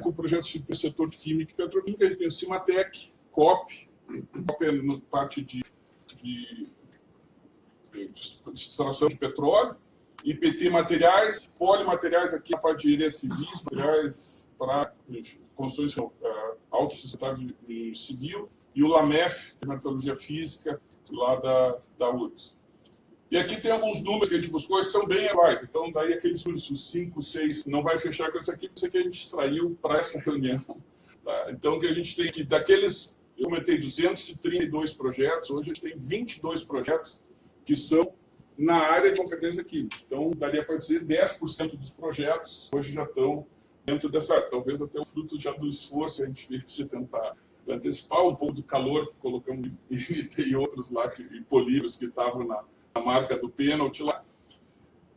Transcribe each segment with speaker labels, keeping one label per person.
Speaker 1: com projetos do setor de química e petroquímica. A gente tem o Cimatec, COP, COP é no parte de, de, de extração de petróleo, IPT Materiais, Polimateriais aqui na parte de engenharia civis, materiais para construções uh, autossustentáveis de, de civil, e o LAMEF, que é Metalurgia Física, lá da, da URGS. E aqui tem alguns números que a gente buscou, que são bem iguais. Então, daí aqueles números, 5, 6, não vai fechar com isso aqui, isso aqui a gente extraiu para essa reunião. Tá? Então, que a gente tem aqui, daqueles, eu comentei 232 projetos, hoje a gente tem 22 projetos que são na área de competência química. Então, daria para dizer 10% dos projetos hoje já estão dentro dessa área. Talvez até o fruto já do esforço que a gente fez de tentar antecipar um pouco do calor que colocamos e outros lá, e polímeros que estavam na, na marca do pênalti lá.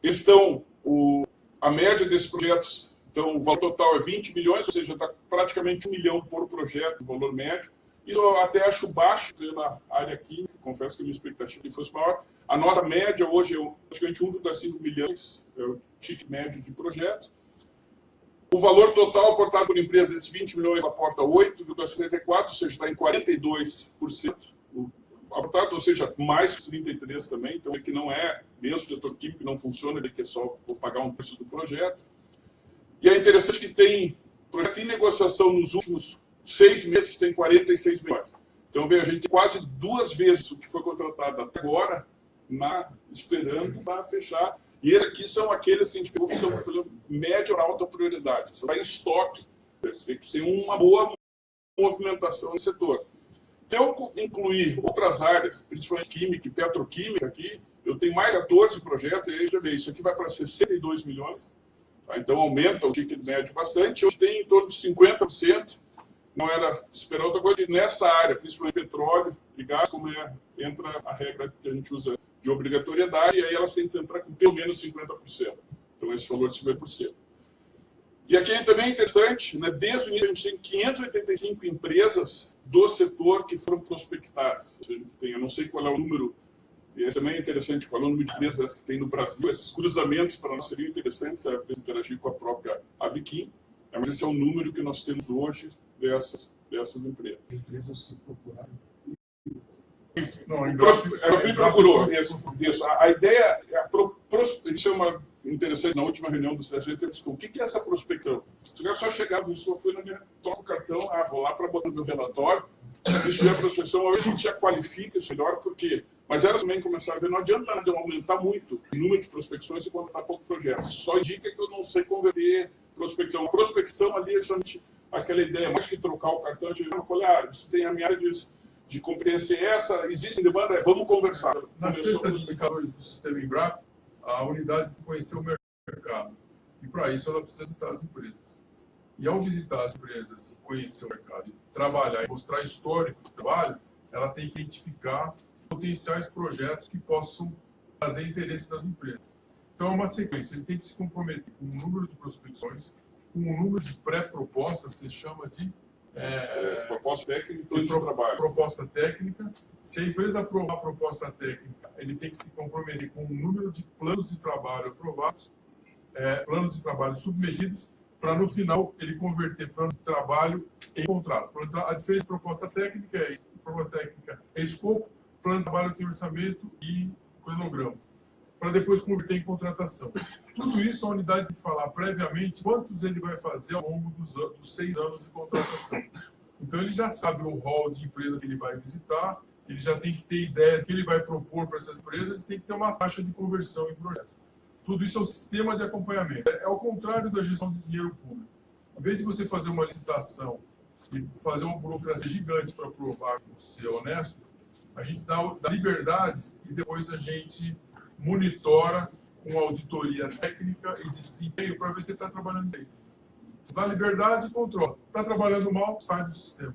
Speaker 1: Estão, o, a média desses projetos, então o valor total é 20 milhões, ou seja, está praticamente um milhão por projeto, valor médio. Isso eu até acho baixo pela área química, confesso que a minha expectativa fosse maior. A nossa média hoje é praticamente 1,5 milhões, é o ticket médio de projeto. O valor total aportado por empresa desses 20 milhões aporta 8,74, ou seja, está em 42% aportado, ou seja, mais 33 também, então é que não é, mesmo o setor químico não funciona, ele quer só pagar um preço do projeto. E é interessante que tem projeto em negociação nos últimos seis meses, tem 46 milhões. Então, veja, a gente tem quase duas vezes o que foi contratado até agora, na, esperando para fechar e esses aqui são aqueles que a gente pegou que estão com média ou alta prioridade. Está em estoque, que tem uma boa movimentação no setor. Se eu incluir outras áreas, principalmente química e petroquímica aqui, eu tenho mais 14 projetos, e aí já vê, isso aqui vai para 62 milhões, tá? então aumenta o ticket médio bastante, hoje tem em torno de 50%, não era esperar outra coisa, e nessa área, principalmente petróleo e gás, como é, entra a regra que a gente usa de obrigatoriedade, e aí elas têm que entrar com pelo menos 50%. Então, esse valor de 50%. E aqui também é interessante, né, desde o início a gente tem 585 empresas do setor que foram prospectadas. Seja, tem, eu não sei qual é o número, e também é interessante, qual é o número de empresas que tem no Brasil. Esses cruzamentos para nós seriam interessantes, para interagir com a própria Abiquim, mas esse é o número que nós temos hoje dessas, dessas empresas.
Speaker 2: Empresas que procuraram
Speaker 1: não, a Embrapa procurou. Isso, isso. A, a ideia, a pro, pros, isso é uma interessante, na última reunião do CSG, temos o que é essa prospecção? Se o só chegava, só foi na minha, toca o cartão, ah, vou lá para botar no meu relatório, isso é a prospecção, hoje a gente já qualifica isso melhor, porque mas elas também começaram a ver, não adianta nada eu aumentar muito o número de prospecções e contratar pouco projeto. Só indica que eu não sei converter prospecção. A prospecção ali é somente aquela ideia, mais que trocar o cartão, de olha, você tem a minha área de de competência é essa, existe demanda, vamos conversar.
Speaker 2: Na cesta de indicadores do sistema Embrapa, a unidade conhecer o mercado. E para isso ela precisa visitar as empresas. E ao visitar as empresas, conhecer o mercado, trabalhar e mostrar histórico do trabalho, ela tem que identificar potenciais projetos que possam fazer interesse das empresas. Então é uma sequência, ele tem que se comprometer com o número de prospecções, com o número de pré-propostas, se chama de
Speaker 1: é, proposta técnica e plano de trabalho.
Speaker 2: Proposta técnica. Se a empresa aprovar a proposta técnica, ele tem que se comprometer com o número de planos de trabalho aprovados, é, planos de trabalho submetidos, para no final ele converter plano de trabalho em contrato. A diferença de proposta técnica é. Proposta técnica é escopo, plano de trabalho tem orçamento e cronograma. Para depois converter em contratação. Tudo isso a unidade tem que falar previamente quantos ele vai fazer ao longo dos, dos seis anos de contratação. Então ele já sabe o rol de empresas que ele vai visitar, ele já tem que ter ideia do que ele vai propor para essas empresas e tem que ter uma taxa de conversão em projetos. Tudo isso é um sistema de acompanhamento. É, é ao contrário da gestão de dinheiro público. Em vez de você fazer uma licitação e fazer uma burocracia gigante para provar que você é honesto, a gente dá, dá liberdade e depois a gente monitora com auditoria técnica e de desempenho para ver se está trabalhando bem. Dá liberdade e controla. Está trabalhando mal, sai do sistema.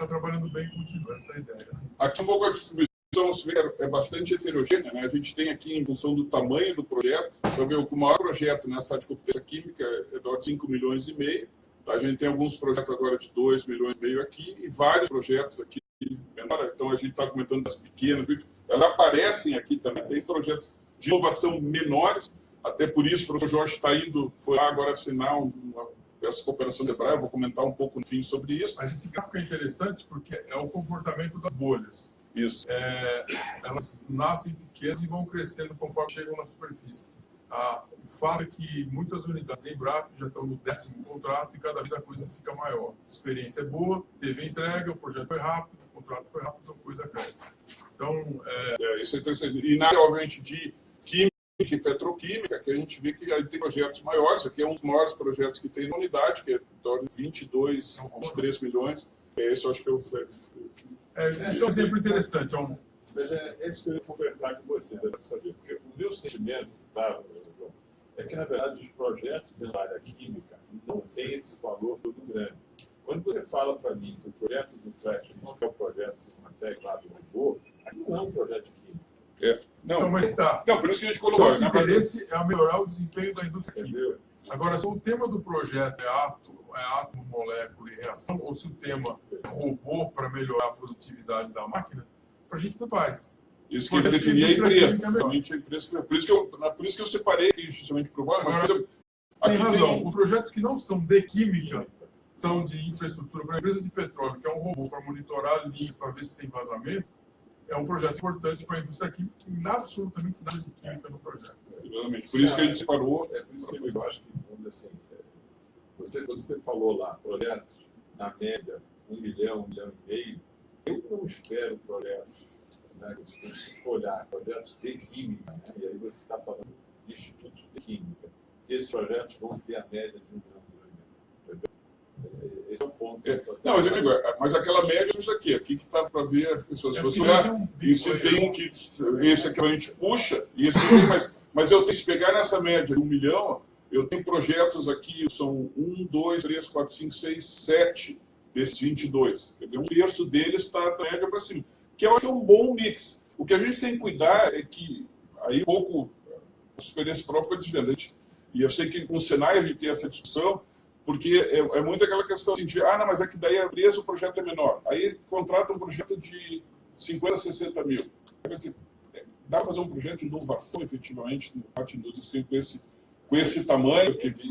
Speaker 2: Está trabalhando bem, continua. Essa é ideia.
Speaker 1: Aqui um pouco a distribuição é bastante heterogênea. Né? A gente tem aqui, em função do tamanho do projeto, então, o maior projeto nessa área de competência química é de 5 milhões e meio. A gente tem alguns projetos agora de 2 milhões e meio aqui e vários projetos aqui menor. Então, a gente está comentando das pequenas, elas aparecem aqui também. Tem projetos de inovação menores, até por isso o professor Jorge está indo, foi lá agora assinar um, essa cooperação de Braille, eu vou comentar um pouco no fim sobre isso.
Speaker 2: Mas esse gráfico é interessante porque é o comportamento das bolhas.
Speaker 1: Isso.
Speaker 2: É, elas nascem pequenas e vão crescendo conforme chegam na superfície. Ah, o fato é que muitas unidades em BRAP já estão no décimo contrato e cada vez a coisa fica maior. A experiência é boa, teve entrega, o projeto foi rápido, o contrato foi rápido, a coisa cresce. Então, é...
Speaker 1: É, isso é interessante. E na área, obviamente, de e petroquímica, que a gente vê que aí tem projetos maiores. Aqui é um dos maiores projetos que tem na unidade, que é de 22, uns 3 milhões. Esse eu acho que é o...
Speaker 2: É, esse é um exemplo interessante. É um...
Speaker 3: Mas é, é isso que eu ia conversar com você, né, para saber. Porque o meu sentimento tá, é que, na verdade, os projetos da área química não têm esse valor todo grande. Quando você fala para mim que o projeto do Flash não é o projeto Simatec lá do robô, aquilo não é um projeto químico.
Speaker 1: É. Não,
Speaker 2: Não, mas tá.
Speaker 1: não, por isso que a gente colocou.
Speaker 2: Nosso
Speaker 1: né,
Speaker 2: interesse é melhorar o desempenho da indústria química. Agora, se o tema do projeto é átomo, é átomo, molécula e reação, ou se o tema é robô para melhorar a produtividade da máquina, para a gente não faz.
Speaker 1: Isso que ele definia a empresa. Realmente a empresa. Por isso que eu, por isso que eu separei aqui justamente para o mas
Speaker 2: Agora, Tem razão.
Speaker 1: tem-
Speaker 2: Os projetos que não são de química, são de infraestrutura para a empresa de petróleo, que é um robô para monitorar linhas, para ver se tem vazamento, é um projeto importante para a indústria química, que não absolutamente nada de química no projeto.
Speaker 1: Exatamente. Por isso que a gente separou.
Speaker 3: É por isso que eu acho que, vamos dizer assim, é, você, quando você falou lá, projetos, na média, um milhão, um milhão e meio, eu não espero projetos, né, se você for olhar, projetos de química, né, e aí você está falando de institutos de química, esses projetos vão ter a média de um milhão, um milhão e meio. Entendeu? Esse é o ponto.
Speaker 1: É, Não, mas eu digo, mas aquela média é isso aqui, aqui que está para ver as pessoas. Se
Speaker 2: É
Speaker 1: você olhar,
Speaker 2: tem um
Speaker 1: e se tem um que. Esse aqui a gente puxa, e esse aqui, mas, mas eu tenho que pegar nessa média de um milhão, eu tenho projetos aqui, são um, dois, três, quatro, cinco, seis, sete desses 22. Quer dizer, um terço deles está da média para cima, que eu acho que é um bom mix. O que a gente tem que cuidar é que, aí um pouco, a experiência própria foi diferente. E eu sei que com o Senai a gente tem essa discussão, porque é, é muito aquela questão assim, de, ah, não, mas é que daí a empresa o projeto é menor. Aí contrata um projeto de 50, 60 mil. Quer dizer, é, dá para fazer um projeto de inovação, efetivamente, no parte indústria com esse, com esse tamanho que
Speaker 3: é do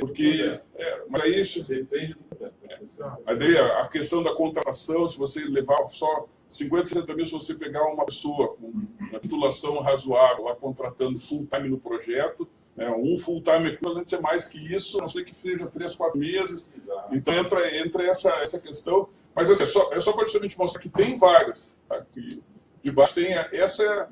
Speaker 1: Porque, é, mas aí isso,
Speaker 3: Depende do projeto. Você sabe.
Speaker 1: Aí daí a a questão da contratação, se você levar só 50, 60 mil, se você pegar uma pessoa com uma titulação razoável lá contratando full time no projeto, né, um full time equivalente é mais que isso, a não sei que seja 3, 4 meses.
Speaker 3: Exato.
Speaker 1: Então entra, entra essa, essa questão. Mas assim, é só, é só para justamente mostrar que tem vagas. Tá? De baixo tem a- essa é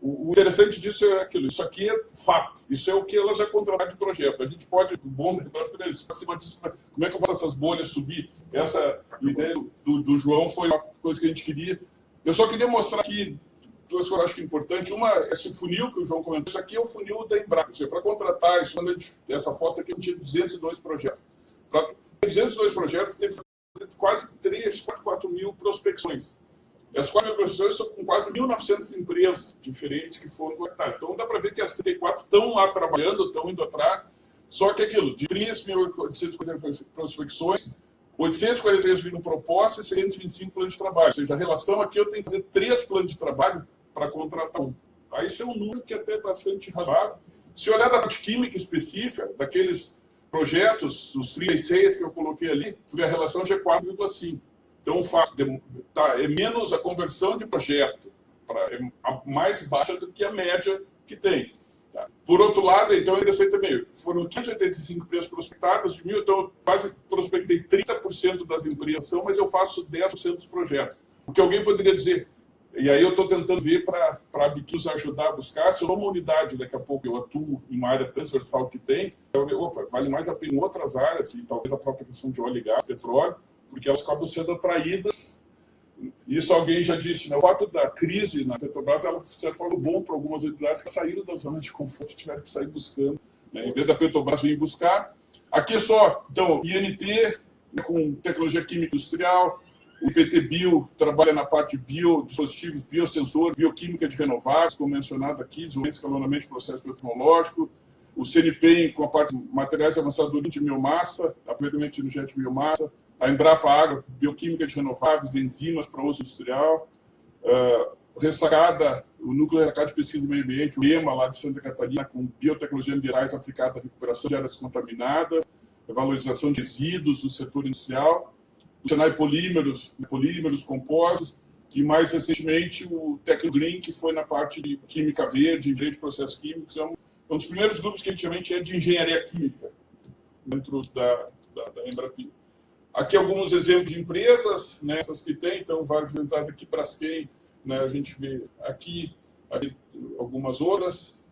Speaker 1: o o interessante disso é aquilo, isso aqui é fato, isso é o que ela já contrataram de projeto. A gente pode, bom, para cima disso, como é que eu faço essas bolhas subir? Essa ideia do, do João foi uma coisa que a gente queria. Eu só queria mostrar aqui duas coisas que eu acho que é. Uma, esse funil que o João comentou, isso aqui é o funil da seja, para contratar, isso, essa foto aqui, eu tinha 202 projetos. Para 202 projetos, teve quase 3, 4, 4 mil prospecções. As 4 mil prospecções são com quase 1.900 empresas diferentes que foram conectadas. Então, dá para ver que as 34 estão lá trabalhando, estão indo atrás. Só que aquilo, de 3.850 prospecções, 843 viram propostas e 625 planos de trabalho. Ou seja, a relação aqui eu tenho que fazer três planos de trabalho para contratar um. Aí isso é um número que é até bastante razoável. Se olhar da parte química específica, daqueles projetos, os 36 que eu coloquei ali, a relação já é 4,5. Então, o fato de, tá, é menos a conversão de projeto, pra, é mais baixa do que a média que tem. Tá? Por outro lado, então, ainda sei também, foram 585 empresas prospectadas de mil, então quase prospectei 30% das empresas, mas eu faço 10% dos projetos. Porque alguém poderia dizer, e aí eu estou tentando ver para a Biquis ajudar a buscar, se eu sou uma unidade, daqui a pouco eu atuo em uma área transversal que tem, eu, opa, vale mais a pena em outras áreas, e talvez a própria questão de óleo e gás, petróleo, porque elas acabam sendo atraídas. Isso alguém já disse, né? o fato da crise na Petrobras, ela, de certa forma, bom para algumas entidades que saíram da zona de conforto e tiveram que sair buscando. Né? Em vez da Petrobras vir buscar. Aqui é só, então, INT, né, com tecnologia química industrial, o IPT Bio trabalha na parte bio, dispositivos, biosensor, bioquímica de renováveis, como mencionado aqui, desenvolvimento escalonamento de processo tecnológico, o CNPEM com a parte de materiais avançados de biomassa, aproveitamento energético de biomassa, a Embrapa Agro, bioquímica de renováveis, enzimas para uso industrial, uh, ressacada, o Núcleo Ressacada de Pesquisa e Meio Ambiente, o EMA, lá de Santa Catarina, com biotecnologia ambientais aplicada à recuperação de áreas contaminadas, valorização de resíduos no setor industrial, o Senai Polímeros, polímeros compostos, e mais recentemente o Tecnogreen, que foi na parte de química verde, engenharia de processos químicos, é um, um dos primeiros grupos que a gente realmente é de engenharia química dentro da, da, da. Aqui alguns exemplos de empresas, né, essas que tem, então várias entradas aqui para as quem né, a gente vê aqui, aqui algumas outras,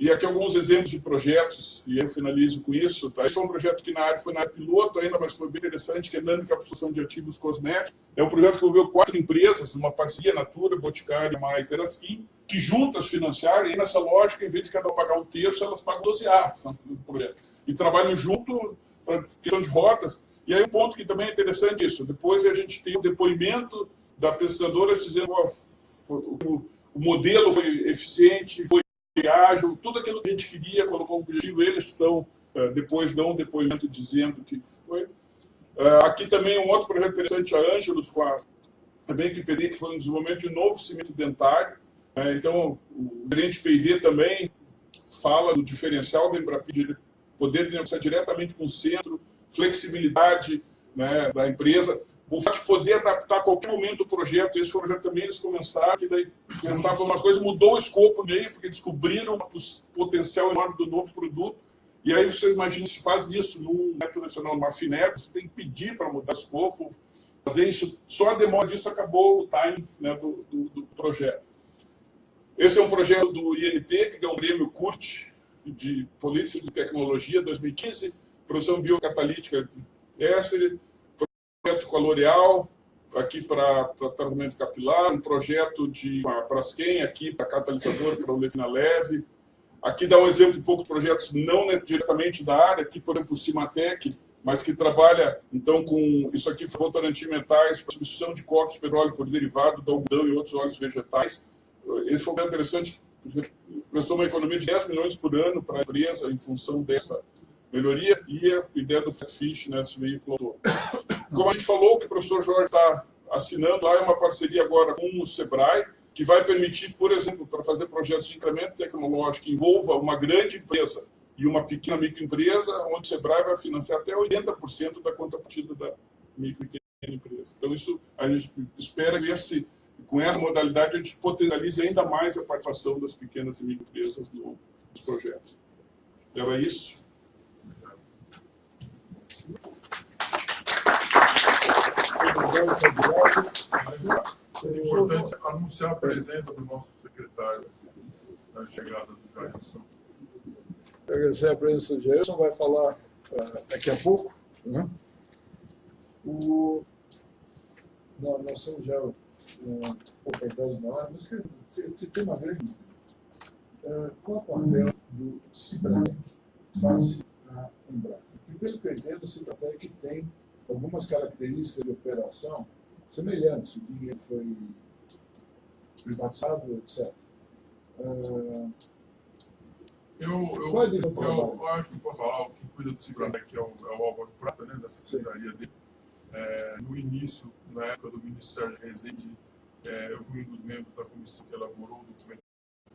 Speaker 1: e aqui alguns exemplos de projetos, e eu finalizo com isso. Tá? Esse foi um projeto que na área foi na área piloto ainda, mas foi bem interessante, que é nanoencapsulação de ativos cosméticos. É um projeto que envolveu quatro empresas, uma parceria Natura, Boticário, Maia e Verasquim, que juntas financiaram, e nessa lógica, em vez de cada um pagar um terço, elas pagam 12 arcos no projeto. E trabalham junto para questão de rotas. E aí um ponto que também é interessante isso, depois a gente tem o depoimento da pesquisadora dizendo o, o modelo foi eficiente, foi ágil, tudo aquilo que a gente queria, colocou o objetivo, eles estão, eh, depois dão um depoimento dizendo que foi. Eh, aqui também um outro projeto interessante, a Ângelos, com a, também que PD, que foi um desenvolvimento de novo cimento dentário. Eh, então, o gerente PD também fala do diferencial da Embrapid, de poder negociar diretamente com o centro, flexibilidade né, da empresa o fato de poder adaptar a qualquer momento o projeto, esse projeto também, eles começaram, que daí pensavam umas coisas, mudou o escopo meio, porque descobriram o potencial enorme do novo produto, e aí você imagina, se faz isso num método nacional, numa FINEP, você tem que pedir para mudar o escopo, fazer isso, só a demora disso acabou o time né, do, do, do, projeto. Esse é um projeto do INT, que ganhou o prêmio CURT, de Política de Tecnologia 2015, produção biocatalítica essa projeto com a L'Oréal, aqui para tratamento capilar, um projeto de Braskem, aqui para catalisador, para Levina Leve. Aqui dá um exemplo de poucos projetos não diretamente da área, aqui, por exemplo, o Cimatec, mas que trabalha, então, com isso aqui, metais, para substituição de corpos de petróleo por derivado do algodão e outros óleos vegetais. Esse foi bem interessante, prestou uma economia de 10 milhões por ano para a empresa em função dessa melhoria e a ideia do Fatfish nesse veículo todo. Como a gente falou, o que o professor Jorge está assinando lá é uma parceria agora com o SEBRAE, que vai permitir, por exemplo, para fazer projetos de incremento tecnológico que envolva uma grande empresa e uma pequena microempresa, onde o SEBRAE vai financiar até 80% da contrapartida da micro e pequena empresa. Então, isso a gente espera que esse, com essa modalidade a gente potencialize ainda mais a participação das pequenas e microempresas nos projetos. Era isso.
Speaker 2: É importante anunciar a presença do nosso secretário na chegada do Jailson.
Speaker 4: Agradecer a presença do Jailson, vai falar uh, daqui a pouco. Né? O... Não, nós somos já uh, um pouco atrás na hora, mas tem uma grande uh, qual o papel do Cibratec face à Embraer? E pelo que eu entendo, o Cibratec tem algumas características de operação semelhantes. O dinheiro foi privatizado, etc. Uh,
Speaker 2: eu, eu, eu, eu, acho que posso falar, o que cuida do Cibratec é o, é o Álvaro Prata, né, da secretaria dele. É, no início, na época do ministro Sérgio Rezende, é, eu fui um dos membros da comissão que elaborou o documento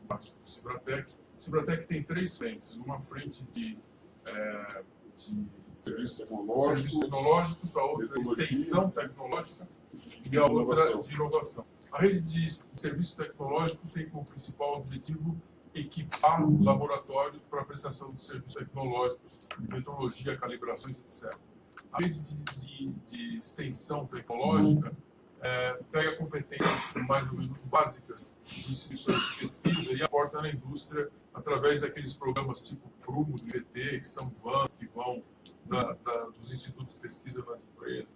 Speaker 2: do Cibratec. Cibratec tem três frentes. Uma frente de, é, de
Speaker 1: serviços tecnológicos, serviços
Speaker 2: tecnológicos a outra extensão tecnológica e a outra de inovação. A rede de serviços tecnológicos tem como principal objetivo equipar laboratórios para a prestação de serviços tecnológicos, metrologia, calibrações, etc. A rede de, de, de extensão tecnológica é, pega competências mais ou menos básicas de instituições de pesquisa e aporta na indústria através daqueles programas tipo Prumo, do que são vans que vão da, da, dos institutos de pesquisa nas empresas.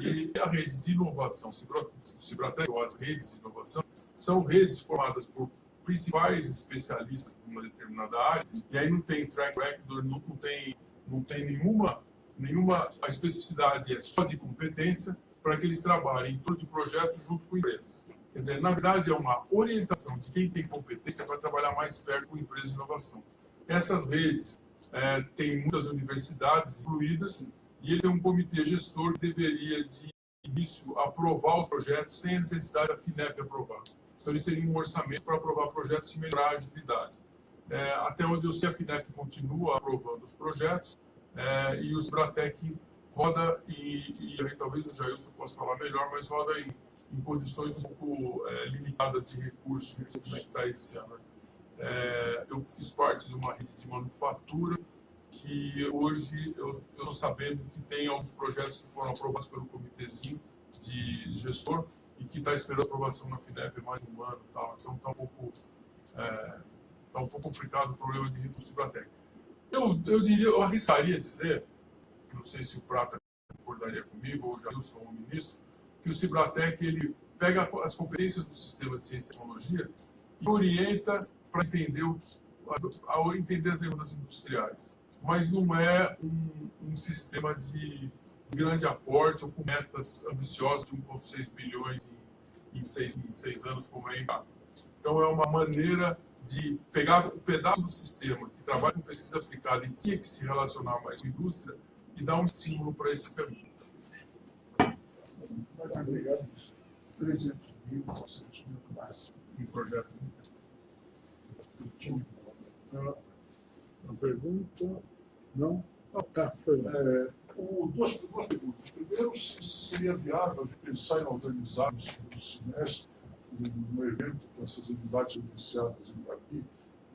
Speaker 2: E a rede de inovação, Cibratec, ou as redes de inovação, são redes formadas por principais especialistas de uma determinada área, e aí não tem track record, não, tem, não tem nenhuma, nenhuma a especificidade, é só de competência para que eles trabalhem em torno de projetos junto com empresas. Quer dizer, na verdade, é uma orientação de quem tem competência para trabalhar mais perto com empresas de inovação. Essas redes é, têm muitas universidades incluídas e ele tem um comitê gestor que deveria de início, aprovar os projetos sem a necessidade da FINEP aprovar. Então, eles teriam um orçamento para aprovar projetos e melhorar a agilidade. É, até onde eu sei, a FINEP continua aprovando os projetos é, e o Cibratec roda, e, e aí talvez o Jailson possa falar melhor, mas roda em, em condições um pouco é, limitadas de recursos, como é que está esse ano. É, eu fiz parte de uma rede de manufatura que hoje eu estou sabendo que tem alguns projetos que foram aprovados pelo comitêzinho de gestor e que está esperando aprovação na FINEP mais um ano. Tal. Então está um, pouco, é, tá um pouco complicado o problema de recurso Cibratec. Eu, eu diria, eu arriscaria dizer, não sei se o Prata concordaria comigo, ou o Jailson, o ministro, que o Cibratec ele pega as competências do sistema de ciência e tecnologia e orienta para entender, o, a, entender as demandas industriais. Mas não é um, um sistema de grande aporte ou com metas ambiciosas de 1,6 bilhões em, em, seis, em seis anos, como é a Então, é uma maneira de pegar um pedaço do sistema que trabalha com pesquisa aplicada e tinha que se relacionar mais com a indústria e dar um estímulo para esse caminho.
Speaker 4: Obrigado. 300 mil, 400 mil máximo em projeto. Uma pergunta? Não? Oh, tá, foi. É,
Speaker 5: o, duas, duas perguntas. Primeiro, se, se seria viável pensar em organizar no segundo semestre um, um evento com essas entidades iniciadas em Daqui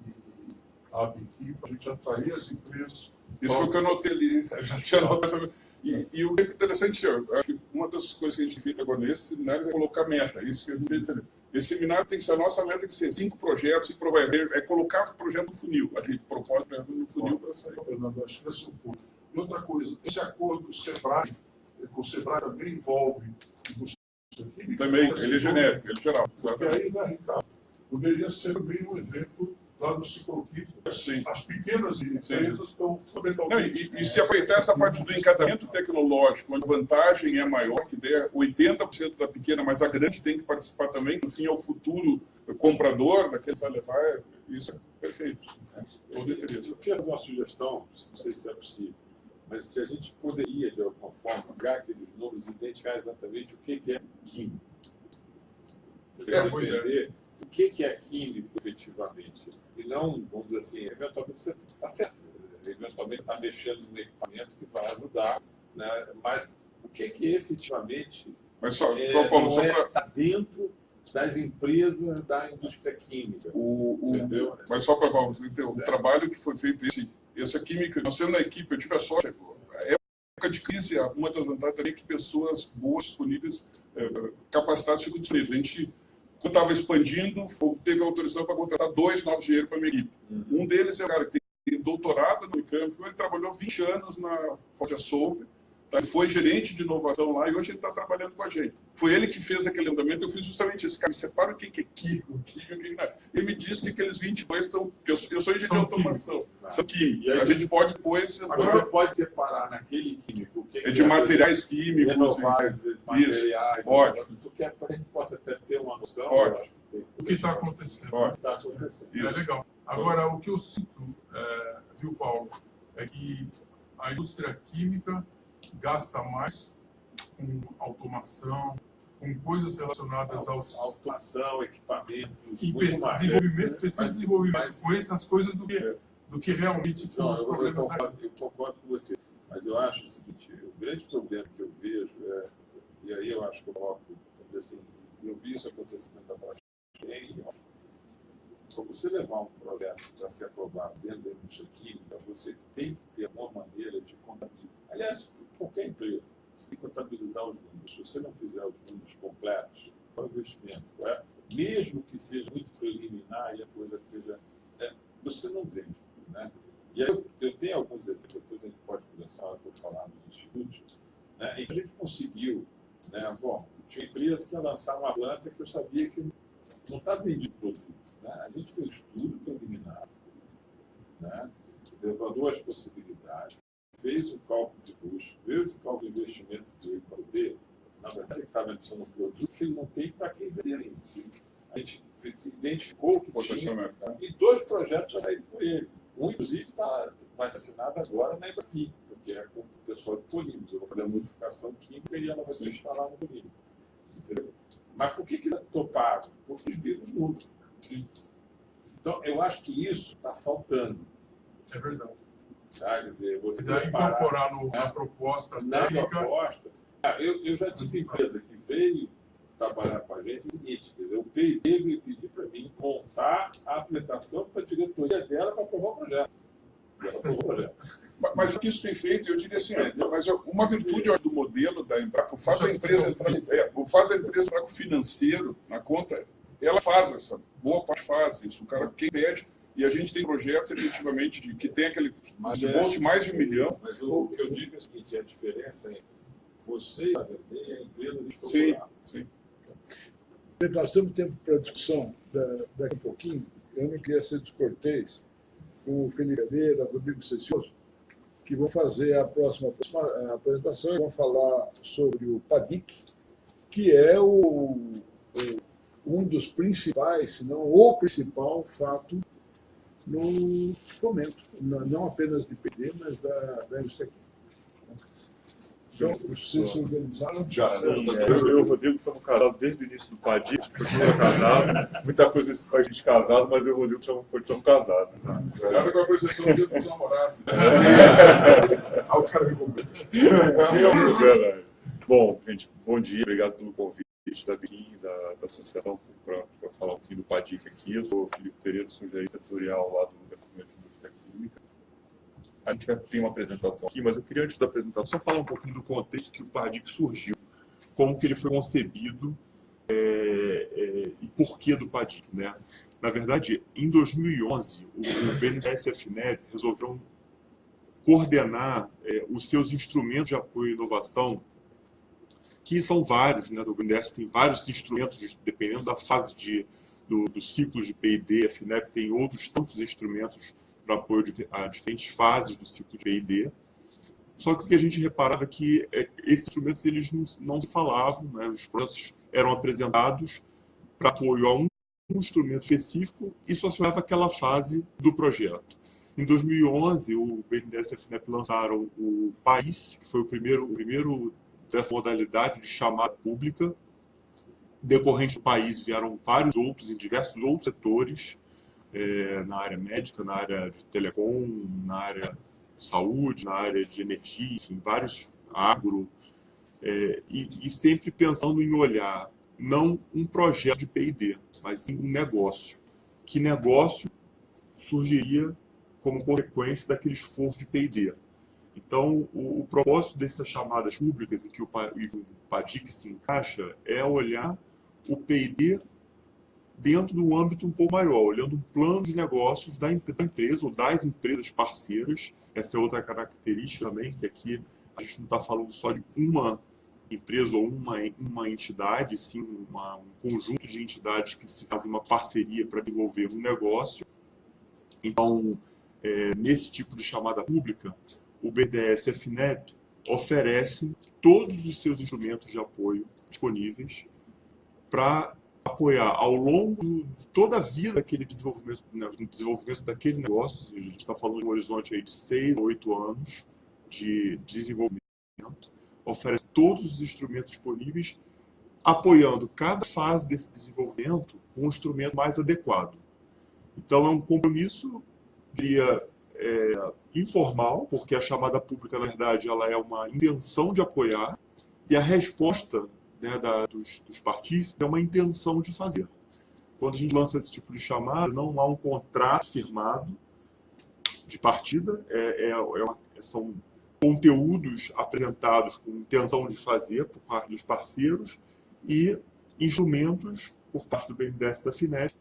Speaker 5: e a ABIQui, para a gente atrair as empresas.
Speaker 1: Isso foi o que eu notei ali. Já tinha notado. E, e, o que é interessante, eu acho que uma das coisas que a gente fez agora nesse seminário é colocar meta. Isso que a gente entender. Esse seminário tem que ser, a nossa meta tem que ser cinco projetos e provar, é colocar o projeto no funil, a gente propósito no funil para sair.
Speaker 5: Fernando, acho que esse é ponto. E outra coisa, esse acordo do SEBRAE, com o SEBRAE também envolve.
Speaker 1: Também, ele é genérico, ele é geral.
Speaker 5: Porque aí, né, Ricardo, poderia ser também um evento lá no cicloquímico.
Speaker 1: Sim.
Speaker 5: As pequenas empresas estão
Speaker 1: fundamentalmente... Não, e, e, se aproveitar essa parte do encadeamento tecnológico, onde a vantagem é maior, que der 80% da pequena, mas a grande tem que participar também, no fim é o futuro comprador daquele que vai levar, isso é perfeito. Né? Todo interesse.
Speaker 3: Eu quero uma sugestão, não sei se é possível, mas se a gente poderia, de alguma forma, pegar aqueles números e identificar exatamente o que é químico. É, entender o que é químico, efetivamente. E não, vamos dizer assim, eventualmente você está certo, eventualmente está mexendo no equipamento que vai ajudar, né? mas o que, que efetivamente
Speaker 1: mas só, é, só, Paulo,
Speaker 3: só é, tá dentro das empresas da indústria química.
Speaker 1: O, o, mas só para Paulo, o é. trabalho que foi feito, esse, essa química, nós sendo na equipe, eu tive a sorte, a época de crise, uma das vantagens também é que pessoas boas, disponíveis, é, capacitadas ficam disponíveis. A gente quando estava expandindo, teve autorização para contratar dois novos engenheiros para a minha equipe. Uhum. Um deles é o cara que tem doutorado no Unicamp, ele trabalhou 20 anos na Rodia Solve, tá? foi gerente de inovação lá e hoje ele está trabalhando com a gente. Foi ele que fez aquele andamento, eu fiz justamente isso. Cara, separa o que é químico, químico, o que não é. Ele me disse que aqueles 22 são... Eu, eu sou engenheiro de automação, químico. são químicos. A gente pode depois...
Speaker 3: Agora você pode separar naquele químico... Que
Speaker 1: é de materiais químicos.
Speaker 3: Renováveis, materiais...
Speaker 1: Isso, pode.
Speaker 3: Tu quer para a gente possa até ter uma noção...
Speaker 1: Pode.
Speaker 2: O que está acontecendo.
Speaker 3: Pode. Tá acontecendo.
Speaker 2: É legal. Agora, o que eu sinto, é, viu, Paulo, é que a indústria química gasta mais com automação, com coisas relacionadas aos...
Speaker 3: Automação, equipamentos,
Speaker 2: e desenvolvimento, pesquisa e desenvolvimento, mas, com essas coisas do que, do que realmente
Speaker 3: João, os problemas eu, concordo, eu concordo com você, mas eu acho o seguinte, o grande problema que eu vejo é, e aí eu acho que eu coloco, assim, eu vi isso acontecendo na blockchain, para você levar um projeto para ser aprovado dentro da indústria química, você tem que ter uma maneira de contabilizar. Aliás, qualquer empresa, que contabilizar os números. Se você não fizer os números completos, para o investimento, é? mesmo que seja muito preliminar e a coisa seja. É, você não vende. Né? E aí eu, eu tenho alguns exemplos, depois a gente pode começar a falar dos institutos, né, em que a gente conseguiu. Né, bom, tinha empresa que ia lançar uma planta que eu sabia que não estava vendido produto. Né? A gente fez estudo preliminar, né? levou as possibilidades, fez o cálculo de custo, fez o cálculo de investimento dele para ver, na verdade, ele estava lançando um produto que ele não tem para quem vender em si. A gente identificou o que tinha e dois projetos já saíram com ele. Um, inclusive, tá, vai ser assinado agora na EBAPI, porque é com o só de polímeros. Eu vou fazer a modificação química e ela vai ser instalada no polímero. Entendeu? Mas por que, que não toparam? Porque os vírus mudam. Então, eu acho que isso está faltando.
Speaker 2: É verdade.
Speaker 3: Tá? Quer dizer, você
Speaker 2: Se incorporar no, na proposta
Speaker 3: na
Speaker 2: técnica,
Speaker 3: proposta. Ah, eu, eu já tive empresa que veio trabalhar com a gente o seguinte, quer dizer, o PID veio pedir para mim montar a apresentação para a diretoria dela para aprovar o projeto. E ela aprovou o projeto.
Speaker 1: Mas- o que isso tem feito, eu diria assim, mas eu- uma virtude do modelo da Embrapa, o fato da empresa entrar, é, o fato da empresa entrar com o financeiro na conta, ela faz essa, boa parte faz isso. O cara, quem pede, e a gente tem projetos efetivamente de, que tem aquele
Speaker 3: Mas
Speaker 1: de
Speaker 3: é-
Speaker 1: bolso de mais de um milhão.
Speaker 3: Mas o, que eu digo é o seguinte, a diferença é você a e a empresa de
Speaker 1: Sim, sim.
Speaker 4: Nós temos tempo para discussão da- daqui a pouquinho. Eu não queria ser descortês com o Felipe Cadeira, Rodrigo Cecioso, que vão fazer a próxima, próxima apresentação e vão falar sobre o PADIC, que é o, o- um dos principais, se não o principal fato no momento, não apenas de PD, mas da, da indústria química. Então, vocês se organizaram?
Speaker 6: Já, eu e o Rodrigo estamos casados desde o início do Padir, a gente continua casado. Muita coisa nesse país de casado, mas eu e o Rodrigo estamos- casados.
Speaker 1: Nada com a percepção de dos namorados.
Speaker 5: Ah, o cara me comprou.
Speaker 6: É verdade. Bom, gente, bom dia, obrigado pelo convite da BIM, da, da associação, do PADIC aqui. Eu sou o Felipe Pereira, sou gerente setorial lá do Departamento de Indústria Química. A gente ter uma apresentação aqui, mas eu queria, antes da apresentação, só falar um pouquinho do contexto que o PADIC surgiu, como que ele foi concebido é, é, e porquê do PADIC, né? Na verdade, em 2011, o, o BNDES-FNEP resolveu coordenar é, os seus instrumentos de apoio à inovação, que são vários, né? O BNDES tem vários instrumentos, dependendo da fase de, do, do ciclo de P&D, a FINEP tem outros tantos instrumentos para apoio de- a diferentes fases do ciclo de P&D. Só que o que a gente reparava é que é, esses instrumentos eles não, não falavam, né? os projetos eram apresentados para apoio a um, um instrumento específico e só se olhava aquela fase do projeto. Em 2011, o BNDES e a FINEP lançaram o País, que foi o primeiro, o primeiro dessa modalidade de chamada pública. Decorrente do país, vieram vários outros, em diversos outros setores, eh, na área médica, na área de telecom, na área de saúde, na área de energia, enfim, vários agro, eh, e, e sempre pensando em olhar não um projeto de P&D, mas sim um negócio. Que negócio surgiria como consequência daquele esforço de P&D. Então, o, o propósito dessas chamadas públicas em que o, o PADIC se encaixa é olhar o P&D dentro do âmbito um pouco maior, olhando um plano de negócios da empre- da empresa ou das empresas parceiras. Essa é outra característica também, que aqui a gente não está falando só de uma empresa ou uma, uma entidade, sim uma- um conjunto de entidades que se fazem uma parceria para desenvolver um negócio. Então, é, nesse tipo de chamada pública, o BDS e a FINEP oferecem todos os seus instrumentos de apoio disponíveis para apoiar ao longo de toda a vida daquele desenvolvimento, né, desenvolvimento daquele negócio. A gente está falando de um horizonte aí de 6 a 8 anos de desenvolvimento. Oferece todos os instrumentos disponíveis, apoiando cada fase desse desenvolvimento com um instrumento mais adequado. Então, é um compromisso, diria, é, informal, porque a chamada pública, na verdade, ela é uma intenção de apoiar, e a resposta né, da, dos, dos partícipes é uma intenção de fazer. Quando a gente lança esse tipo de chamada, não há um contrato firmado de partida, é, é, é uma- são conteúdos apresentados com intenção de fazer por parte dos parceiros e instrumentos por parte do BNDES da FINEP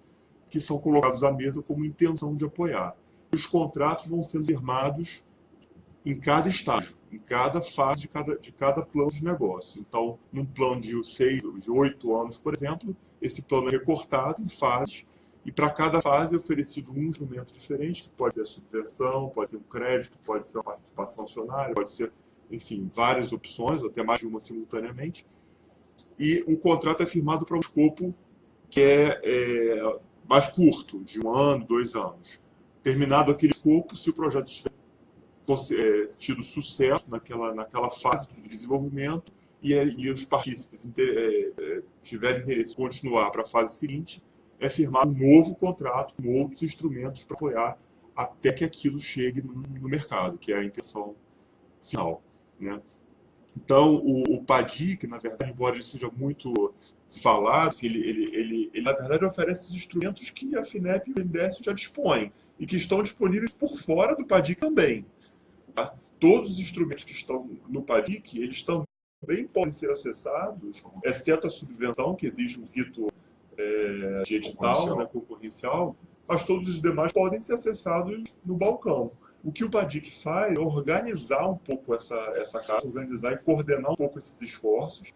Speaker 6: que são colocados à mesa como intenção de apoiar. Os contratos vão sendo firmados em cada estágio, em cada fase de cada, de cada plano de negócio. Então, num plano de seis, de oito anos, por exemplo, esse plano é recortado em fases e para cada fase é oferecido um instrumento diferente, que pode ser a subvenção, pode ser um crédito, pode ser uma participação acionária, pode ser, enfim, várias opções, até mais de uma simultaneamente. E o contrato é firmado para um escopo que é, é mais curto, de um ano, dois anos. Terminado aquele escopo, se o projeto estiver tido sucesso naquela, naquela fase de desenvolvimento e, e os partícipes inter, é, tiverem interesse em continuar para a fase seguinte, é firmar um novo contrato com outros instrumentos para apoiar até que aquilo chegue no, no mercado, que é a intenção final. Né? Então, o, o PADIC, na verdade, embora ele seja muito falado, assim, ele, ele, ele, ele, na verdade, oferece os instrumentos que a FINEP e o NDS já dispõem e que estão disponíveis por fora do PADIC também. Tá? Todos os instrumentos que estão no PADIC, eles também podem ser acessados, exceto a subvenção, que exige um rito é, de edital concorrencial. Né, concorrencial, mas todos os demais podem ser acessados no balcão. O que o PADIC faz é organizar um pouco essa, essa casa, organizar e coordenar um pouco esses esforços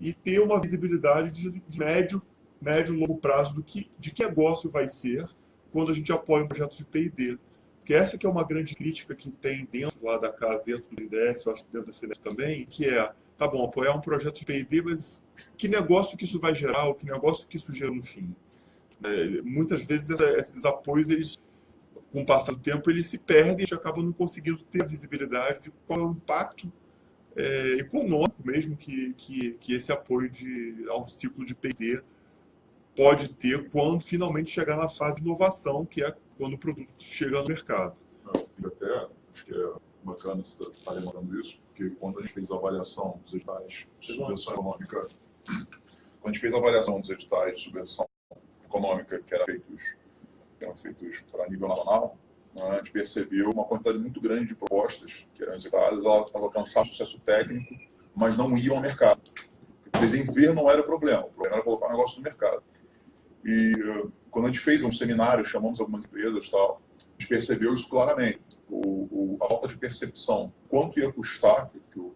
Speaker 6: e ter uma visibilidade de, de médio, médio e longo prazo do que, de que negócio vai ser quando a gente apoia um projeto de P&D. Porque essa que é uma grande crítica que tem dentro lá da casa, dentro do IDS, eu acho que dentro da FINEP também, que é, tá bom, apoiar um projeto de P&D, mas que negócio que isso vai gerar, ou que negócio que isso gera no fim? É, muitas vezes esses apoios, eles, com o passar do tempo, eles se perdem e a gente acaba não conseguindo ter a visibilidade de qual é o impacto é, econômico mesmo que, que, que, esse apoio de, ao ciclo de P&D pode ter quando finalmente chegar na fase de inovação, que é quando o produto chega no mercado.
Speaker 7: Eu até acho que é bacana você estar tá lembrando isso, porque quando a gente fez a avaliação dos editais de subvenção econômica, quando a gente fez a avaliação dos editais de subvenção econômica que eram feitos, eram feitos para nível nacional, né, a gente percebeu uma quantidade muito grande de propostas que eram executadas, elas alcançavam sucesso técnico, mas não iam ao mercado. Porque ver não era o problema, o problema era colocar o negócio no mercado. E quando a gente fez um seminário, chamamos algumas empresas tal, a gente percebeu isso claramente. O, o, a falta de percepção, quanto ia custar, que, que, o,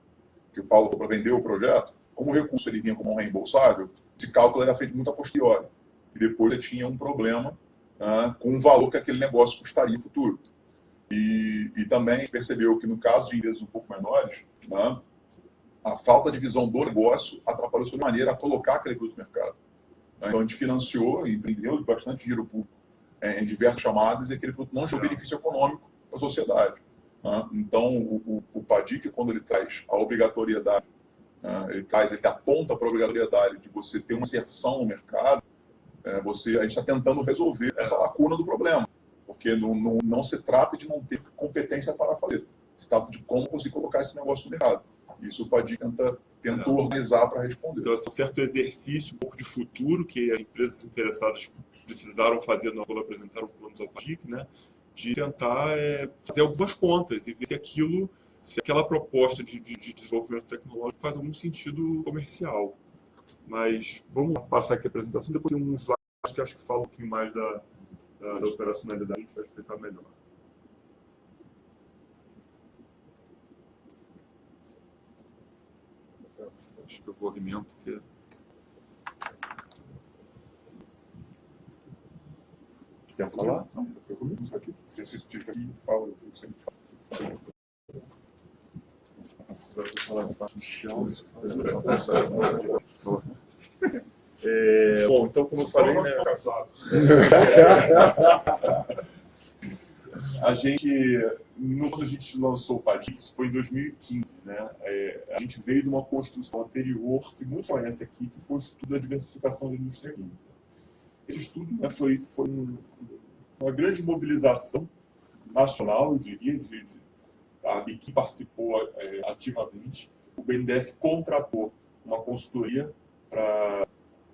Speaker 7: que o Paulo falou para vender o projeto, como o recurso ele vinha como um reembolsável, esse cálculo era feito muito a posteriori. E depois você tinha um problema uh, com o valor que aquele negócio custaria no futuro. E, e também percebeu que no caso de empresas um pouco menores, uh, a falta de visão do negócio atrapalhou de maneira a colocar aquele produto no mercado. Então a gente financiou e empreendeu bastante dinheiro público em diversas chamadas e aquele produto não gerou benefício econômico para a sociedade. Então, o, o, o PADIC, quando ele traz a obrigatoriedade, ele traz, ele aponta para a obrigatoriedade de você ter uma inserção no mercado, é, você, a gente está tentando resolver essa lacuna do problema, porque não, não, não se trata de não ter competência para fazer, se trata de como conseguir colocar esse negócio no mercado. Isso o Padir tenta, tenta organizar para responder.
Speaker 6: Então, é um certo exercício, um pouco de futuro, que as empresas interessadas precisaram fazer quando apresentaram planos ao PADIC, né? de tentar é, fazer algumas contas e ver se aquilo, se aquela proposta de, de, de desenvolvimento tecnológico faz algum sentido comercial. Mas vamos passar aqui a apresentação, depois tem um slide que acho que fala um pouquinho mais da, da, da operacionalidade, a gente vai explicar melhor. Acho que eu vou alimento porque... Quer falar?
Speaker 7: Não, eu comigo aqui. Você se fica aqui e fala, eu sempre. Você de parte chão.
Speaker 6: É, bom, então, como eu falei, né, a gente, quando a gente lançou o Padix, foi em 2015, né? É, a gente veio de uma construção anterior, que muitos conhecem aqui, que foi o estudo da diversificação da indústria química. Esse estudo né, foi, foi um, uma grande mobilização nacional, eu diria, de, de, a que participou é, ativamente. O BNDES contratou uma consultoria para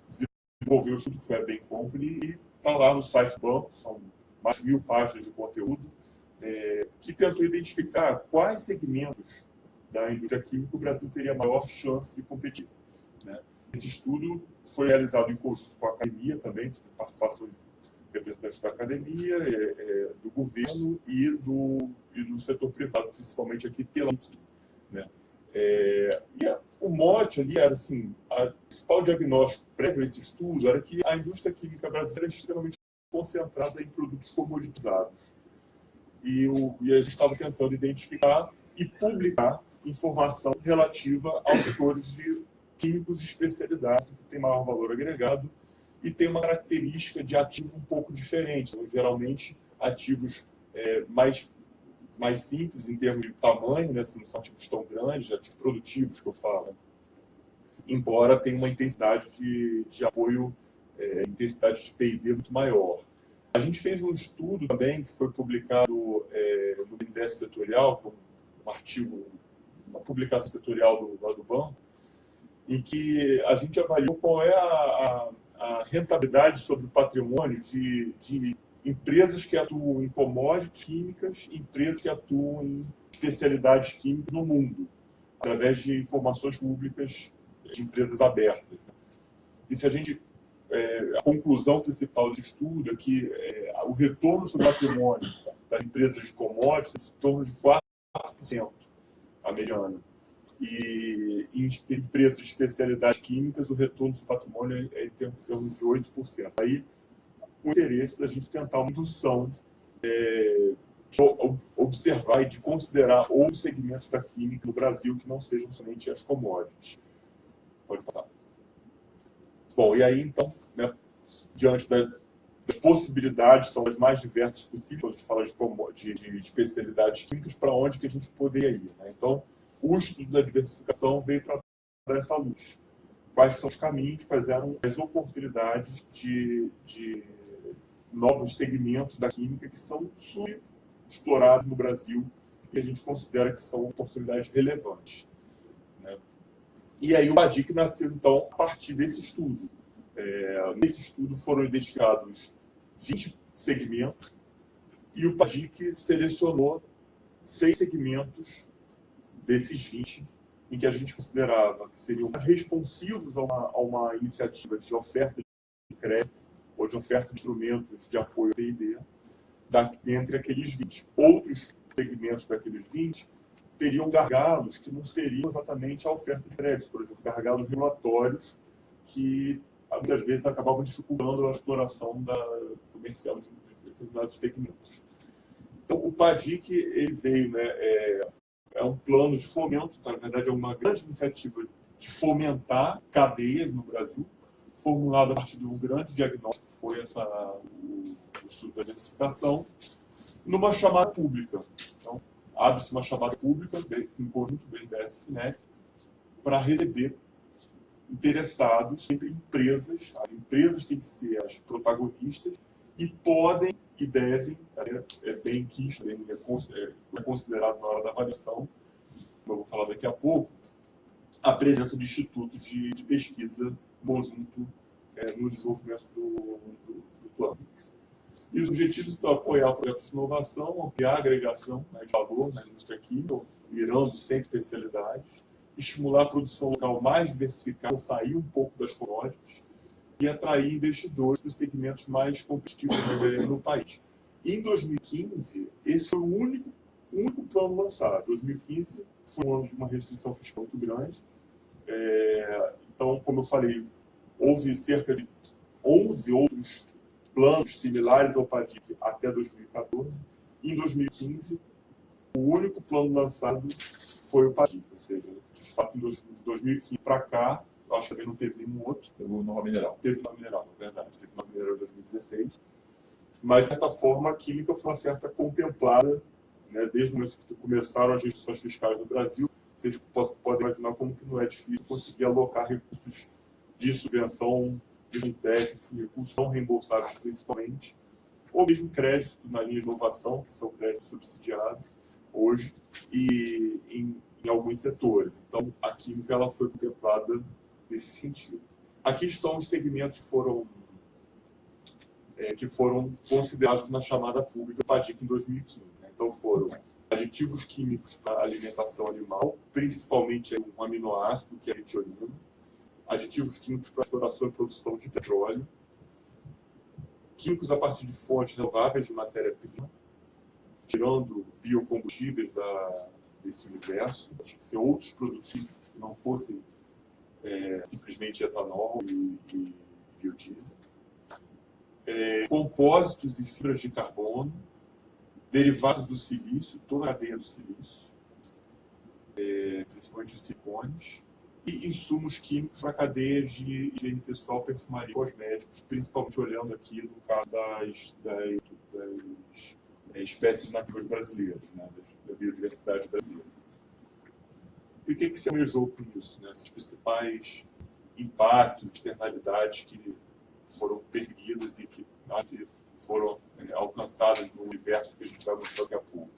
Speaker 6: desenvolver o estudo que foi a Bain Company e está lá no site do banco, são mais de mil páginas de conteúdo, é, que tentou identificar quais segmentos da indústria química o Brasil teria maior chance de competir. Né? Esse estudo foi realizado em conjunto com a academia também, tive participação de representantes da academia, é, é, do governo e do, e do setor privado, principalmente aqui pela né? É, e a, o mote ali era assim, o principal diagnóstico prévio a esse estudo era que a indústria química brasileira é extremamente concentrada em produtos comoditizados. E, o, e a gente estava tentando identificar e publicar informação relativa aos setores de químicos de especialidade, que tem maior valor agregado e tem uma característica de ativo um pouco diferente. São, geralmente, ativos é, mais mais simples em termos de tamanho, né? não são tipos tão grandes, ativos produtivos que eu falo, embora tenha uma intensidade de, de apoio, é, intensidade de P&D muito maior. A gente fez um estudo também que foi publicado é, no BNDES setorial, um artigo, uma publicação setorial do, do banco, em que a gente avaliou qual é a, a, a rentabilidade sobre o patrimônio de, de empresas que atuam em commodities químicas, empresas que atuam em especialidades químicas no mundo, através de informações públicas de empresas abertas. E se a gente é, a conclusão principal do estudo é que é, o retorno sobre o patrimônio das empresas de commodities é em torno de 4% a mediana. E em empresas de especialidades químicas, o retorno sobre o patrimônio é em torno de 8%. Aí, o interesse da gente tentar uma indução é, de observar e de considerar outros segmentos da química no Brasil que não sejam somente as commodities. Pode passar. Bom, e aí, então, né, diante das possibilidades, são as mais diversas possíveis, a gente fala de, de, de especialidades químicas, para onde que a gente poderia ir. Né? Então, o estudo da diversificação veio para dar essa luz. Quais são os caminhos, quais eram as oportunidades de, de novos segmentos da química que são explorados no Brasil e a gente considera que são oportunidades relevantes. E aí o BADIC nasceu, então, a partir desse estudo. É, nesse estudo foram identificados 20 segmentos e o BADIC selecionou seis segmentos desses 20 em que a gente considerava que seriam mais responsivos a uma, a uma iniciativa de oferta de crédito ou de oferta de instrumentos de apoio ao P&D entre aqueles 20. Outros segmentos daqueles 20 teriam gargalos que não seriam exatamente a oferta de crédito, por exemplo, gargalos regulatórios que muitas vezes acabavam dificultando a exploração da comercial de determinados segmentos. Então, o PADIC ele veio, né, é, é um plano de fomento, na verdade é uma grande iniciativa de fomentar cadeias no Brasil, formulado a partir de um grande diagnóstico, que foi essa, o, o estudo da diversificação, numa chamada pública abre-se uma chamada pública, em conjunto BNDES e para receber interessados, sempre empresas. As empresas têm que ser as protagonistas e podem e devem, é, é bem quisto, bem, é, é considerado na hora da avaliação, como eu vou falar daqui a pouco, a presença de institutos de, de pesquisa conjunto é, no desenvolvimento do, do, do plano. E os objetivos estão apoiar projetos de inovação, ampliar a agregação né, de valor na indústria química, mirando sempre especialidades, estimular a produção local mais diversificada, sair um pouco das commodities e atrair investidores dos segmentos mais competitivos no país. Em 2015, esse foi o único, único plano lançado. 2015 foi um ano de uma restrição fiscal muito grande. É, então, como eu falei, houve cerca de 11 outros planos similares ao PADIC até 2014. Em 2015, o único plano lançado foi o PADIC, ou seja, de fato, em 2015 para cá, acho que também não teve nenhum outro.
Speaker 3: Teve o Nova Mineral.
Speaker 6: Teve Nova Mineral, na verdade. Teve Nova Mineral em 2016. Mas, de certa forma, a química foi uma certa contemplada, né, desde o momento que começaram as restrições fiscais no Brasil. Vocês podem imaginar como que não é difícil conseguir alocar recursos de subvenção de técnico, recursos não reembolsáveis principalmente, ou mesmo crédito na linha de inovação, que são créditos subsidiados hoje, e em, em alguns setores. Então, a química ela foi contemplada nesse sentido. Aqui estão os segmentos que foram, é, que foram considerados na chamada pública PADIC em 2015. Né? Então, foram aditivos químicos para alimentação animal, principalmente um aminoácido, que é a metionina, aditivos químicos para exploração e produção de petróleo, químicos a partir de fontes renováveis de matéria-prima, tirando biocombustíveis da, desse universo, tinha que ser outros produtos químicos que não fossem é, simplesmente etanol e, e biodiesel. É, compósitos e fibras de carbono, derivados do silício, toda a cadeia do silício, é, principalmente os silicones, e insumos químicos para cadeias de higiene pessoal, perfumaria e cosméticos, principalmente olhando aqui no caso das, das, das é, espécies nativas brasileiras, né, da, da, biodiversidade brasileira. E o que, que se almejou com isso? Né? Principais impactos, externalidades que foram perseguidas e que foram é, alcançadas no universo que a gente vai mostrar daqui a pouco.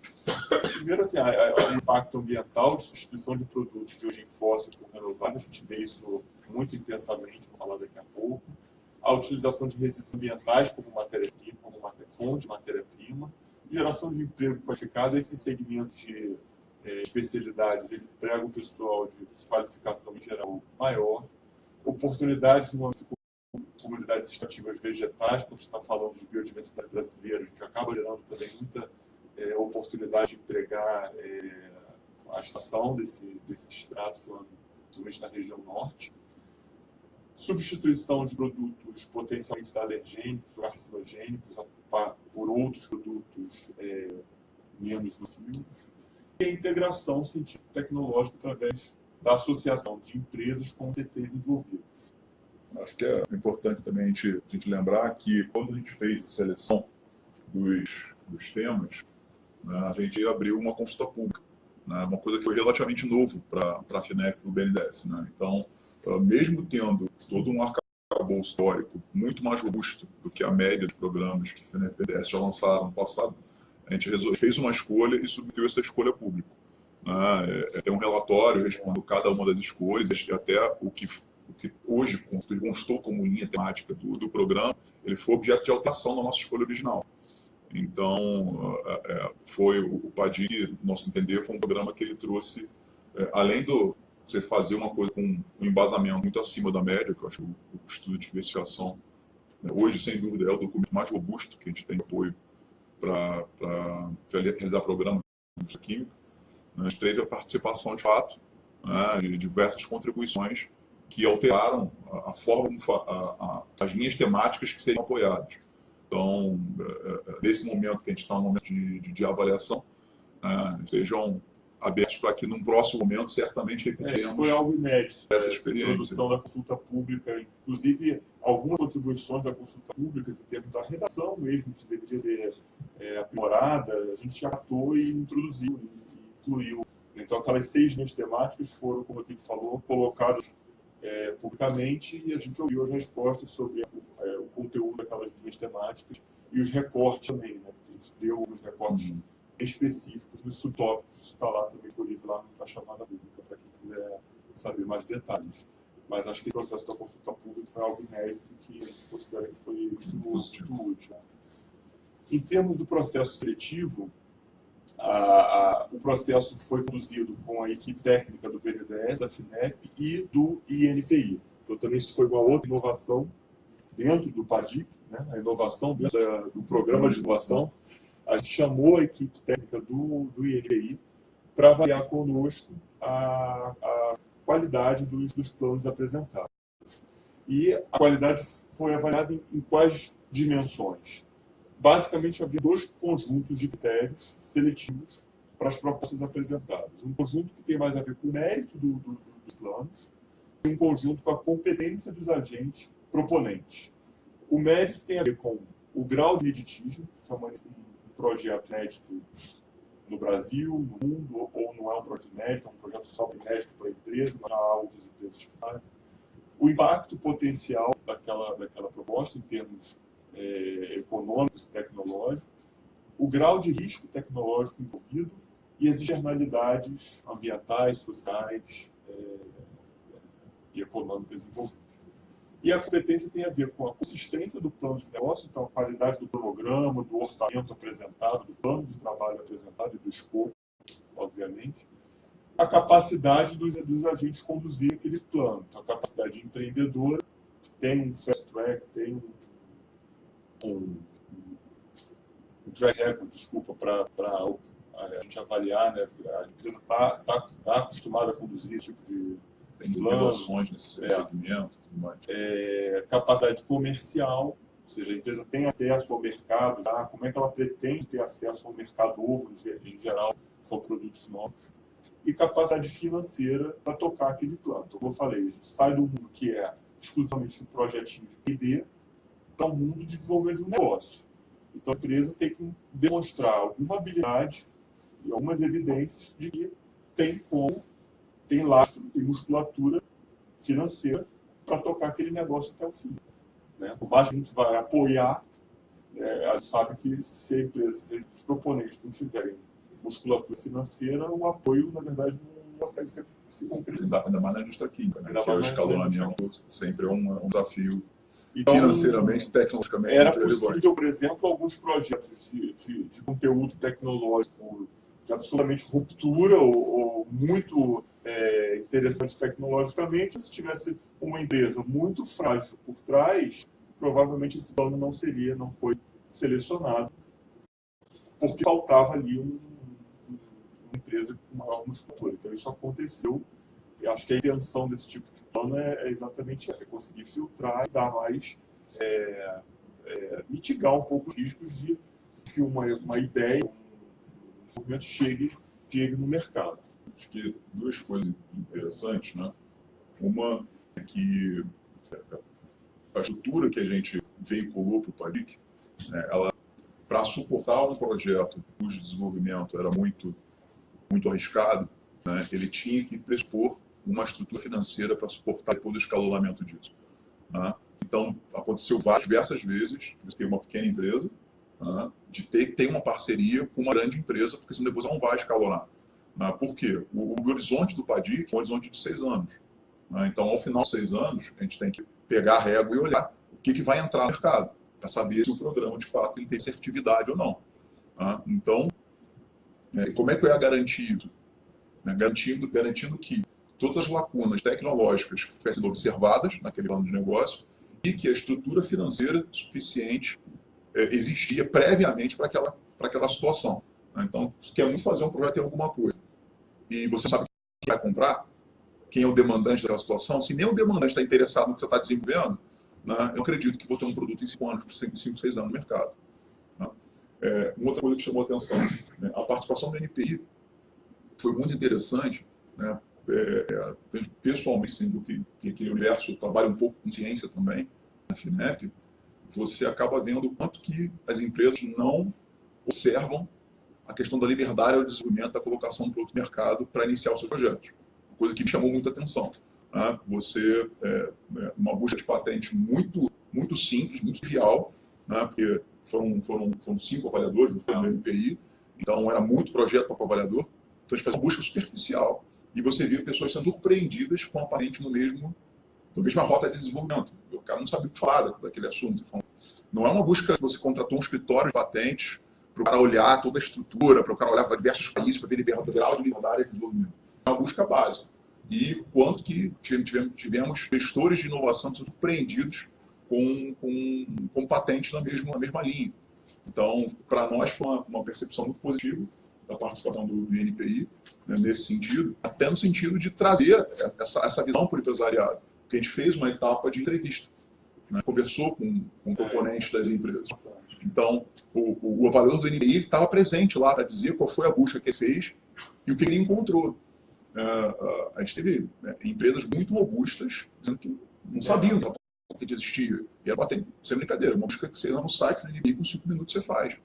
Speaker 6: Primeiro, assim, o impacto ambiental de substituição de produtos de origem fóssil por renováveis, a gente vê isso muito intensamente, vou falar daqui a pouco. A utilização de resíduos ambientais como matéria-prima, como fonte de matéria-prima, geração de emprego qualificado, esses segmentos de é, especialidades, eles empregam pessoal de qualificação em geral maior, oportunidades no âmbito comunidades extrativas vegetais, quando está falando de biodiversidade brasileira, a gente acaba gerando também muita é, oportunidade de empregar é, a estação desse, desse extrato, principalmente na região norte. Substituição de produtos potencialmente alergênicos ou carcinogênicos por outros produtos é, menos nocivos. E a integração científico-tecnológica através da associação de empresas com CTs envolvidos.
Speaker 7: Acho que é importante também a gente, a gente lembrar que quando a gente fez a seleção dos, dos temas, né, a gente abriu uma consulta pública, né, uma coisa que foi relativamente novo para a FINEP e o BNDES. Né? Então, mesmo tendo todo um arcabouço histórico muito mais robusto do que a média de programas que a FINEP e o BNDES já lançaram no passado, a gente fez uma escolha e submeteu essa escolha pública. Né? É, tem um relatório respondendo cada uma das escolhas, até o que, que hoje constou como linha temática do, do programa, ele foi objeto de alteração da nossa escolha original. Então, é, é, foi o PADI, nosso entender, foi um programa que ele trouxe, além do você fazer uma coisa com um embasamento muito acima da média, que eu acho que o, estudo de investigação, né, hoje, sem dúvida, é o documento mais robusto que a gente tem apoio para realizar programa de química. Né, a gente teve a participação, de fato, né, de diversas contribuições que alteraram a, a forma, a, a, as linhas temáticas que seriam apoiadas. Então, é, é, nesse momento que a gente está no momento de, de, de avaliação, né, estejam abertos para que num próximo momento certamente
Speaker 6: repetiremos. É, foi algo inédito, essa, essa introdução da consulta pública, inclusive algumas contribuições da consulta pública em termos da redação mesmo, que deveria ser é, aprimorada, a gente atou e introduziu, e incluiu. Então aquelas seis linhas temáticas foram, como o Rodrigo falou, colocadas é, publicamente e a gente ouviu as respostas sobre é, o conteúdo daquelas linhas temáticas e os recortes também, né? Porque a gente deu os recortes uhum específicos nos subtópicos. Isso está lá também disponível lá na chamada pública, para quem quiser saber mais detalhes. Mas acho que o processo da consulta pública foi algo inédito que a gente considera que foi muito, muito útil. Em termos do processo seletivo, a, a, o processo foi conduzido com a equipe técnica do BNDES, da FINEP e do INPI. Então, também isso foi uma outra inovação dentro do PADIC, né? a inovação dentro da, do programa de inovação, a gente chamou a equipe técnica do, do INPI para avaliar conosco a, a qualidade dos, dos, planos apresentados. E a qualidade foi avaliada em, em quais dimensões? Basicamente, havia dois conjuntos de critérios seletivos para as propostas apresentadas. Um conjunto que tem mais a ver com o mérito do, do, dos planos e um conjunto com a competência dos agentes proponentes. O mérito tem a ver com o grau de litígio, que é uma, projeto inédito no Brasil, no mundo, ou não é um projeto inédito, é um projeto só inédito para a empresa, mas há outras empresas que fazem. O impacto potencial daquela, daquela proposta em termos é, econômicos e tecnológicos, o grau de risco tecnológico envolvido e as externalidades ambientais, sociais é, e econômicas envolvidas. E a competência tem a ver com a consistência do plano de negócio, então a qualidade do cronograma, do orçamento apresentado, do plano de trabalho apresentado e do escopo, obviamente. A capacidade dos, dos agentes conduzir aquele plano. Então, a capacidade empreendedora tem um fast track, tem um, um, um track record, desculpa, para a gente avaliar, né? A empresa está tá, tá acostumada a conduzir esse tipo de
Speaker 7: tem inovações nesse é. segmento.
Speaker 6: É, capacidade comercial, ou seja, a empresa tem acesso ao mercado, tá? como é que ela pretende ter acesso ao mercado ovo, em geral, são produtos novos, e capacidade financeira para tocar aquele plano. Então, como eu falei, a gente sai do mundo que é exclusivamente um projetinho de PD para um mundo de desenvolvimento de um negócio. Então a empresa tem que demonstrar alguma habilidade e algumas evidências de que tem como, tem lastro, tem musculatura financeira para tocar aquele negócio até o fim. Né? Por mais que a gente vai apoiar, é, a gente sabe que se a empresa, se os proponentes não tiverem musculatura financeira, o apoio, na verdade, não consegue ser, se concretizar.
Speaker 7: Ainda mais na indústria química, né? Que é o escalonamento sempre é um, um desafio Financeiramente, tecnologicamente.
Speaker 6: Era possível, por exemplo, alguns projetos de, de, de conteúdo tecnológico de absolutamente ruptura ou, ou muito é, interessante tecnologicamente. Se tivesse uma empresa muito frágil por trás, provavelmente esse plano não seria, não foi selecionado, porque faltava ali um- uma empresa com maior musculatura. Então isso aconteceu. E acho que a intenção desse tipo de plano é, é exatamente essa, é conseguir filtrar e dar mais é, é, mitigar um pouco os riscos de que uma, uma ideia, um desenvolvimento chegue, chegue no mercado.
Speaker 7: Acho que duas coisas interessantes, né? Uma é que a estrutura que a gente veiculou para o PADIC, né, ela, para suportar um projeto cujo desenvolvimento era muito, muito arriscado, né, ele tinha que pressupor uma estrutura financeira para suportar depois o escalonamento disso. né? Então, aconteceu várias, diversas vezes, você tem uma pequena empresa, né, de ter ter uma parceria com uma grande empresa, porque senão depois não vai escalonar. né? Por quê? O, o horizonte do PADIC é um horizonte de seis anos. Então, ao final de seis anos, a gente tem que pegar a régua e olhar o que, que vai entrar no mercado, para saber se o programa, de fato, ele tem assertividade ou não. Então, é, como é que eu ia garantir isso? Né? Garantindo, garantindo que todas as lacunas tecnológicas que fossem observadas naquele plano de negócio e que a estrutura financeira suficiente eh, existia previamente para aquela, para aquela situação. né? Então, você quer muito fazer um projeto em alguma coisa e você sabe quem vai comprar, quem é o demandante daquela situação, se nem o demandante está interessado no que você está desenvolvendo, né, eu acredito que vou ter um produto em 5 anos, 5, 6 anos no mercado. né? É, uma outra coisa que chamou a atenção, né, a participação do NPI foi muito interessante, né, é, é, pessoalmente, sendo que, que aquele universo trabalha um pouco com ciência também, na FINEP, você acaba vendo o quanto que as empresas não observam a questão da liberdade ao desenvolvimento da colocação do produto no mercado para iniciar os seus projetos. Coisa que me chamou muita atenção. né? Você, é, é, uma busca de patente muito, muito simples, muito trivial, né? porque foram, foram, foram cinco avaliadores, não foi no MPI, então era muito projeto para o avaliador. Então a gente faz uma busca superficial e você vê pessoas sendo surpreendidas com a patente no mesmo, na mesma rota de desenvolvimento. O cara não sabe o que falar daquele assunto. Então, não é uma busca que você contratou um escritório de patentes para o cara olhar toda a estrutura, para o cara olhar para diversos países, para ver liberdade, grau de liberdade de desenvolvimento. É uma busca básica. E quanto que tivemos, tivemos gestores de inovação surpreendidos com, com, com patentes na mesma, na mesma linha. Então, para nós foi uma, uma percepção muito positiva da participação do, do INPI né, nesse sentido, até no sentido de trazer essa, essa visão para o empresariado. Porque a gente fez uma etapa de entrevista, né, conversou com, com componentes das empresas. Então, o, o, o avaliador do INPI estava presente lá para dizer qual foi a busca que ele fez e o que ele encontrou. Uh, a gente teve né, empresas muito robustas dizendo que não sabiam que existia. E era patente, sem brincadeira, uma busca que você entra no site do INPI com cinco minutos você faz.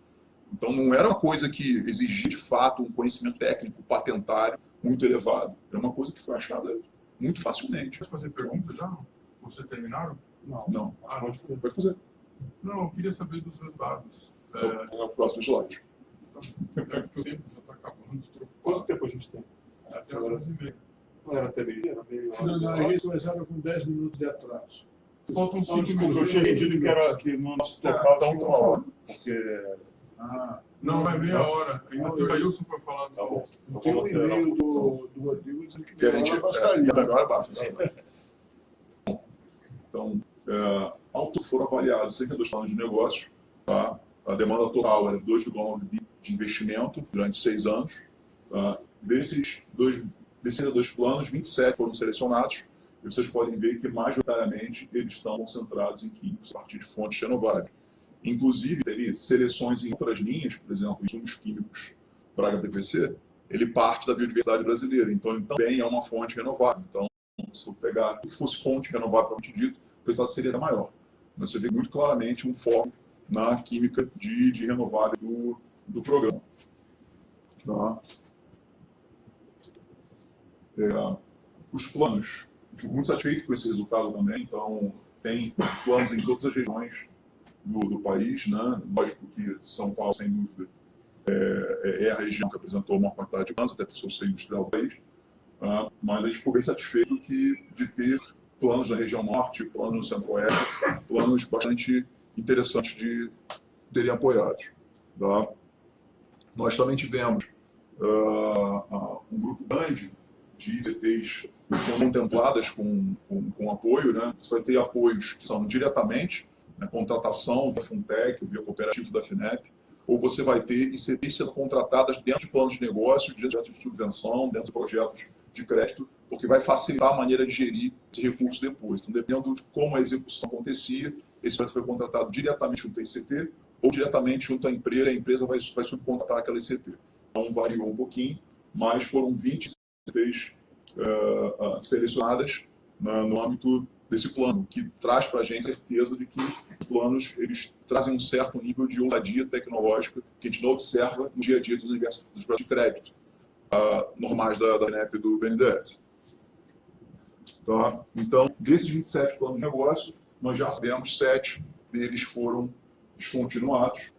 Speaker 7: Então, não era uma coisa que exigia, de fato, um conhecimento técnico, patentário, muito elevado. Era uma coisa que foi achada muito facilmente.
Speaker 2: Quer fazer pergunta já? Você terminaram?
Speaker 6: Não,
Speaker 7: Não,
Speaker 2: Ah,
Speaker 6: pode fazer.
Speaker 7: pode fazer.
Speaker 2: Não, eu queria saber dos resultados. É,
Speaker 7: É o próximo slide.
Speaker 2: é porque o tempo já está acabando.
Speaker 6: Quanto tempo a gente tem?
Speaker 2: até as 11h30.
Speaker 6: Não era até meio? Era meio
Speaker 4: Não, não, eles começaram com 10 minutos de atraso.
Speaker 2: Faltam
Speaker 6: Não,
Speaker 2: 5
Speaker 6: desculpa, eu
Speaker 2: minutos.
Speaker 6: tinha entendido que, era, que no nosso total
Speaker 7: então,
Speaker 6: tinha
Speaker 7: uma hora.
Speaker 6: Porque.
Speaker 2: Ah, não, é meia hora. Ainda tem o Ailson para falar.
Speaker 6: Tá bom. Então
Speaker 4: Tem um
Speaker 6: vamos acelerar
Speaker 4: e-mail do, do Rodrigo dizendo que
Speaker 7: Que a gente.
Speaker 4: bastaria.
Speaker 7: É, e a melhor é baixa. Então, é, ao todo foram avaliados 62 planos de negócio. Tá? A demanda total era 2,9 bi de investimento durante seis anos. Tá? Desses dois, desses dois planos, 27 foram selecionados. E vocês podem ver que, majoritariamente, eles estão concentrados em químicos a partir de fontes renováveis. Inclusive, teve seleções em outras linhas, por exemplo, insumos químicos para HPPC, ele parte da biodiversidade brasileira. Então, ele também é uma fonte renovável. Então, se eu pegar o que fosse fonte renovável, propriamente dito, o resultado seria maior. Mas você vê muito claramente um foco na química de, de renovável do, do programa. Tá? É, os planos, fico muito satisfeito com esse resultado também, então tem planos em todas as regiões do, do país, né? lógico que São Paulo, sem dúvida, é, é, a região que apresentou a maior quantidade de planos, até por ser industrial do país, tá? mas a gente ficou bem satisfeito que, de ter planos na região norte, planos no centro-oeste, planos bastante interessantes de serem apoiados. Tá? Nós também tivemos uh, um grupo grande de ICTs que são contempladas com, com, com, apoio. Né? Você vai ter apoios que são diretamente, né, contratação via Funtech, via cooperativo da FINEP, ou você vai ter ICTs sendo contratadas dentro de planos de negócio, dentro de subvenção, dentro de projetos de crédito, porque vai facilitar a maneira de gerir esse recurso depois. Então, dependendo de como a execução acontecia, esse projeto foi contratado diretamente junto ao ICT ou diretamente junto à empresa, a empresa vai, vai subcontratar aquela ICT. Então, variou um pouquinho, mas foram 20 ICTs uh, uh, selecionadas na, no âmbito desse plano, que traz para a gente a certeza de que os planos eles trazem um certo nível de ousadia tecnológica que a gente não observa no dia a dia do universo dos de crédito uh, normais da, da INEP e do BNDES. Tá? Então, desses 27 planos de negócio, nós já sabemos sete deles foram descontinuados.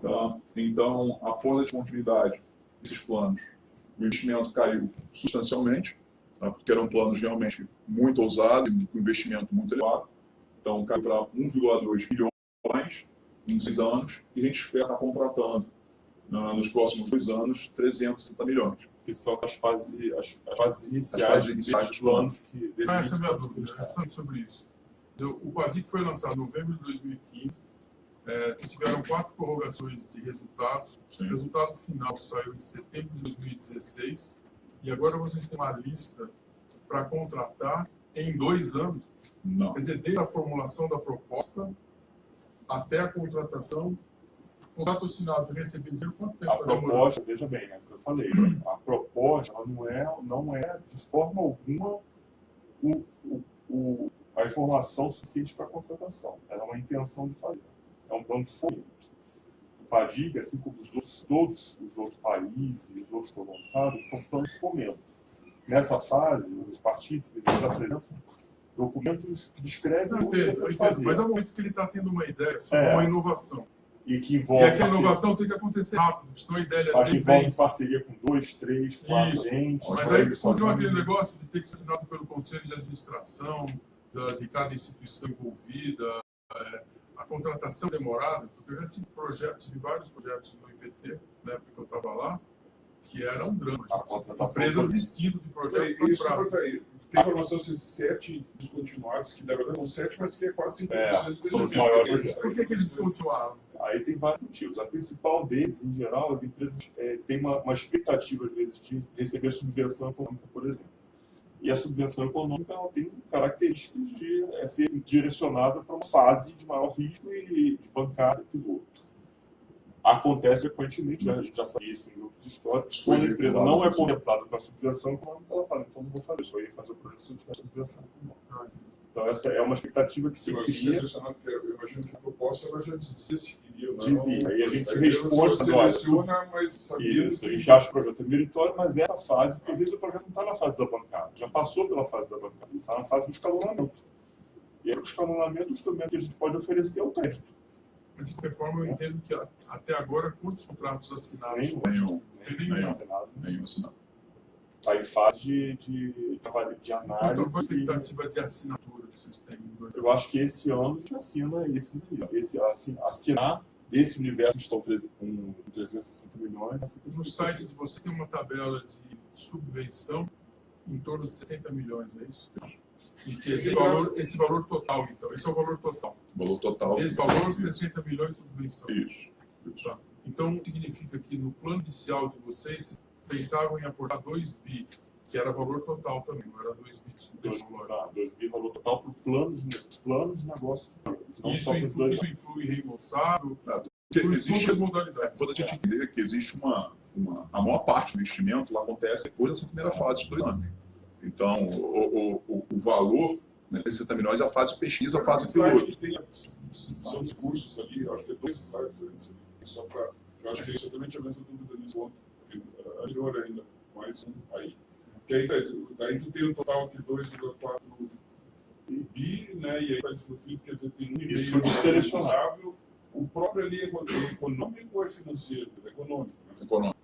Speaker 7: Tá? Então, após a descontinuidade desses planos, o investimento caiu substancialmente, tá? porque eram planos realmente muito ousados, com investimento muito elevado. Então, caiu para 1,2 bilhões em seis anos, e a gente espera estar contratando, nos próximos dois anos, 360 milhões
Speaker 6: que são as fases, as, as fases iniciais desses planos. Que,
Speaker 2: ah, essa é a minha dúvida, é sobre isso. O PADIC foi lançado em novembro de 2015, é, tiveram quatro prorrogações de resultados. Sim. O resultado final saiu em setembro de 2016, e agora vocês têm uma lista para contratar em dois anos.
Speaker 7: Não.
Speaker 2: Quer dizer, desde a formulação da proposta até a contratação, contrato assinado e recebido dinheiro, quanto tempo
Speaker 6: A proposta, veja bem, é o que eu falei, a proposta não é, não é de forma alguma o, o, o, a informação suficiente para a contratação. Ela é uma intenção de fazer. É um plano de fomento. O PADIG, assim como os outros, todos os outros países, os outros que lançados, são planos de fomento. Nessa fase, os partícipes apresentam documentos que descrevem o que
Speaker 2: ele fazer. Mas é o momento que ele está tendo uma ideia sobre é. uma inovação
Speaker 6: e que envolve.
Speaker 2: E aquela inovação tem que acontecer rápido, senão a ideia
Speaker 6: Mas que envolve parceria com dois, três, quatro Isso. entes.
Speaker 2: Mas aí continua aquele negócio de ter que ser assinado pelo conselho de administração da, de cada instituição envolvida, é, a contratação demorada, porque eu já tive projetos, tive vários projetos no IPT, na época que eu estava lá, que era um drama. Empresas desistindo de projetos.
Speaker 1: Isso, tem informação de sete descontinuados, que na verdade são sete, mas que é quase 5%
Speaker 6: é, dos maiores.
Speaker 2: Por que, que eles descontinuaram?
Speaker 6: Aí tem vários motivos. A principal deles, em geral, as empresas é, têm uma, uma, expectativa, às vezes, de receber subvenção econômica, por exemplo. E a subvenção econômica ela tem características de é, ser direcionada para uma fase de maior risco e de bancada piloto. Acontece frequentemente, a gente já sabe isso em grupos históricos, quando a empresa não é conectada com a subvenção econômica, ela fala, então não vou fazer, só ia fazer o projeto se tiver subvenção econômica. Então, essa é uma expectativa que se
Speaker 1: eu
Speaker 6: cria.
Speaker 1: Eu imagino que a proposta ela já dizia se queria. Não,
Speaker 6: dizia. Aí a gente responde.
Speaker 1: seleciona, mas sabia.
Speaker 6: Isso, a gente acha o projeto é meritório, mas essa fase, às vezes o projeto não está na fase da bancada, já passou pela fase da bancada, está na fase do escalonamento. E aí, o escalonamento, o instrumento que a gente pode oferecer é o crédito.
Speaker 2: Mas, de qualquer forma, eu entendo que até agora, quantos contratos assinados?
Speaker 7: Nenhum. Nenhum. Nenhum, assinado. Nenhum assinado.
Speaker 6: Aí fase de, de, de análise.
Speaker 2: Então, qual a expectativa de assinatura vocês têm?
Speaker 6: Eu acho que esse ano a gente assina esses esse, assinar esse universo que estão com 360 milhões.
Speaker 2: No site de você tem uma tabela de subvenção em torno de 60 milhões, é isso? E esse valor, esse valor total, então, esse é o valor total.
Speaker 7: Valor total.
Speaker 2: Esse valor, 60 milhões de subvenção.
Speaker 7: Isso. isso.
Speaker 2: Tá. Então, significa que no plano inicial de vocês, pensavam em aportar 2 bi, que era valor total também, não era 2 bi de subvenção.
Speaker 6: 2 bi valor total para o plano de, plano de negócio.
Speaker 2: Isso inclui, isso inclui reembolsável,
Speaker 7: ah, existe, as modalidades. Quando a gente entender que existe uma, uma... A maior parte do investimento lá acontece depois dessa primeira fase de dois anos. Então, o, o, o, o valor né, 60 milhões é a fase pesquisa, a fase piloto.
Speaker 1: são recursos ali, eu acho que é dois slides antes, só para. Eu acho que isso também tinha essa dúvida nesse ponto, porque, uh, anterior ainda, mais um aí. Que aí, daí tu tem um total de 2,4 bi, né? E aí faz no fim, quer dizer, tem um e
Speaker 6: Isso
Speaker 1: meio
Speaker 6: selecionável.
Speaker 1: O próprio ali é econômico ou é financeiro? É econômico. Né?
Speaker 7: Econômico.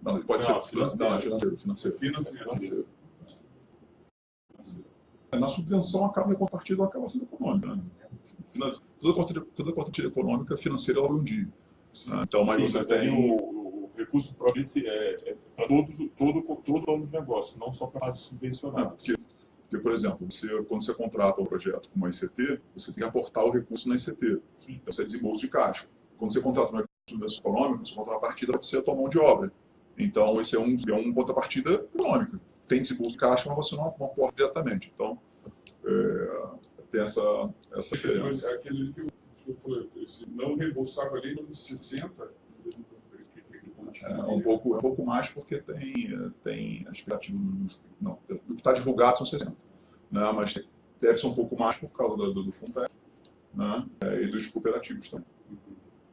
Speaker 7: Não, ele pode
Speaker 6: Não,
Speaker 7: ser financeiro. Não, é financeiro, financeiro.
Speaker 1: Financeiro.
Speaker 7: Financeiro. Na subvenção, acaba a contrapartida acaba sendo econômica. Né? Toda contrapartida, toda contrapartida econômica financeira ela vai um dia. né? Então, mas
Speaker 6: Sim,
Speaker 7: você
Speaker 6: mas
Speaker 7: tem.
Speaker 6: o recurso esse é, é para todos, todo, todo de negócio, não só para subvencionar.
Speaker 7: porque, porque, por exemplo, você, quando você contrata um projeto com uma ICT, você tem que aportar o recurso na ICT.
Speaker 6: Sim.
Speaker 7: Então, você é desembolso de caixa. Quando você contrata uma subvenção econômica, sua contrapartida pode ser a tua mão de obra. Então, esse é um, é uma contrapartida econômica. Tem desembolso de caixa, mas você não, não aporta diretamente. Então, é, tem essa, essa diferença.
Speaker 1: Mas aquele que eu, falei, esse não reembolsável ali, no 60,
Speaker 7: É um pouco, é um pouco mais porque tem, tem a expectativa. Não, do que está divulgado são 60. Né? Mas deve ser um pouco mais por causa do, do, do né? Eh, e dos cooperativos também.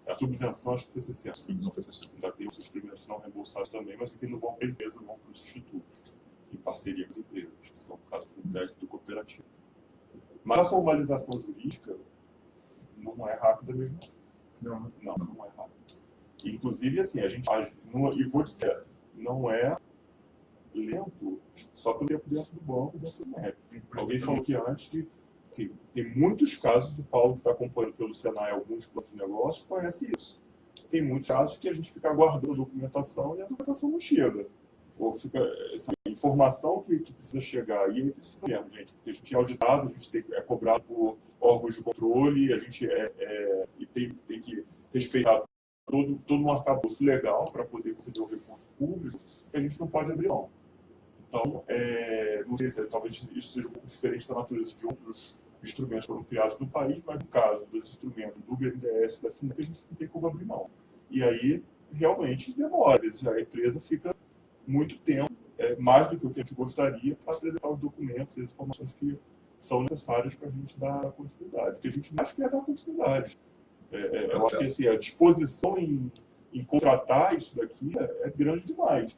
Speaker 6: A subvenção acho que foi 60.
Speaker 7: Não foi 60.
Speaker 6: Já tem os instrumentos não reembolsados também, mas que não vão para a empresa, vão para os institutos, em parceria com as empresas, que são, no caso, o Fundec do cooperativo. Mas a formalização jurídica não é rápida mesmo.
Speaker 2: Não?
Speaker 6: Não, não é rápida. Inclusive, assim, a gente. numa- E vou dizer, não é lento só pelo tempo dentro do banco, dentro do MEP. Alguém falou que antes de. Assim, tem muitos casos, o Paulo, que está acompanhando pelo Senai alguns planos de negócio, conhece isso. Tem muitos casos que a gente fica aguardando documentação e a documentação não chega. Ou fica essa informação que, que precisa chegar. E aí precisa mesmo, gente, porque a gente é auditado, a gente tem, é cobrado por órgãos de controle, a gente é, é- e tem, tem que respeitar todo, todo um arcabouço legal para poder receber o recurso público, que a gente não pode abrir mão. Então, é, não sei se talvez isso seja um pouco diferente da natureza de outros instrumentos que foram criados no país, mas no caso dos instrumentos do BNDES da FINEP, a gente não tem como abrir mão. E aí, realmente, demora. A empresa fica muito tempo, é, mais do que o que a gente gostaria, para apresentar os documentos e as informações que são necessárias para a gente dar continuidade. Porque a gente mais quer dar continuidade. É, é, eu acho que assim, a disposição em, em contratar isso daqui é, é grande demais.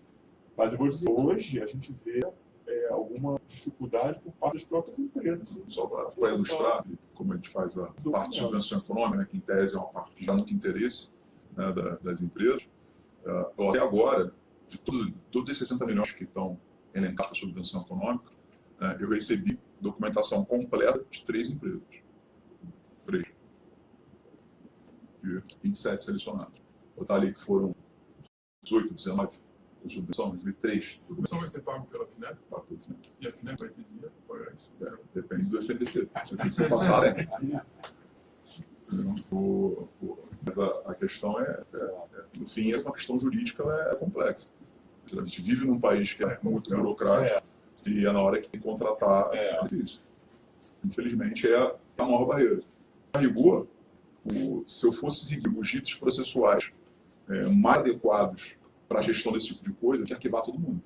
Speaker 6: Mas eu vou dizer, hoje a gente vê é, alguma dificuldade por parte das próprias empresas.
Speaker 7: Só para ilustrar como a gente faz a parte de subvenção econômica, né, que em tese é uma parte que dá muito interesse né, da- das empresas. Eu até agora, de todos, todos esses 60 milhões que estão elencados para subvenção econômica, né, eu recebi documentação completa de três empresas. Três. De 27 selecionados. Botar ali que foram 18, 19 com subvenção, recebi três
Speaker 2: A subvenção vai ser pago pela FINEP
Speaker 7: para tudo. né?
Speaker 2: e a FINEP vai para pagar isso.
Speaker 7: É, Depende do FNDT. Se o passar, né? O- o- Mas a, a questão é, é- é, no fim, é uma questão jurídica ela é, complexa. A gente vive num país que é muito burocrático e é na hora que tem que contratar
Speaker 6: É.
Speaker 7: é difícil. Infelizmente, é a maior barreira. A rigor, o- se eu fosse seguir os ritos processuais é, mais adequados para a gestão desse tipo de coisa, eu tinha que arquivar todo mundo.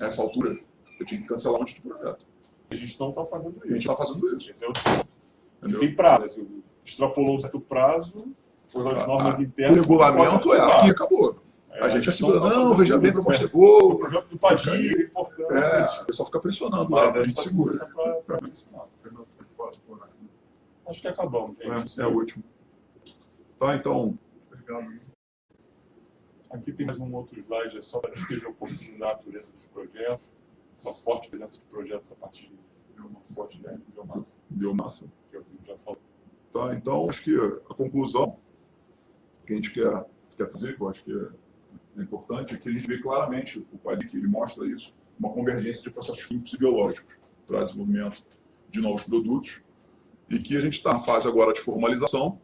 Speaker 7: Nessa altura, eu tinha que cancelar um monte de projeto.
Speaker 6: A gente não está fazendo
Speaker 7: A gente
Speaker 6: isso.
Speaker 7: está fazendo isso.
Speaker 6: Esse é o tem prazo. Extrapolou um certo prazo, por as
Speaker 7: Ah,
Speaker 6: normas
Speaker 7: O
Speaker 6: internas.
Speaker 7: regulamento
Speaker 6: pode
Speaker 7: é aqui, acabou.
Speaker 6: É,
Speaker 7: A gente
Speaker 6: não
Speaker 7: assegura,
Speaker 6: tá
Speaker 7: não,
Speaker 6: fazendo
Speaker 7: veja bem,
Speaker 6: isso,
Speaker 7: proposta é
Speaker 6: O
Speaker 7: boa.
Speaker 6: projeto do Padir é importante.
Speaker 7: É, o pessoal fica pressionando lá, a
Speaker 6: a
Speaker 7: gente segura.
Speaker 6: para mencionar.
Speaker 2: Fernando, pode pôr aqui.
Speaker 6: Acho que acabamos, gente.
Speaker 7: É, é o último. Tá, então,
Speaker 2: Obrigado.
Speaker 6: Aqui tem mais um outro slide, é só para descrever um pouquinho da natureza dos projetos, uma forte presença de projetos a partir de uma forte né, de biomassa,
Speaker 7: biomassa.
Speaker 6: que eu já falei.
Speaker 7: Tá, então, acho que a conclusão que a gente quer, quer fazer, que eu acho que é, é importante, é que a gente vê claramente, o PADIC ele mostra isso, uma convergência de processos químicos e biológicos para desenvolvimento de novos produtos, e que a gente está na fase agora de formalização,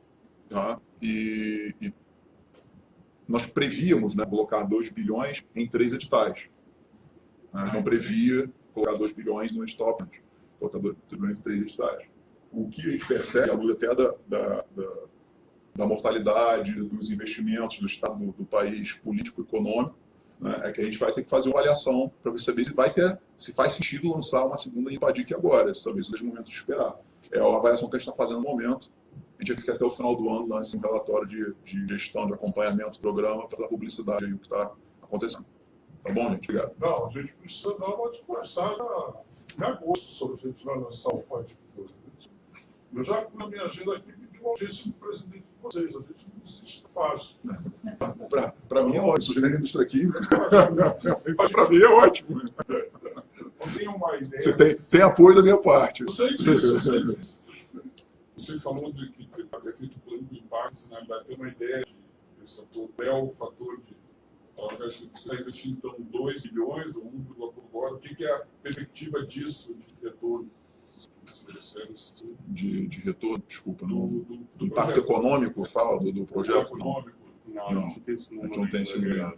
Speaker 7: tá? e, e nós prevíamos né, colocar 2 bilhões em três editais. A gente não previa colocar 2 bilhões no edital colocar 2 bilhões em três editais o que a gente percebe, até da, da, da, da mortalidade, dos investimentos do Estado do, do país político econômico, né, é que a gente vai ter que fazer uma avaliação para saber se vai ter, se faz sentido lançar uma segunda Impadic agora, se é o momento de esperar. É a avaliação que a gente está fazendo no momento. A gente quer até o final do ano lance um relatório de, de gestão, de acompanhamento do programa para dar publicidade aí o que está acontecendo. Tá bom, gente? Obrigado.
Speaker 5: Não, a gente precisa dar uma desconversada em agosto sobre a gente vai lançar o código. Eu já na minha agenda aqui pedi uma audiência com o presidente de vocês. A gente não desiste fácil.
Speaker 7: Para mim é ótimo, sou gerente da indústria química. Mas para mim é ótimo.
Speaker 5: Tenho uma ideia.
Speaker 7: Você tem, tem apoio da minha parte.
Speaker 5: Eu sei disso, eu sei disso.
Speaker 1: Você falou de que ter feito o plano de impactos, na verdade, tem uma ideia de esse fator, é o fator de. Você investir, então, 2 bilhões ou 1,1 agora, o que, é a perspectiva disso de retorno?
Speaker 7: De, de retorno, desculpa.
Speaker 1: Do, do,
Speaker 7: Do impacto econômico, fala, do, do projeto?
Speaker 1: econômico.
Speaker 8: Não,
Speaker 7: Não,
Speaker 8: não
Speaker 7: não tem esse
Speaker 8: ainda.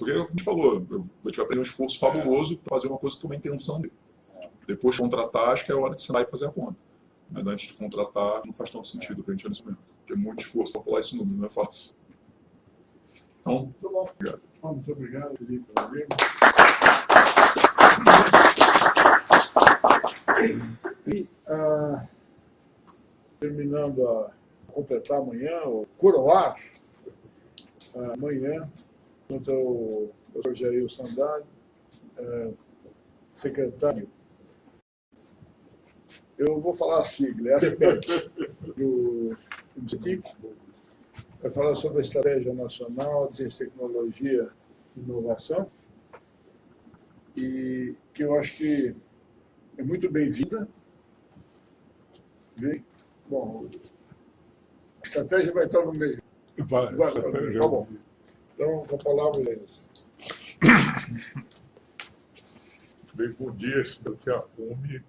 Speaker 7: Porque, como a gente falou, a gente vai fazer um esforço fabuloso para fazer uma coisa que é uma intenção dele. Depois de contratar, acho que é hora de sentar e fazer a conta. Mas antes de contratar, não faz tanto sentido para a gente nesse momento. Porque é muito esforço para pular esse número, não é fácil. Então,
Speaker 4: Muito bom.
Speaker 7: Obrigado.
Speaker 4: Muito obrigado, Felipe. E, ah, terminando a completar amanhã, o coroar ah, amanhã, junto ao doutor Jair Sandari, ah, secretário. Eu vou falar a sigla, é a ASPEC, do IBCTIC, vai falar sobre a Estratégia Nacional de Tecnologia e Inovação, e que eu acho que é muito bem-vinda. Bem, Bom, a estratégia vai estar no meio.
Speaker 5: Vai,
Speaker 4: Vai, vai, tá bom. Então, com a palavra, eles.
Speaker 5: Bem, bom dia, espero que a fome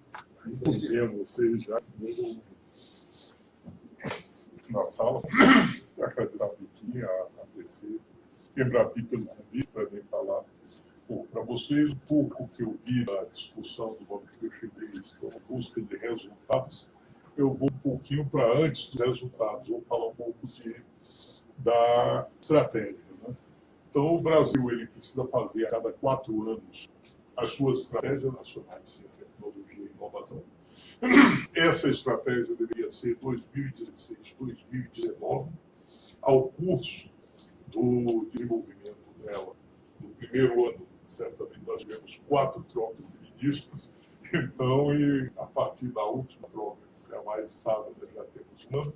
Speaker 5: entendemos vocês já na sala. Agradecer a Vitinha, a PC, Embrapi pelo convite para vir falar para vocês um pouco que eu vi da discussão do momento que eu cheguei a busca de resultados. Eu vou um pouquinho para antes dos resultados, vou falar um pouco de, da estratégia. Então, o Brasil ele precisa fazer a cada quatro anos as suas estratégias nacionais de tecnologia e inovação. Essa estratégia deveria ser 2016-2019, ao curso do desenvolvimento dela. No primeiro ano, certamente, nós tivemos quatro trocas de ministros, então, e a partir da última troca, que é a mais nós já temos um ano,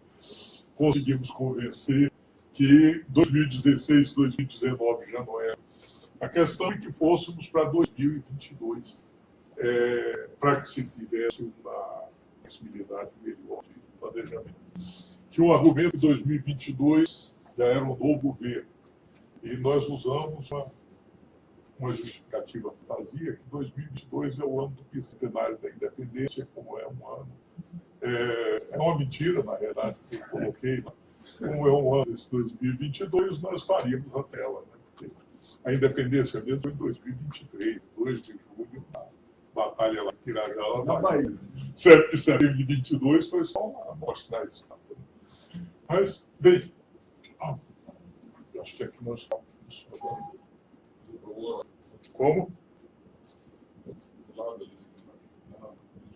Speaker 5: conseguimos convencer que 2016, 2019 já não era. A questão é que fôssemos para 2022, é, para que se tivesse uma possibilidade melhor de planejamento. Tinha um argumento que 2022 já era um novo governo. E nós usamos uma, uma justificativa fantasia que 2022 é o ano do bicentenário da independência, como é um ano. É, é uma mentira, na realidade, que eu coloquei. Como é um ano esse 2022, nós faríamos a tela. Né? Porque a independência mesmo foi em 2023, 2 de julho, na Batalha lá em Pirajá,
Speaker 4: Na Bahia.
Speaker 5: 7 de setembro de 22 foi só uma mostrar isso. Mas, bem, ah, eu acho que aqui nós estamos funcionando. Como?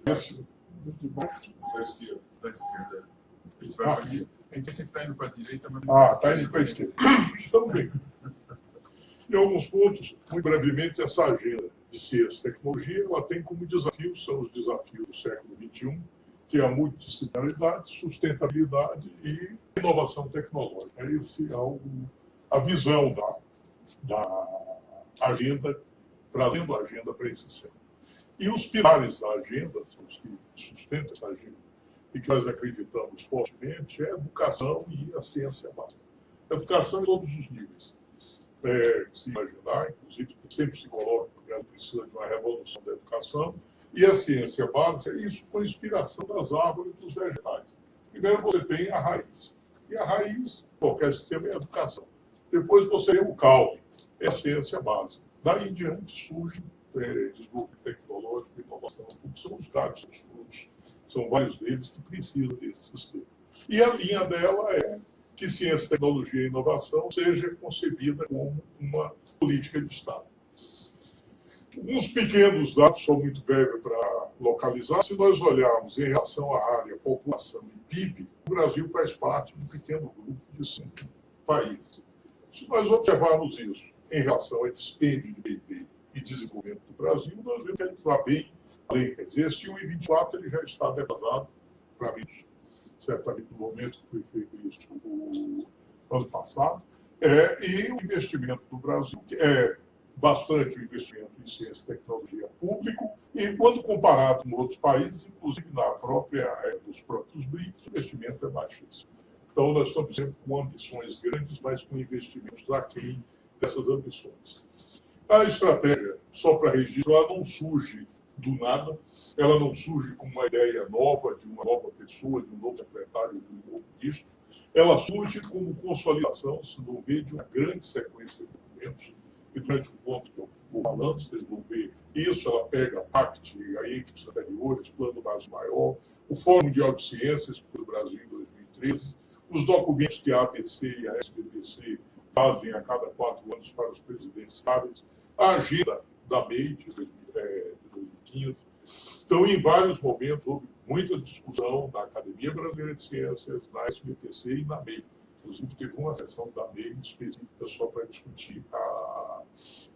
Speaker 5: Esse,
Speaker 1: Da esquerda.
Speaker 2: da esquerda. A gente vai
Speaker 5: Ah.
Speaker 2: Gente sempre está indo para a direita, mas
Speaker 5: Ah, está indo para a esquerda. Estamos bem. Em alguns pontos, muito brevemente, essa agenda de ciência e tecnologia, ela tem como desafio, são os desafios do século XXI, que é a multidisciplinaridade, sustentabilidade e inovação tecnológica. Esse é algo, a visão da, da agenda, trazendo a agenda para esse século. E os pilares da agenda, os que sustentam essa agenda, e que nós acreditamos fortemente, é a educação e a ciência básica. Educação em todos os níveis. É, se imaginar, inclusive, sempre se coloca que ela precisa de uma revolução da educação, e a ciência básica, isso com inspiração das árvores e dos vegetais. Primeiro você tem a raiz. E a raiz, qualquer sistema, é a educação. Depois você tem o caule, é a ciência básica. Daí em diante surge é, desenvolvimento tecnológico, inovação, porque são os são os frutos. São vários deles que precisam desse sistema. E a linha dela é que ciência, tecnologia e inovação seja concebida como uma política de Estado. Uns pequenos dados, são muito breves para localizar. Se nós olharmos em relação à área, população e PIB, o Brasil faz parte de um pequeno grupo de cinco países. Se nós observarmos isso em relação ao dispêndio de PIB e desenvolvimento do Brasil, nós vemos que ele está bem além. Quer dizer, esse 1,24 ele já está defasado para mim, certamente no momento que foi feito isso o ano passado. É, e o investimento do Brasil, é bastante o investimento em ciência e tecnologia público, e quando comparado com outros países, inclusive na própria, é, dos próprios BRICS, o investimento é baixíssimo. Então, nós estamos sempre com ambições grandes, mas com investimentos aquém dessas ambições. A estratégia, só para registro, ela não surge do nada, ela não surge com uma ideia nova, de uma nova pessoa, de um novo secretário, de um novo ministro, ela surge como consolidação, se não vê, de uma grande sequência de documentos e durante o ponto que eu vou falando, vocês vão ver isso, ela pega a PACT, a equipes anteriores, Plano Base Maior, o Fórum de que foi do Brasil em 2013, os documentos que a ABC e a SBPC fazem a cada quatro anos para os presidenciáveis, a agenda da MEI de 2015. Então, em vários momentos, houve muita discussão na Academia Brasileira de Ciências, na SBPC e na MEI. Inclusive, teve uma sessão da MEI específica só para discutir a,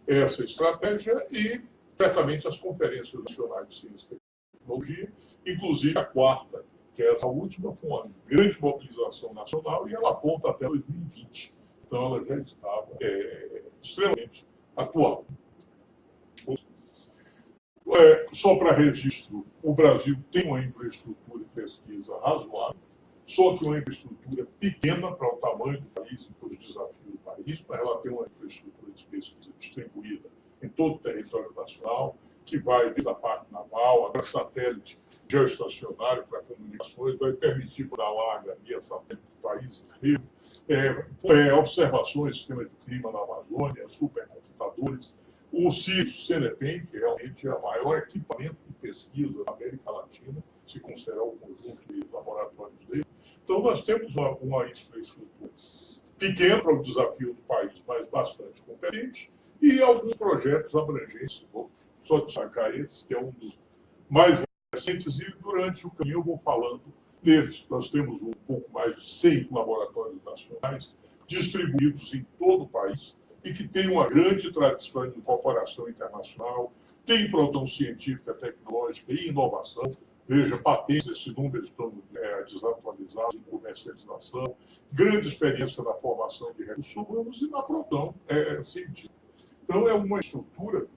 Speaker 5: essa estratégia e, certamente, as conferências nacionais de ciência e tecnologia, inclusive a quarta, que é essa última, com uma grande mobilização nacional, e ela aponta até 2020. Então, ela já estava é, extremamente atual. É, só para registro, o Brasil tem uma infraestrutura de pesquisa razoável, só que uma infraestrutura pequena para o tamanho do país e para os desafios do país, mas ela tem uma infraestrutura de pesquisa distribuída em todo o território nacional, que vai desde a parte naval, até satélite geoestacionário para comunicações, vai permitir para larga via satélite do país inteiro, é, é, observações do sistema de clima na Amazônia, supercomputadores, o CIRS CENEPEM, que realmente é o maior equipamento de pesquisa da América Latina, se considerar o conjunto de laboratórios dele. Então, nós temos uma, uma infraestrutura pequena para o desafio do país, mas bastante competente, e alguns projetos abrangentes. Vou só destacar esse, que é um dos mais recentes, e durante o caminho eu vou falando deles. Nós temos um pouco mais de 100 laboratórios nacionais distribuídos em todo o país, e que tem uma grande tradição de incorporação internacional, tem produção científica, tecnológica e inovação. Veja, patentes, esses números estão é, desatualizados em comercialização, grande experiência na formação de recursos humanos e na produção é, científica. Então, é uma estrutura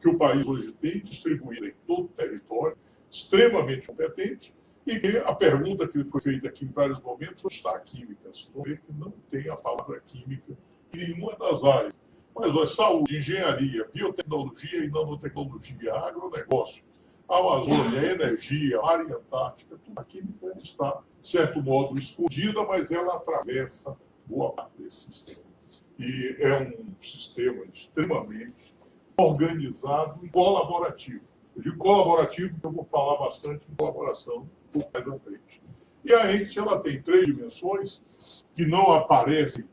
Speaker 5: que o país hoje tem, distribuída em todo o território, extremamente competente, e a pergunta que foi feita aqui em vários momentos está a química. Vocês vão que não tem a palavra química em nenhuma das áreas. Mas olha, saúde, engenharia, biotecnologia e nanotecnologia, agronegócio, Amazônia, energia, área antártica, tudo a química está, de certo modo, escondida, mas ela atravessa boa parte desse sistema. E é um sistema extremamente organizado e colaborativo. Eu digo colaborativo porque eu vou falar bastante em colaboração pouco mais à frente. E a ENCT, ela tem três dimensões que não aparecem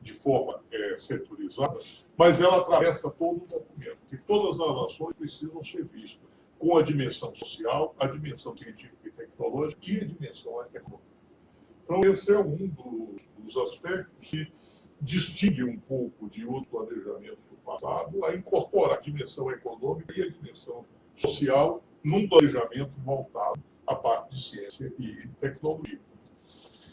Speaker 5: de forma é, setorizada, mas ela atravessa todo o documento, que todas as ações precisam ser vistas com a dimensão social, a dimensão científica e tecnológica e a dimensão econômica. Então, esse é um dos, dos aspectos que distingue um pouco de outros planejamentos do passado, a incorporar a dimensão econômica e a dimensão social num planejamento voltado à parte de ciência e tecnologia.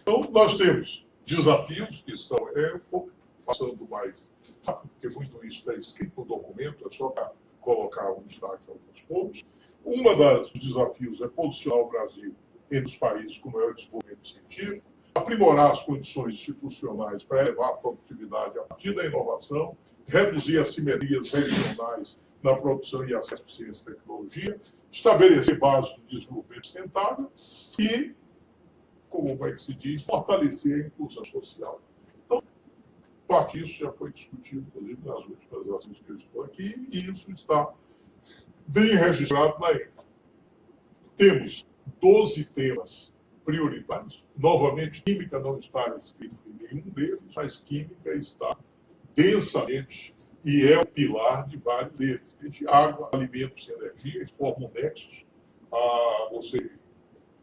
Speaker 5: Então, nós temos desafios que estão é, um pouco passando mais rápido, porque muito isso está escrito no documento, é só para colocar um destaque alguns pontos. Uma dos desafios é posicionar o Brasil entre os países com maior desenvolvimento científico, aprimorar as condições institucionais para elevar a produtividade a partir da inovação, reduzir as simetrias regionais na produção e acesso à ciência e tecnologia, estabelecer bases de desenvolvimento sustentável e como é que se diz, fortalecer a inclusão social. Então, parte disso já foi discutido, inclusive, nas últimas ações que eu estou aqui, e isso está bem registrado na ENCA. Temos 12 temas prioritários. Novamente, química não está escrito em nenhum deles, mas química está densamente e é o pilar de vários deles. De água, alimentos e energia, eles formam nexos. Ah, você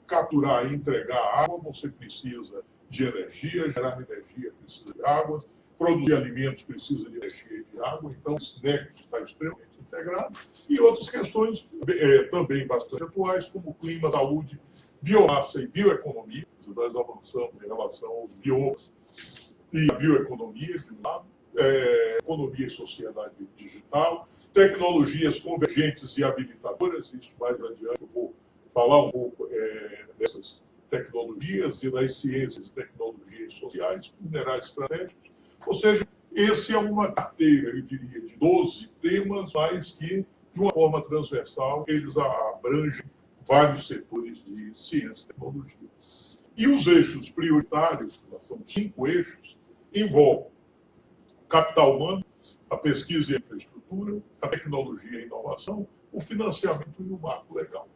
Speaker 5: capturar e entregar água, você precisa de energia, gerar energia precisa de água, produzir alimentos precisa de energia e de água, então esse nexo está extremamente integrado. E outras questões é, também bastante atuais, como clima, saúde, biomassa e bioeconomia, nós avançamos em relação aos biomas e a bioeconomia, de um lado, é, economia e sociedade digital, tecnologias convergentes e habilitadoras, isso mais adiante eu vou falar um pouco é, dessas tecnologias e das ciências e tecnologias sociais, minerais estratégicos, ou seja, esse é uma carteira, eu diria, de 12 temas, mas que, de uma forma transversal, eles abrangem vários setores de ciência e tecnologia. E os eixos prioritários, são cinco eixos, envolvem capital humano, a pesquisa e a infraestrutura, a tecnologia e a inovação, o financiamento e o marco legal.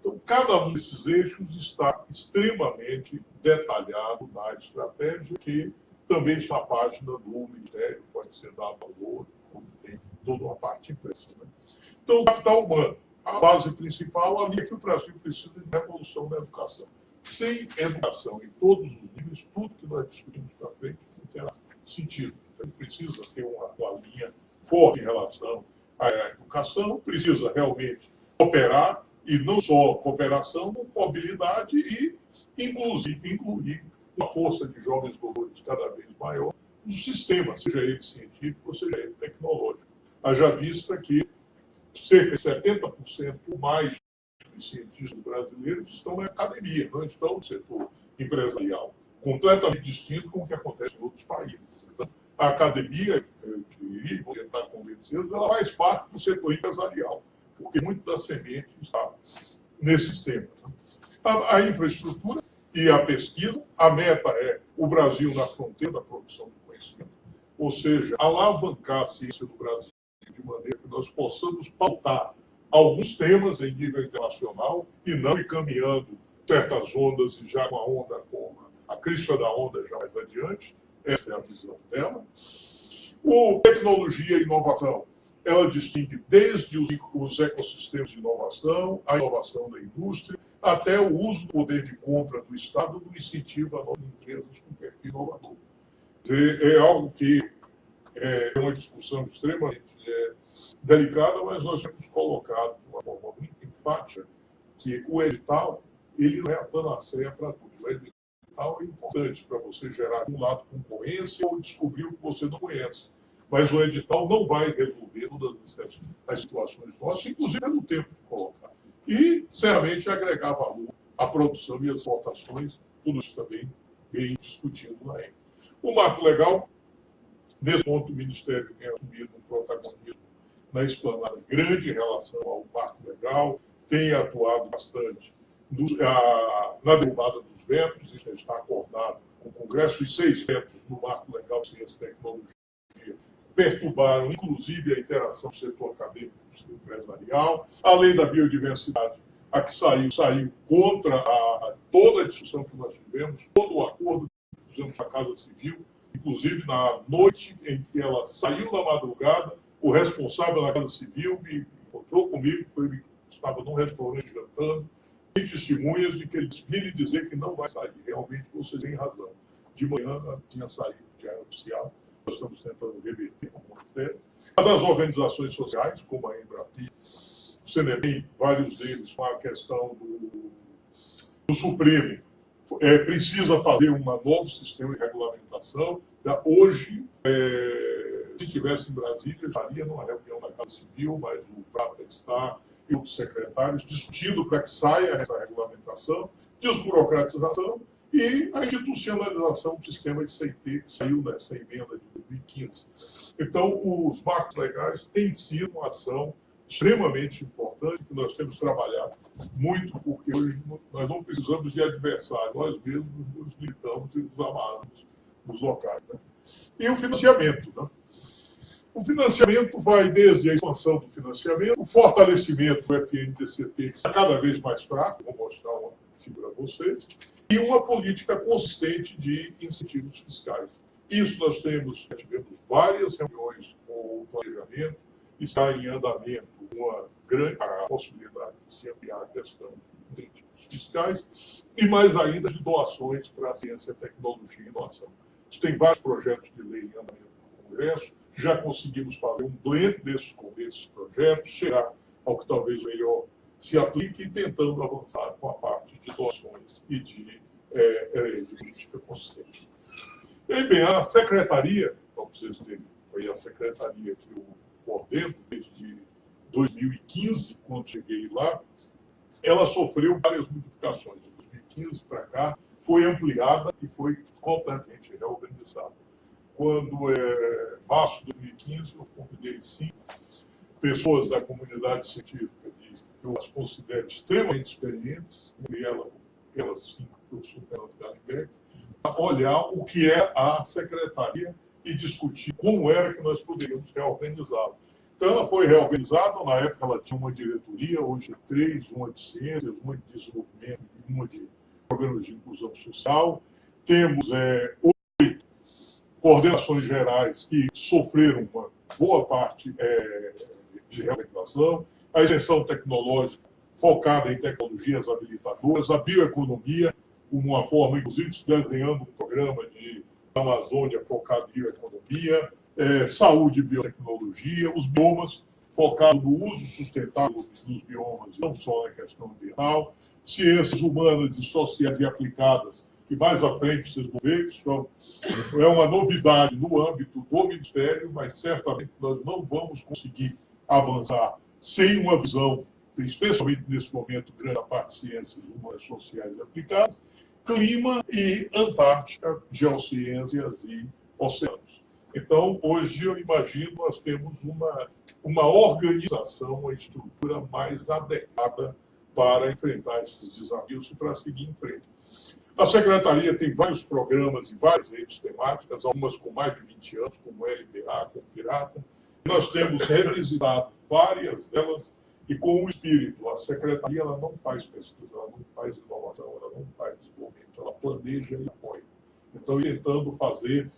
Speaker 5: Então, cada um desses eixos está extremamente detalhado na estratégia, que também está na página do Ministério, pode ser dado valor, como tem toda uma parte impressa. Né? Então, capital humano, a base principal, ali é que o Brasil precisa de revolução na educação. Sem educação em todos os níveis, tudo que nós discutimos para frente não terá sentido. Então, precisa ter uma, uma linha forte em relação à educação, precisa realmente operar, e não só cooperação, mobilidade e, inclusive, incluir uma força de jovens doutores cada vez maior no sistema, seja ele científico, seja ele tecnológico. Haja vista que cerca de 70% ou mais dos cientistas brasileiros estão na academia, não estão no setor empresarial, completamente distinto com o que acontece em outros países. Então, a academia, eu diria, vou tentar convencê-los, ela faz parte do setor empresarial, porque muito da semente está nesse sistema. A, a infraestrutura e a pesquisa, a meta é o Brasil na fronteira da produção de conhecimento, ou seja, alavancar a ciência do Brasil de maneira que nós possamos pautar alguns temas em nível internacional e não ir caminhando certas ondas e já com a onda, com a crista da onda já mais adiante. Essa é a visão dela. O tecnologia e inovação, ela distingue desde os ecossistemas de inovação, a inovação da indústria, até o uso do poder de compra do Estado no incentivo a novas empresas com perfil inovador. É algo que é uma discussão extremamente é, delicada, mas nós temos colocado de uma forma muito enfática que o edital ele não é a panaceia para tudo. O edital é importante para você gerar, de um lado, concorrência ou descobrir o que você não conhece. Mas o edital não vai resolver todas as situações nossas, inclusive no tempo de colocar. E, sinceramente, agregar valor à produção e às exportações, tudo isso também bem discutido na época. O marco legal Nesse ponto, o Ministério tem assumido um protagonismo na esplanada grande em relação ao marco legal, tem atuado bastante no, a, na derrubada dos vetos, isso está acordado com o Congresso, e seis vetos no marco legal ciência e tecnologia perturbaram, inclusive, a interação do setor acadêmico com o setor empresarial. A lei da biodiversidade, a que saiu, saiu contra a, a toda a discussão que nós tivemos, todo o acordo que fizemos com a Casa Civil, inclusive na noite em que ela saiu da madrugada, o responsável da Casa Civil me encontrou comigo, foi, estava num restaurante jantando, tem testemunhas de que ele me dizer que não vai sair. Realmente você tem razão. De manhã tinha saído, já era oficial, nós estamos tentando reverter com o Ministério. A das organizações sociais, como a Embrapi, o CNEM, vários deles com a questão do, do Supremo, é, precisa fazer um novo sistema de regulamentação. Hoje, é, se tivesse em Brasília, estaria numa reunião da Casa Civil, mas o Prata está e outros secretários discutindo para que saia essa regulamentação, desburocratização e a institucionalização do sistema de CIT, que saiu nessa emenda de 2015. Então, os marcos legais têm sido uma ação extremamente importante que nós temos trabalhado muito, porque hoje nós não precisamos de adversário, nós mesmos nos militamos e nos amarramos nos locais. Né? E o financiamento. Né? O financiamento vai desde a expansão do financiamento, o fortalecimento do FNTCT, que está cada vez mais fraco, vou mostrar uma figura a vocês, e uma política consistente de incentivos fiscais. Isso nós temos, tivemos várias reuniões com o planejamento, está em andamento uma grande a possibilidade de se ampliar a questão de incentivos fiscais e mais ainda de doações para a ciência, tecnologia e inovação. Tem vários projetos de lei em andamento no Congresso, já conseguimos fazer um blend desses, desses projetos, chegar ao que talvez melhor se aplique, tentando avançar com a parte de doações e de, é, é, de política consciente. E bem, a secretaria, para vocês terem, foi a secretaria que eu coordeno desde 2015, quando cheguei lá, ela sofreu várias modificações. De 2015 para cá, foi ampliada e foi completamente reorganizada. Quando, é, março de 2015, eu convidei cinco pessoas da comunidade científica, que eu as considero extremamente experientes, e ela, elas cinco, professor Fernando Garnbeck, a olhar o que é a secretaria e discutir como era que nós poderíamos reorganizá-la. Então, ela foi reorganizada, na época ela tinha uma diretoria, hoje é três, uma de ciências, uma de desenvolvimento e uma de programas de inclusão social. Temos é, oito coordenações gerais que sofreram uma boa parte é, de reorganização. A extensão tecnológica focada em tecnologias habilitadoras, a bioeconomia, uma forma, inclusive, desenhando um programa de Amazônia focado em bioeconomia, é, saúde e biotecnologia, os biomas, focado no uso sustentável dos biomas, não só na questão ambiental, ciências humanas e sociais e aplicadas, que mais à frente vocês vão ver, isso é uma novidade no âmbito do Ministério, mas certamente nós não vamos conseguir avançar sem uma visão, especialmente nesse momento, grande da parte de ciências humanas, sociais e aplicadas, clima e Antártica, geociências e oceanos. Então, hoje, eu imagino, nós temos uma, uma organização, uma estrutura mais adequada para enfrentar esses desafios e para seguir em frente. A Secretaria tem vários programas e várias redes temáticas, algumas com mais de 20 anos, como LPA, como Pirata. Nós temos revisitado várias delas e com o espírito. A Secretaria ela não faz pesquisa, ela não faz inovação, ela não faz desenvolvimento, ela planeja e apoia. Então, tentando fazer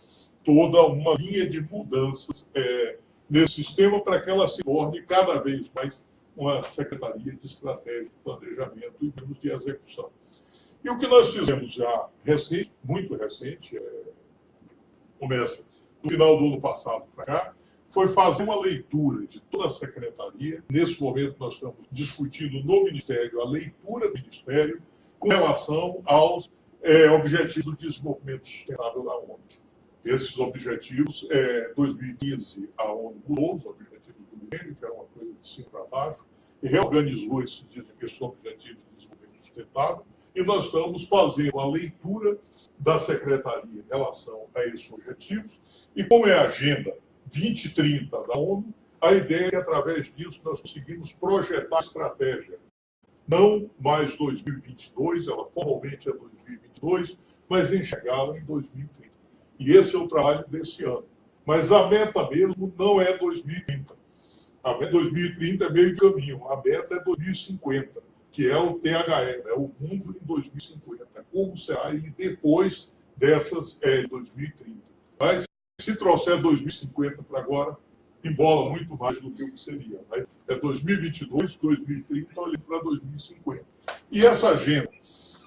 Speaker 5: toda uma linha de mudanças é, nesse sistema para que ela se torne cada vez mais uma secretaria de estratégia, planejamento e de execução. E o que nós fizemos já recente, muito recente, é, começa no final do ano passado para cá, foi fazer uma leitura de toda a secretaria. Nesse momento, nós estamos discutindo no Ministério a leitura do Ministério com relação aos é, Objetivos de Desenvolvimento Sustentável da ONU esses objetivos, é, 2015, a ONU mudou os objetivos do milênio, que era uma coisa de cima para baixo, e reorganizou esses, esses objetivos de desenvolvimento sustentável, e nós estamos fazendo a leitura da Secretaria em relação a esses objetivos, e como é a Agenda 2030 da ONU, a ideia é que, através disso, nós conseguimos projetar estratégia. Não mais 2022, ela formalmente é 2022, mas enxergá-la em 2030. E esse é o trabalho desse ano. Mas a meta mesmo não é 2030. A meta 2030 é meio caminho. A meta é 2050, que é o THE, né? o mundo em 2050. Como será ele depois dessas é, 2030. Mas se trouxer 2050 para agora, embola muito mais do que o que seria. Né? É 2022, 2030, olhando para 2050. E essa agenda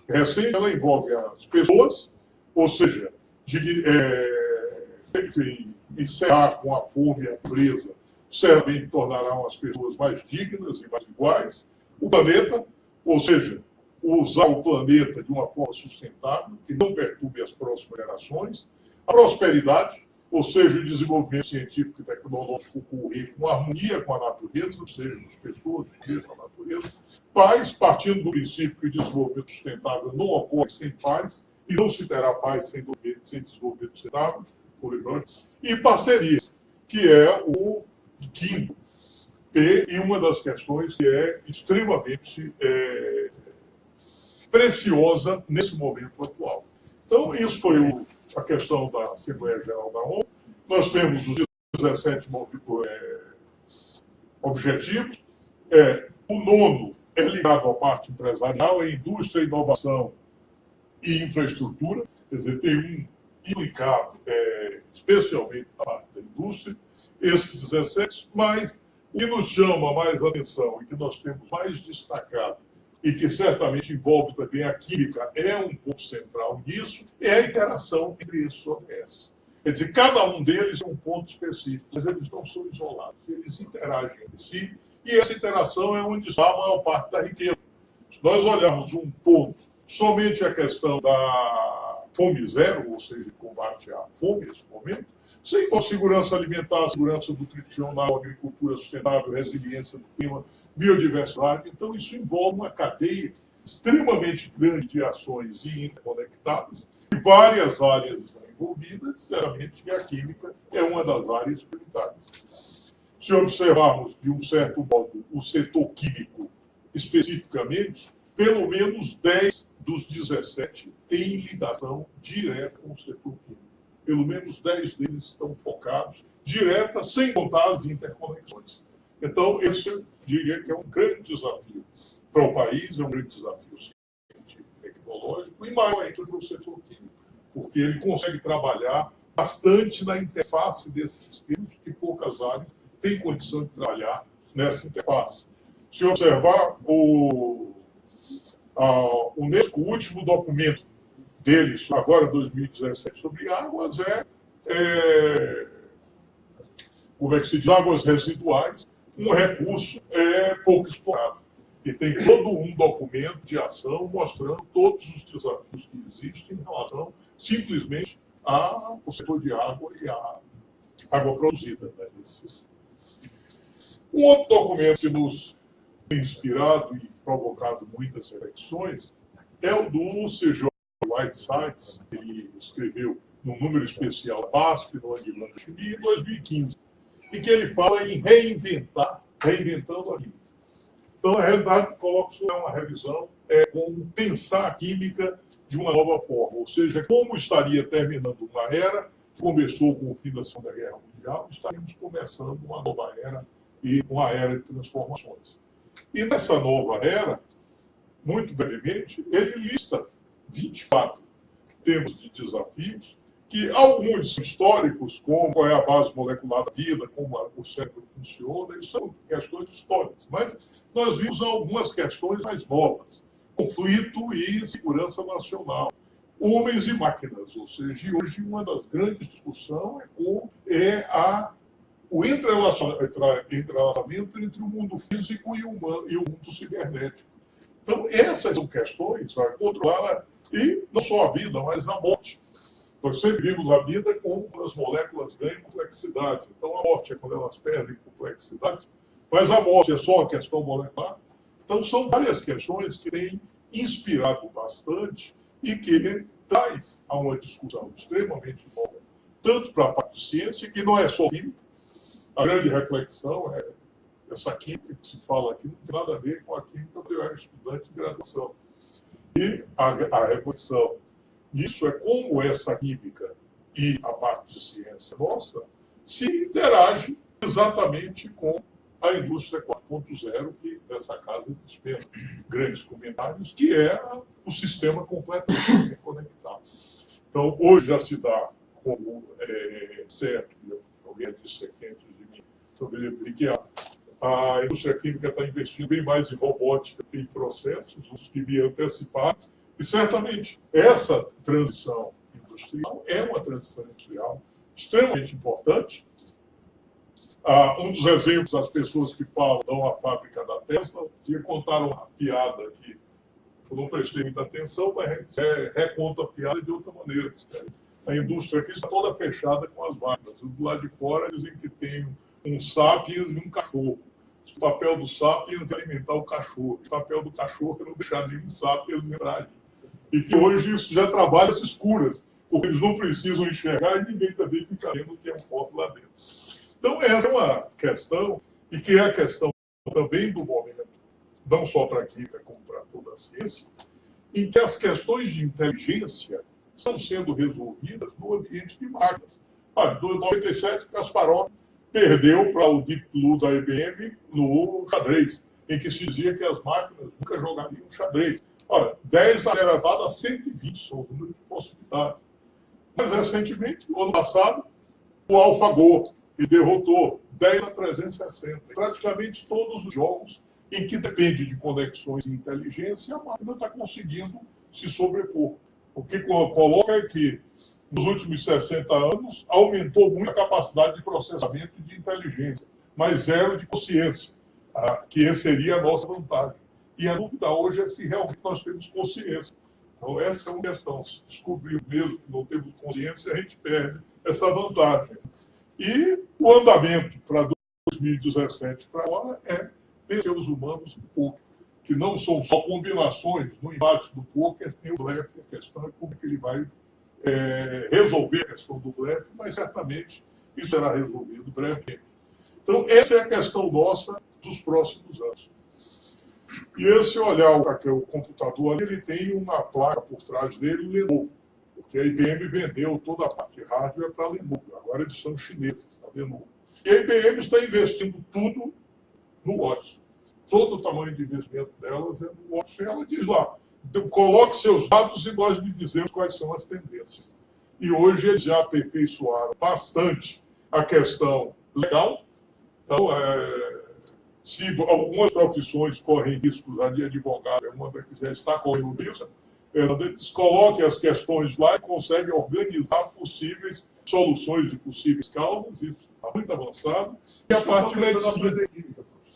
Speaker 5: recente, ela envolve as pessoas, ou seja, de é, enfim, encerrar com a fome e a pobreza, certamente tornarão as pessoas mais dignas e mais iguais. O planeta, ou seja, usar o planeta de uma forma sustentável, que não perturbe as próximas gerações. A prosperidade, ou seja, o desenvolvimento científico e tecnológico ocorrer com harmonia com a natureza, ou seja, as pessoas com a natureza. Paz, partindo do princípio que o desenvolvimento sustentável não ocorre sem paz, e não se terá paz sem, sem desenvolvimento sustentável, e parcerias, que é o quinto P, e uma das questões que é extremamente é, preciosa nesse momento atual. Então, isso foi o, a questão da Assembleia Geral da ONU. Nós temos os 17 é, objetivos. É, o nono é ligado à parte empresarial, é indústria, inovação e infraestrutura, quer dizer, tem um implicado, é, especialmente na parte da indústria, esses 17, mas o que nos chama mais atenção e que nós temos mais destacado e que certamente envolve também a química, é um ponto central nisso, é a interação entre esses ODS. Quer dizer, cada um deles é um ponto específico, mas eles não são isolados, eles interagem entre si, e essa interação é onde está a maior parte da riqueza. Se nós olharmos um ponto, somente a questão da fome zero, ou seja, combate à fome nesse momento, sem com segurança alimentar, segurança nutricional, agricultura sustentável, resiliência do clima, biodiversidade. Então, isso envolve uma cadeia extremamente grande de ações e interconectadas, e várias áreas estão envolvidas, sinceramente, e a química é uma das áreas prioritárias. Se observarmos, de um certo modo, o setor químico especificamente, pelo menos 10 dos 17 têm ligação direta com o setor químico pelo menos 10 deles estão focados, direta, sem contar as interconexões. Então, esse eu diria que é um grande desafio para o país, é um grande desafio científico, tecnológico, e maior ainda para o setor químico, porque ele consegue trabalhar bastante na interface desses sistemas, que poucas áreas têm condição de trabalhar nessa interface. Se observar o, a, o último documento deles, agora 2017, sobre águas, é, é como é que se diz, águas residuais, um recurso é, pouco explorado. E tem todo um documento de ação mostrando todos os desafios que existem em relação simplesmente ao setor de água e à água produzida. Né, um outro documento que nos tem inspirado e provocado muitas reflexões é o do CJ Whitesides, ele escreveu num número especial BASF, no Anguilano Chimia, em 2015, em que ele fala em reinventar, reinventando a química. Então, na realidade, coloco isso é uma revisão, é como pensar a química de uma nova forma, ou seja, como estaria terminando uma era que começou com o fim da Segunda Guerra Mundial, estaríamos começando uma nova era e uma era de transformações. E nessa nova era, muito brevemente, ele lista 24 temas de desafios, que alguns são históricos, como qual é a base molecular da vida, como o cérebro funciona, isso são questões históricas. Mas nós vimos algumas questões mais novas. Conflito e segurança nacional. Homens e máquinas, ou seja, hoje uma das grandes discussões é como é a, o entrelaçamento entre o mundo físico e o, humano, e o mundo cibernético. Então, essas são questões, a controlar e não só a vida, mas a morte. Nós sempre vimos a vida como as moléculas ganham complexidade. Então, a morte é quando elas perdem complexidade, mas a morte é só uma questão molecular. Então, são várias questões que têm inspirado bastante e que traz a uma discussão extremamente nova, tanto para a parte de ciência, que não é só química. A grande reflexão é essa química que se fala aqui não tem nada a ver com a química que eu era estudante de graduação. E a, a reflexão nisso é como essa química e a parte de ciência nossa se interage exatamente com a indústria 4.0, que nessa casa dispensa grandes comentários, que é o sistema completamente conectado. Então, hoje já se dá como é, certo, alguém disse aqui mim, sobre que a indústria química está investindo bem mais em robótica e em processos, os que me anteciparam, e certamente essa transição industrial é uma transição industrial extremamente importante. Ah, um dos exemplos das pessoas que falam da fábrica da Tesla, que contaram uma piada aqui, eu não prestei muita atenção, mas reconta a piada de outra maneira. A indústria aqui está toda fechada com as máquinas. Do lado de fora dizem que tem um sapiens e um cachorro. O papel do sapiens é alimentar o cachorro. O papel do cachorro é não deixar nenhum sapiens entrar. E que hoje isso já trabalha as escuras, porque eles não precisam enxergar e ninguém também fica vendo que é um corpo lá dentro. Então, essa é uma questão, e que é a questão também do momento, não só para a química, como para toda a ciência, em que as questões de inteligência estão sendo resolvidas no ambiente de máquinas. Ah, em 97, Kasparov perdeu para o Deep Blue da IBM no xadrez, em que se dizia que as máquinas nunca jogariam xadrez. Ora, 10 elevado a 120 são o número de possibilidades. Mais recentemente, no ano passado, o AlphaGo, e derrotou 10 a 360. Praticamente todos os jogos em que depende de conexões e inteligência, a máquina está conseguindo se sobrepor. O que coloca é que, nos últimos 60 anos, aumentou muito a capacidade de processamento de inteligência, mas zero de consciência, que seria a nossa vantagem. E a dúvida hoje é se realmente nós temos consciência. Então, essa é uma questão. Se descobrir mesmo que não temos consciência, a gente perde essa vantagem. E o andamento para 2017 para agora é vencer os humanos no poker, que não são só combinações no embate do poker, tem o blefe, a questão é como é que ele vai é, resolver a questão do blefe, mas certamente isso será resolvido brevemente. Então, essa é a questão nossa dos próximos anos. E esse olhar o computador ali, ele tem uma placa por trás dele, Lenovo porque a IBM vendeu toda a parte de hardware para a Lenovo. Agora eles são chineses, a Lenovo. E a IBM está investindo tudo no Watson. Todo o tamanho de investimento delas é no Watson. E ela diz lá, coloque seus dados e nós lhe dizemos quais são as tendências. E hoje eles já aperfeiçoaram bastante a questão legal. Então, é, se algumas profissões correm riscos, a de advogado é uma que já está correndo risco, eles coloquem as questões lá e conseguem organizar possíveis soluções de possíveis causas, isso está muito avançado. E a parte medicina.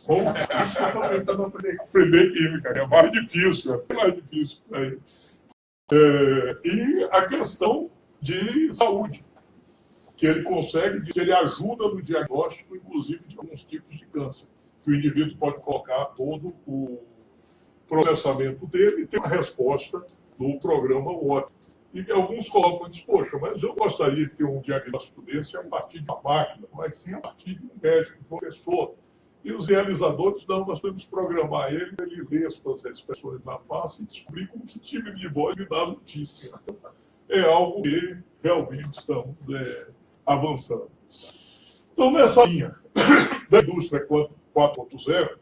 Speaker 5: Como? Isso eu estou tentando aprender. aprender química, é mais difícil, é mais difícil. É. É, e a questão de saúde, que ele consegue, que ele ajuda no diagnóstico, inclusive, de alguns tipos de câncer, que o indivíduo pode colocar todo o processamento dele e tem uma resposta no programa ótimo. E alguns colocam dizem, poxa, mas eu gostaria de ter um diagnóstico desse a partir de uma máquina, mas sim a partir de um médico, um professor. E os realizadores, não, nós temos que programar ele, ele ler as suas expressões na face e descobrir como que time de voz lhe dá notícia. É algo que realmente estamos é, avançando. Então, nessa linha da indústria 4.0,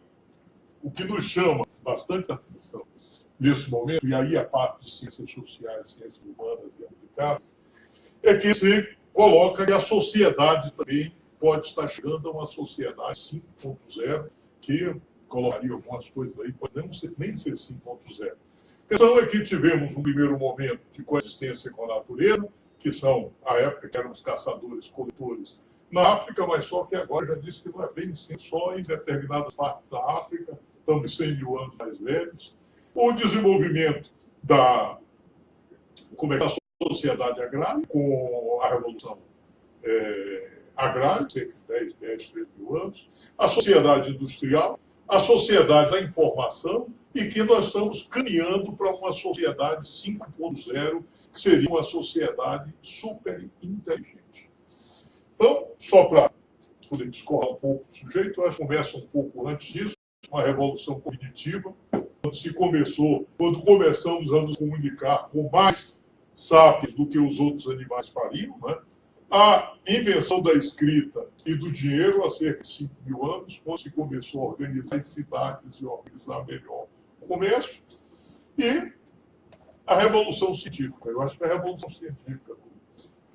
Speaker 5: o que nos chama bastante atenção nesse momento, e aí a parte de ciências sociais, ciências humanas e aplicadas, é que se coloca que a sociedade também pode estar chegando a uma sociedade 5.0, que colocaria algumas coisas aí, pode não ser, nem ser 5.0. A questão é que tivemos um primeiro momento de coexistência com a natureza, que são, a época que eram os caçadores, coletores na África, mas só que agora já disse que não é bem assim, só em determinadas partes da África, estamos 100 mil anos mais velhos. O desenvolvimento da, como é, da sociedade agrária, com a Revolução é, Agrária, cerca de 10, 10, 13 mil anos, a sociedade industrial, a sociedade da informação, e que nós estamos caminhando para uma sociedade 5.0, que seria uma sociedade super inteligente. Então, só para poder discorrer um pouco do sujeito, nós conversa um pouco antes disso, uma revolução cognitiva, quando se começou, quando começamos a nos comunicar com mais sapiens do que os outros animais fariam, né? A invenção da escrita e do dinheiro há cerca de 5 mil anos, quando se começou a organizar as cidades e organizar melhor o comércio, e a Revolução Científica. Eu acho que a Revolução Científica do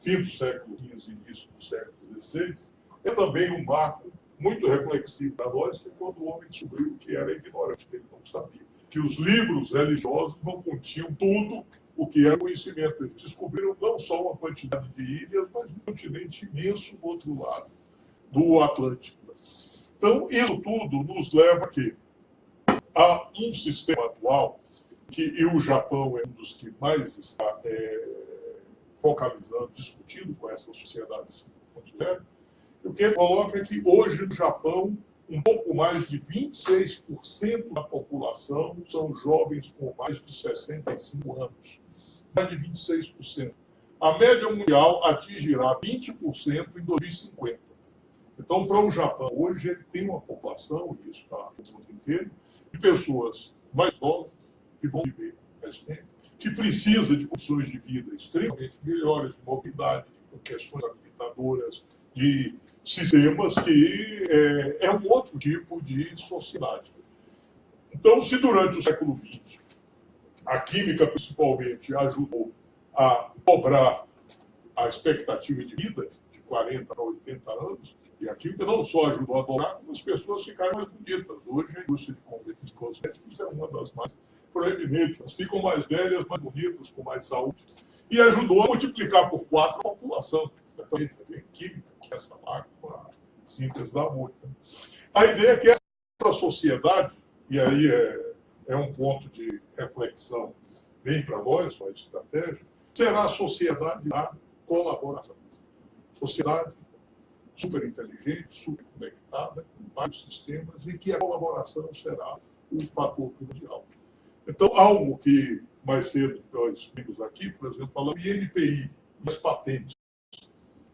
Speaker 5: fim do século XV e início do século XVI é também um marco muito reflexivo para nós, que é quando o homem descobriu que era ignorante, que ele não sabia. Que os livros religiosos não continham tudo o que é conhecimento. Eles descobriram não só uma quantidade de ilhas, mas um continente imenso do outro lado do Atlântico. Então, isso tudo nos leva aqui a um sistema atual que e o Japão é um dos que mais está é, focalizando, discutindo com essa sociedade 5.0, o que coloca que hoje no Japão, um pouco mais de 26% da população são jovens com mais de 65 anos. Mais de 26%. A média mundial atingirá 20% em 2050. Então, para o Japão, hoje ele tem uma população, e isso está no mundo inteiro, de pessoas mais novas que vão viver mais tempo, que precisa de condições de vida extremamente melhores, de mobilidade, de questões habilitadoras, de sistemas que é, é um outro tipo de sociedade. Então, se durante o século XX a química, principalmente, ajudou a dobrar a expectativa de vida de 40 a 80 anos, e a química não só ajudou a dobrar, como as pessoas ficaram mais bonitas. Hoje a indústria de cosméticos é uma das mais proeminentes. Elas ficam mais velhas, mais bonitas, com mais saúde. E ajudou a multiplicar por quatro a população. Também tem química, começa lá com a síntese da amônia. A ideia é que essa sociedade, e aí é, é um ponto de reflexão bem para nós, a estratégia, será a sociedade da colaboração. Sociedade super inteligente, super conectada, com vários sistemas, e que a colaboração será o fator primordial. Então, algo que mais cedo nós vimos aqui, por exemplo, falando de NPI as patentes.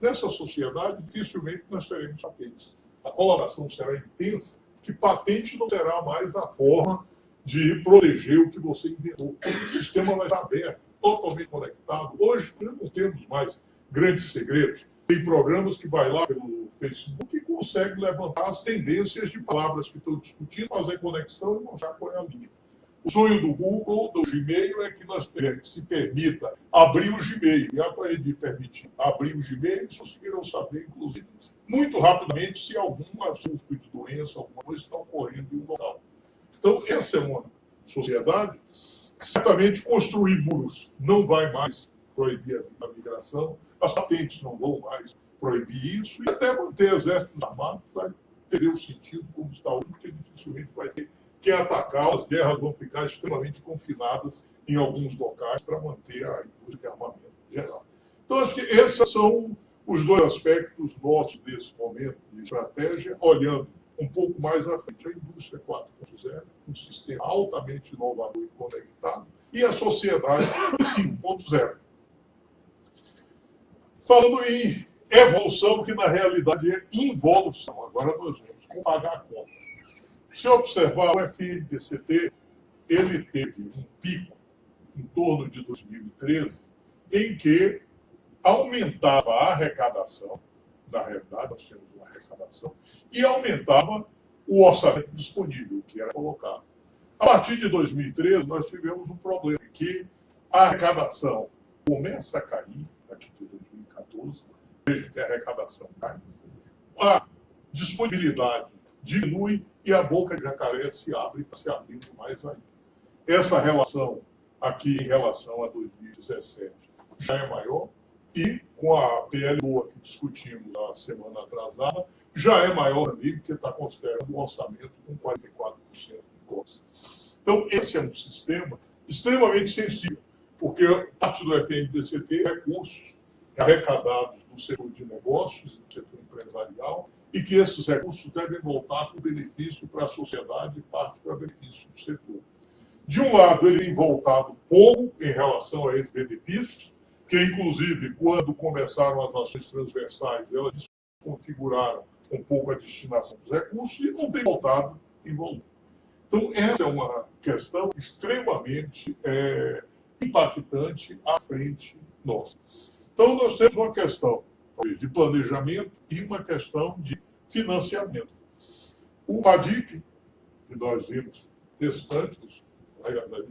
Speaker 5: Nessa sociedade, dificilmente nós teremos patentes. A colaboração será intensa, que patente não será mais a forma de proteger o que você inventou. O sistema vai estar aberto, totalmente conectado. Hoje, nós não temos mais grandes segredos. Tem programas que vai lá pelo Facebook e consegue levantar as tendências de palavras que estão discutindo, fazer conexão e mostrar qual é a linha. O sonho do Google, do Gmail, é que nós se permita abrir o Gmail. E a de permitir abrir o Gmail, eles conseguirão saber, inclusive, muito rapidamente se algum assunto de doença, alguma coisa está ocorrendo em um local. Então, essa é uma sociedade que certamente construir muros não vai mais proibir a migração, as patentes não vão mais proibir isso, e até manter exércitos armados vai perder o sentido como está hoje, porque dificilmente vai ter que atacar, as guerras vão ficar extremamente confinadas em alguns locais para manter a indústria de armamento geral. Então, acho que esses são os dois aspectos nossos desse momento de estratégia, olhando um pouco mais à frente a indústria 4.0, um sistema altamente inovador e conectado, e a sociedade 5.0. Falando em evolução, que na realidade é involução. Agora nós vamos pagar a conta. Se observar o FNDCT, ele teve um pico em torno de 2013, em que aumentava a arrecadação, na realidade nós tínhamos uma arrecadação, e aumentava o orçamento disponível, que era colocado. A partir de 2013, nós tivemos um problema, que a arrecadação começa a cair, aqui de 2014, a arrecadação cai, a disponibilidade diminui e a boca de jacaré se abre se abrindo mais ainda. Essa relação aqui em relação a 2017 já é maior e com a PL boa que discutimos na semana atrasada, já é maior também, porque está considerando um orçamento com 44% de costas. Então, esse é um sistema extremamente sensível, porque parte do FNDCT é recursos arrecadados no setor de negócios, no setor empresarial, e que esses recursos devem voltar para o benefício para a sociedade e parte para benefício do setor. De um lado, ele tem voltado pouco em relação a esses benefícios, que, inclusive, quando começaram as ações transversais, elas configuraram um pouco a destinação dos recursos e não tem voltado em volume. Então, essa é uma questão extremamente é, impactante à frente nossa. Então, nós temos uma questão de planejamento e uma questão de financiamento. O PADIC, que nós vimos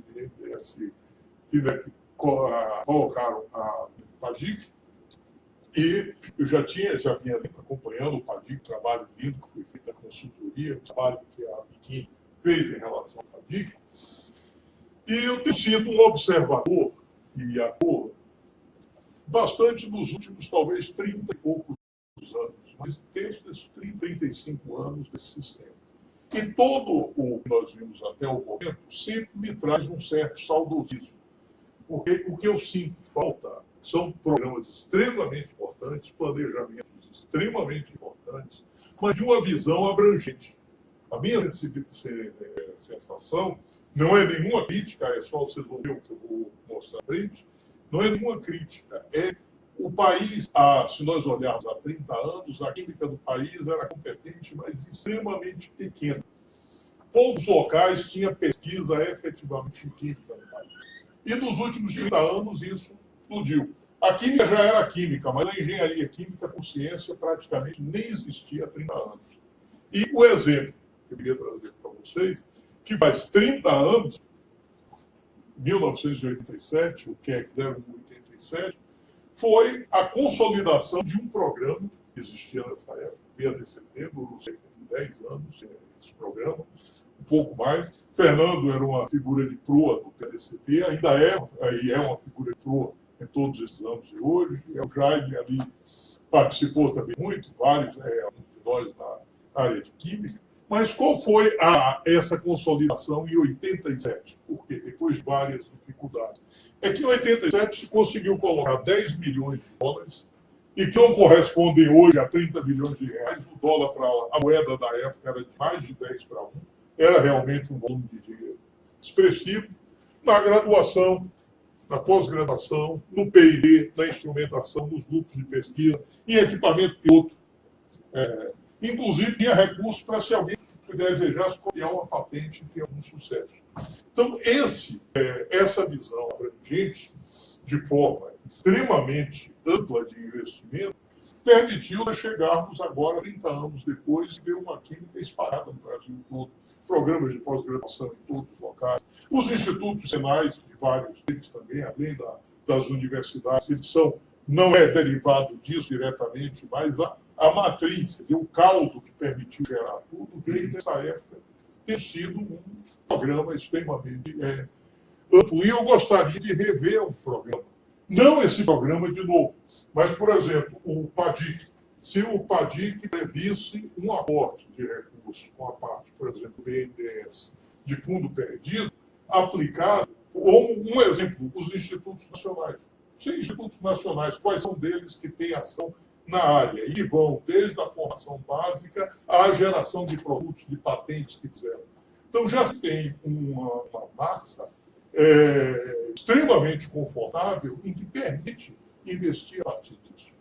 Speaker 5: BNDES que né, colocaram a PADIC, e eu já tinha, já vinha acompanhando o PADIC, o trabalho lindo que foi feito da consultoria, o trabalho que a Biquim fez em relação ao PADIC, e eu tenho sido um observador e ator bastante nos últimos, talvez, 30 e poucos anos, mas desde esses 30, 35 anos desse sistema. E todo o que nós vimos até o momento sempre me traz um certo saudosismo. Porque o que eu sinto falta são programas extremamente importantes, planejamentos extremamente importantes, mas de uma visão abrangente. A minha sensação não é nenhuma crítica, é só vocês vão ver o que eu vou mostrar à frente, não é nenhuma crítica, é o país, ah, se nós olharmos há 30 anos, a química do país era competente, mas extremamente pequena. Poucos locais tinha pesquisa efetivamente em química no país. E nos últimos 30 anos isso explodiu. A química já era química, mas a engenharia química com ciência praticamente nem existia há 30 anos. E o exemplo que eu queria trazer para vocês, que faz 30 anos 1987, o que é 087, foi a consolidação de um programa que existia nessa época, PADCT, durou cerca de 10 anos, esse programa, um pouco mais. Fernando era uma figura de proa do PADCT, ainda é, e é uma figura de proa em todos esses anos de hoje. É o Jaime ali participou também muito, vários, é, um de nós na área de química. Mas qual foi a, essa consolidação em 87? Porque depois de várias dificuldades. É que em 87 se conseguiu colocar 10 milhões de dólares e que não correspondem hoje a 30 milhões de reais. O dólar para a moeda da época era de mais de 10 para 1. Era realmente um volume de dinheiro expressivo. Na graduação, na pós-graduação, no PIB, na instrumentação, nos grupos de pesquisa, em equipamento piloto. É, inclusive, tinha recursos para se alguém desejasse copiar uma patente e ter algum sucesso. Então, esse, é, essa visão abrangente, de forma extremamente ampla de investimento, permitiu chegarmos agora, 30 anos depois, e ver uma química espalhada no Brasil todo programas de pós-graduação em todos os locais. Os institutos senais, de vários deles também, além da, das universidades, eles são, não é derivado disso diretamente, mas a, a matriz, o caldo que permitiu gerar tudo, veio nessa época ter sido um programa extremamente é, amplo. E eu gostaria de rever o programa. Não esse programa de novo, mas, por exemplo, o PADIC. Se o PADIC previsse um aporte de recursos com a parte, por exemplo, do BNDES, de fundo perdido, aplicado, ou um exemplo, os institutos nacionais. Os institutos nacionais, quais são deles que têm ação na área? E vão desde a formação básica à geração de produtos, de patentes que fizeram. Então, já se tem uma, uma massa é, extremamente confortável em que permite investir a partir disso.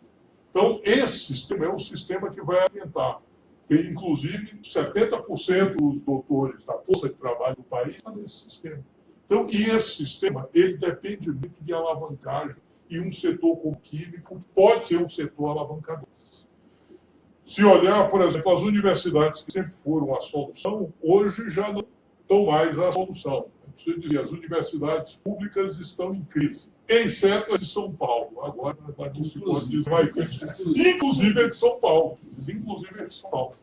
Speaker 5: Então, esse sistema é um sistema que vai alimentar e, inclusive, 70% dos doutores da força de trabalho do país estão nesse sistema. Então, e esse sistema, ele depende muito de alavancagem, e um setor como químico pode ser um setor alavancador. Se olhar, por exemplo, as universidades que sempre foram a solução, hoje já não estão mais a solução. Preciso dizer, as universidades públicas estão em crise, exceto a de São Paulo. Agora, não se pode dizer mais isso. Inclusive a de São Paulo. Inclusive a de São Paulo.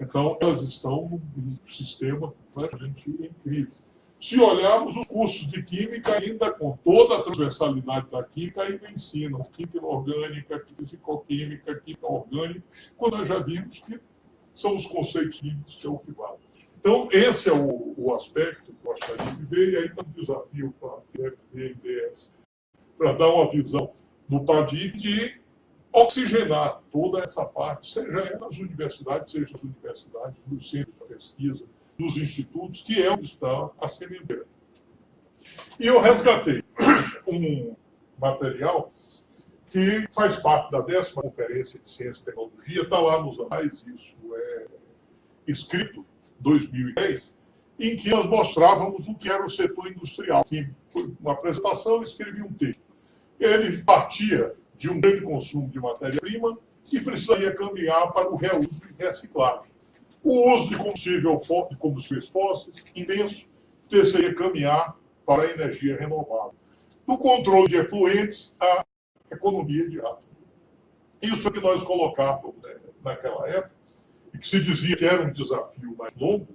Speaker 5: Então, elas estão num sistema completamente em crise. Se olharmos os cursos de Química, ainda com toda a transversalidade da Química, ainda ensinam Química orgânica, Química Ficoquímica, Química orgânica, quando nós já vimos que são os conceitos químicos que é o que vale. Então, esse é o, o aspecto que eu gostaria de ver, e aí um desafio para a FDS, para dar uma visão do PADIC de oxigenar toda essa parte, seja nas universidades, seja nas universidades, nos centros de pesquisa, nos institutos, que é onde está a sementeira. E eu resgatei um material que faz parte da décima conferência de ciência e tecnologia, está lá nos anais, isso é escrito 2010, em que nós mostrávamos o que era o setor industrial. Que, uma apresentação, eu escrevi um texto. Ele partia de um grande consumo de matéria-prima e precisaria caminhar para o reuso e reciclagem. O uso de combustível, de combustíveis fósseis, imenso, precisaria caminhar para a energia renovável. Do controle de efluentes, à economia de água. Isso é que nós colocávamos né, naquela época, e que se dizia que era um desafio mais longo,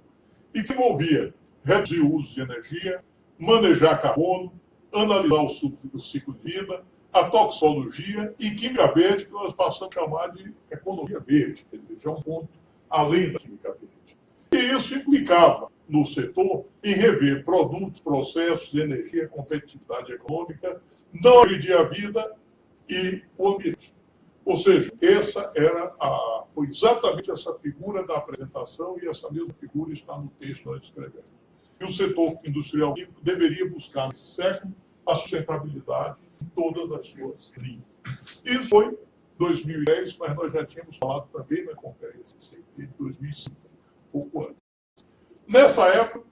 Speaker 5: e que envolvia reduzir o uso de energia, manejar carbono, analisar o ciclo de vida, a toxologia e química verde, que nós passamos a chamar de economia verde, quer dizer, já é um ponto além da química verde. E isso implicava no setor em rever produtos, processos energia, competitividade econômica, não agredir a vida e o ambiente. Ou seja, essa era a, foi exatamente essa figura da apresentação e essa mesma figura está no texto que nós escrevemos. E o setor industrial deveria buscar nesse século a sustentabilidade em todas as suas linhas. Isso foi 2010, mas nós já tínhamos falado também na conferência de 2005, pouco antes. Nessa época,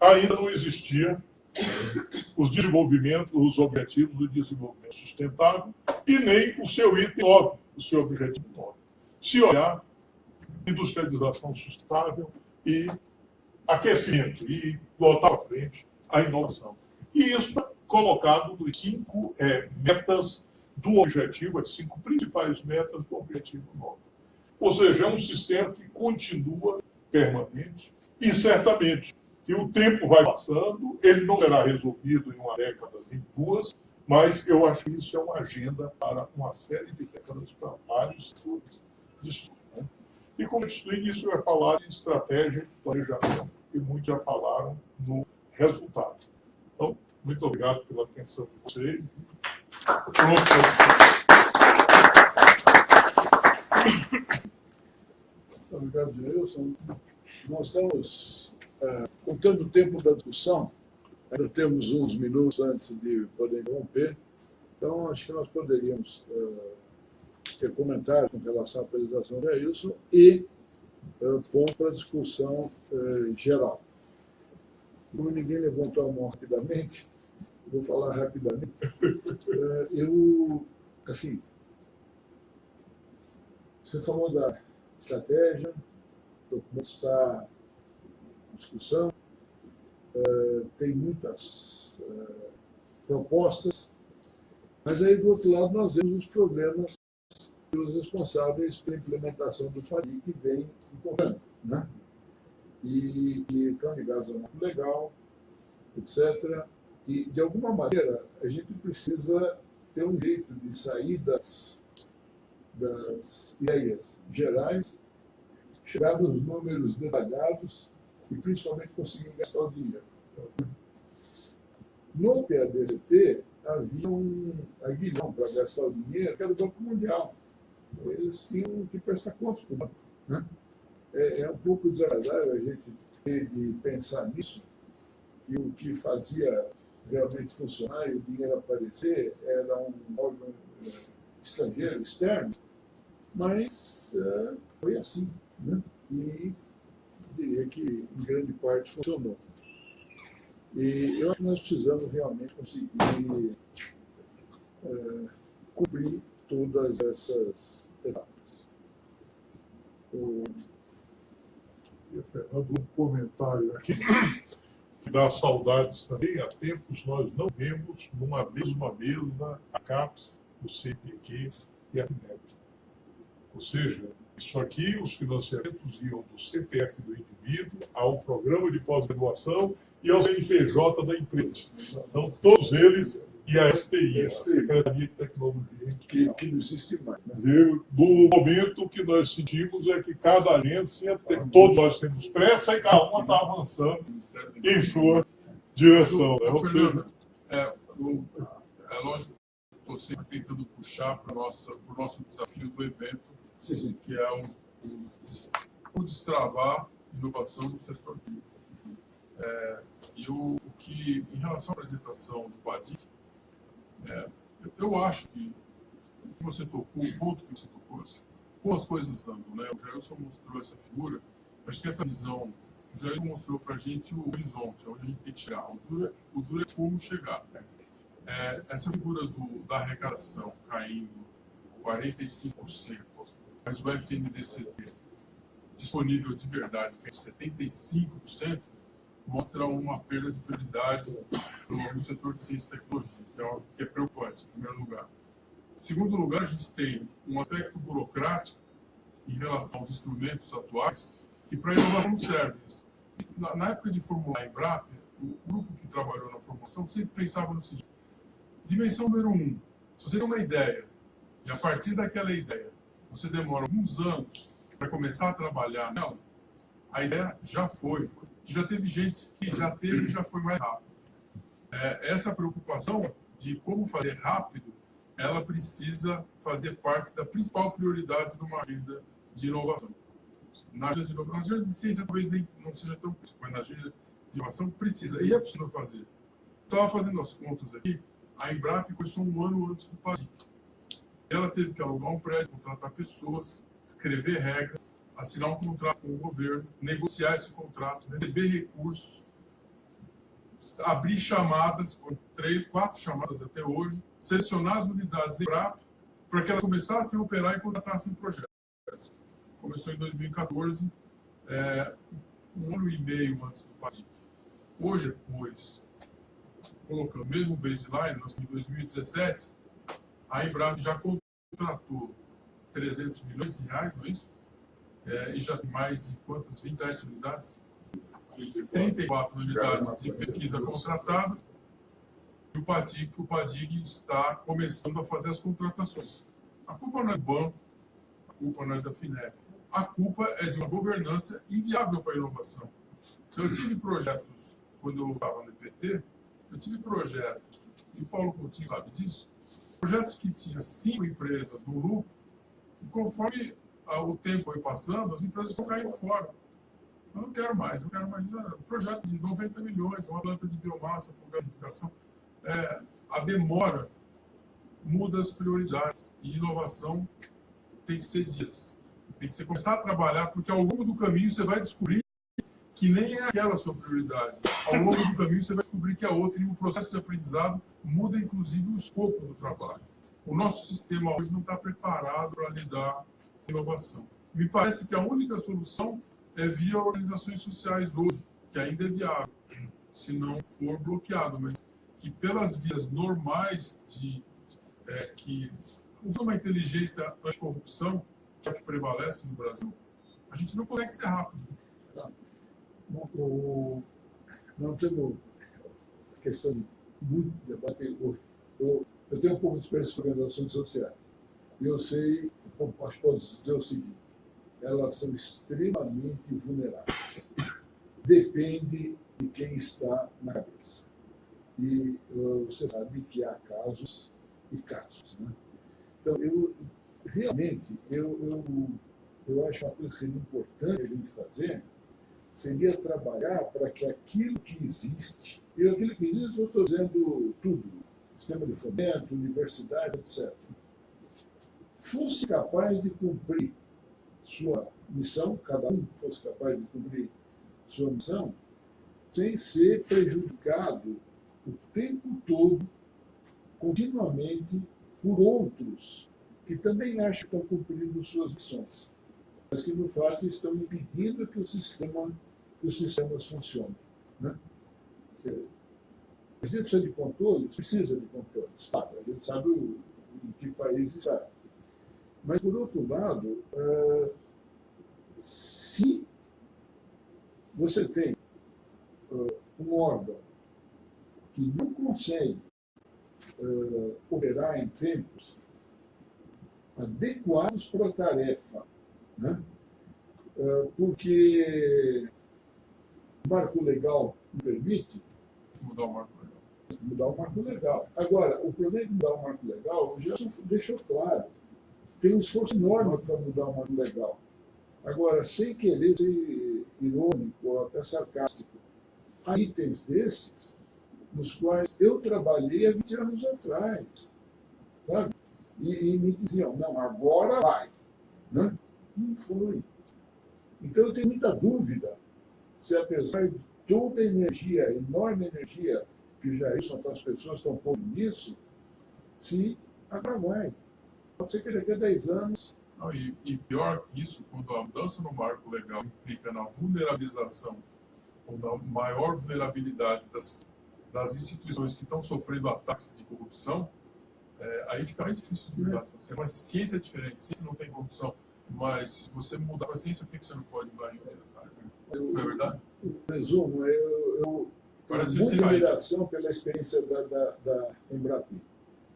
Speaker 5: ainda não existia os desenvolvimentos, os objetivos do desenvolvimento sustentável e nem o seu item 9, o seu objetivo 9. Se olhar, industrialização sustentável e aquecimento, e botar à frente a inovação. E isso está colocado nos cinco é, metas do objetivo, as cinco principais metas do objetivo 9. Ou seja, é um sistema que continua permanente e certamente que o tempo vai passando, ele não será resolvido em uma década, em duas, mas eu acho que isso é uma agenda para uma série de décadas para vários setores de estudo. Né? E como explico, isso é falar de estratégia de planejamento, e muitos já falaram no resultado. Então, muito obrigado pela atenção de vocês.
Speaker 4: Obrigado, Gilson. Nós estamos uh, contando o tempo da discussão, ainda temos uns minutos antes de poder interromper, então acho que nós poderíamos uh, ter comentários com relação à apresentação da Wilson e uh, ponto para a discussão geral. Como ninguém levantou a mão rapidamente, vou falar rapidamente. eu, assim, você falou da estratégia, o documento está em discussão, uh, tem muitas uh, propostas, mas aí do outro lado nós vemos os problemas que os responsáveis pela implementação do FADIC vêm encontrando, né? E, e estão ligados ao marco legal, etc. E, de alguma maneira, a gente precisa ter um jeito de sair das das ideias gerais, chegar nos números detalhados e principalmente conseguir gastar o dinheiro. No PADCT havia um aguilhão para gastar o dinheiro, que era o Banco Mundial. Eles tinham que prestar contas para o banco. Né? É, é um pouco desagradável a gente ter de pensar nisso, que o que fazia realmente funcionar e o dinheiro aparecer era um órgão eh, estrangeiro, externo, mas uh, foi assim. Né? E diria que, em grande parte, funcionou. E eu acho que nós precisamos realmente conseguir uh, cobrir todas essas etapas.
Speaker 5: O... Um comentário aqui dá saudades também. Há tempos nós não vemos numa mesma mesa a CAPES, o CPQ e a FINEP. Ou seja, isso aqui, os financiamentos iam do CPF do indivíduo ao programa de pós-graduação e ao CNPJ da empresa. Então, todos eles e a STI, a Secretaria de Tecnologia.
Speaker 4: Que, que não existe mais. Né?
Speaker 5: Do momento que nós sentimos é que cada agência, tem, todos nós temos pressa e cada uma está avançando em sua direção. Né? Ou seja,
Speaker 2: é, é lógico, estou sempre tentando puxar para o nosso, desafio do evento, que é o, o, destravar inovação no setor público. É, e o, o, que, em relação à apresentação do PADIC, é, eu, eu, acho que você tocou, o ponto que você tocou, assim, as coisas andam, né? O Jailson mostrou essa figura, acho que essa visão, o Jailson mostrou para a gente o horizonte, onde a gente tem que chegar. O duro, o é como chegar. É, essa figura do, da arrecadação caindo 45%, mas o FNDCT disponível de verdade, que é 75%, mostra uma perda de prioridade no, setor de ciência e tecnologia, que é, que é preocupante, em primeiro lugar. Em segundo lugar, a gente tem um aspecto burocrático em relação aos instrumentos atuais, que para inovação não serve. Na, na, época de formular a Embrapa, o grupo que trabalhou na formação sempre pensava no seguinte, dimensão número um, se você tem uma ideia, e a partir daquela ideia você demora alguns anos para começar a trabalhar nela, a ideia já foi. Já teve gente que já teve e já foi mais rápido. É, essa preocupação de como fazer rápido, ela precisa fazer parte da principal prioridade de uma agenda de inovação. Na agenda de inovação, na agenda de ciência talvez nem, não seja tão crítico, mas na agenda de inovação precisa, e é possível fazer. Estava fazendo as contas aqui, a Embrapa começou um ano antes do PADIC ela teve que alugar um prédio, contratar pessoas, escrever regras, assinar um contrato com o governo, negociar esse contrato, receber recursos, abrir chamadas, foram três, quatro chamadas até hoje, selecionar as unidades em prato para que elas começassem a operar e contratassem projetos. Começou em 2014, é, um ano e meio antes do PASIC. Hoje, depois, colocando o mesmo baseline, nós em 2017, A Embraer já contratou 300 milhões de reais, não é isso? É, e já tem mais de quantas? 27 unidades? 34 unidades de pesquisa contratadas. E o PADIG, o PADIG está começando a fazer as contratações. A culpa não é do banco, a culpa não é da FINEP. A culpa é de uma governança inviável para a inovação. Então, eu tive projetos, quando eu estava no IPT, eu tive projetos, e o Paulo Coutinho sabe disso, projetos que tinham cinco empresas no lucro, e conforme o tempo foi passando, as empresas foram caindo fora. Eu não quero mais, não quero mais. Um projeto de 90 milhões, uma planta de biomassa com gasificação. É, a demora muda as prioridades. E inovação tem que ser dias. Tem que começar a trabalhar, porque ao longo do caminho você vai descobrir que nem é aquela sua prioridade. Ao longo do caminho você vai descobrir que é outra. E o processo de aprendizado muda, inclusive, o escopo do trabalho. O nosso sistema hoje não está preparado para lidar inovação. Me parece que a única solução é via organizações sociais hoje, que ainda é viável, se não for bloqueado, mas que pelas vias normais de é, que usando uma inteligência anticorrupção, que é o que prevalece no Brasil, a gente não consegue ser rápido.
Speaker 4: Bom, o, não temos questão de muito debate hoje. Eu, eu tenho um pouco de experiência com organizações sociais. Eu sei, que posso dizer o seguinte, elas são extremamente vulneráveis. Depende de quem está na cabeça. E uh, você sabe que há casos e casos. Né? Então, eu, realmente, eu, eu, eu acho uma coisa que seria importante a gente fazer, seria trabalhar para que aquilo que existe, e aquilo que existe, eu estou dizendo tudo, sistema de fomento, universidade, etc., fosse capaz de cumprir sua missão, cada um fosse capaz de cumprir sua missão, sem ser prejudicado o tempo todo, continuamente, por outros que também acham que estão cumprindo suas missões, mas que, no fato, estão impedindo que o sistema, que os sistemas funcionem. Né? Gente precisa de controle? Precisa de controle. Sabe? A gente sabe o, em que país está. Mas, por outro lado, uh, se você tem uh, um órgão que não consegue uh, operar em tempos adequados para a tarefa, né? porque o marco legal não permite
Speaker 2: mudar o marco legal.
Speaker 4: Mudar o marco legal. Agora, o problema de mudar o marco legal, o Gerson deixou claro, tem um esforço enorme para mudar marco legal. Agora, sem querer ser irônico ou até sarcástico, há itens desses nos quais eu trabalhei há 20 anos atrás, sabe? E, e me diziam, não, agora vai. Né? Não foi. Então eu tenho muita dúvida se apesar de toda a energia, enorme energia que já isso, as pessoas estão pondo nisso, se agora vai. Pode ser que daqui a 10 anos
Speaker 2: não, e, e, pior que isso, quando a mudança no marco legal implica na vulnerabilização ou na maior vulnerabilidade das, das instituições que estão sofrendo ataques de corrupção, é, aí fica mais difícil de mudar. É uma ciência diferente, ciência não tem corrupção, mas se você mudar a ciência, por que você não pode mudar em outras áreas? Não é verdade?
Speaker 4: Resumo, eu, eu
Speaker 2: Parece
Speaker 4: tenho muita admiração pela experiência da, da, da Embrapi,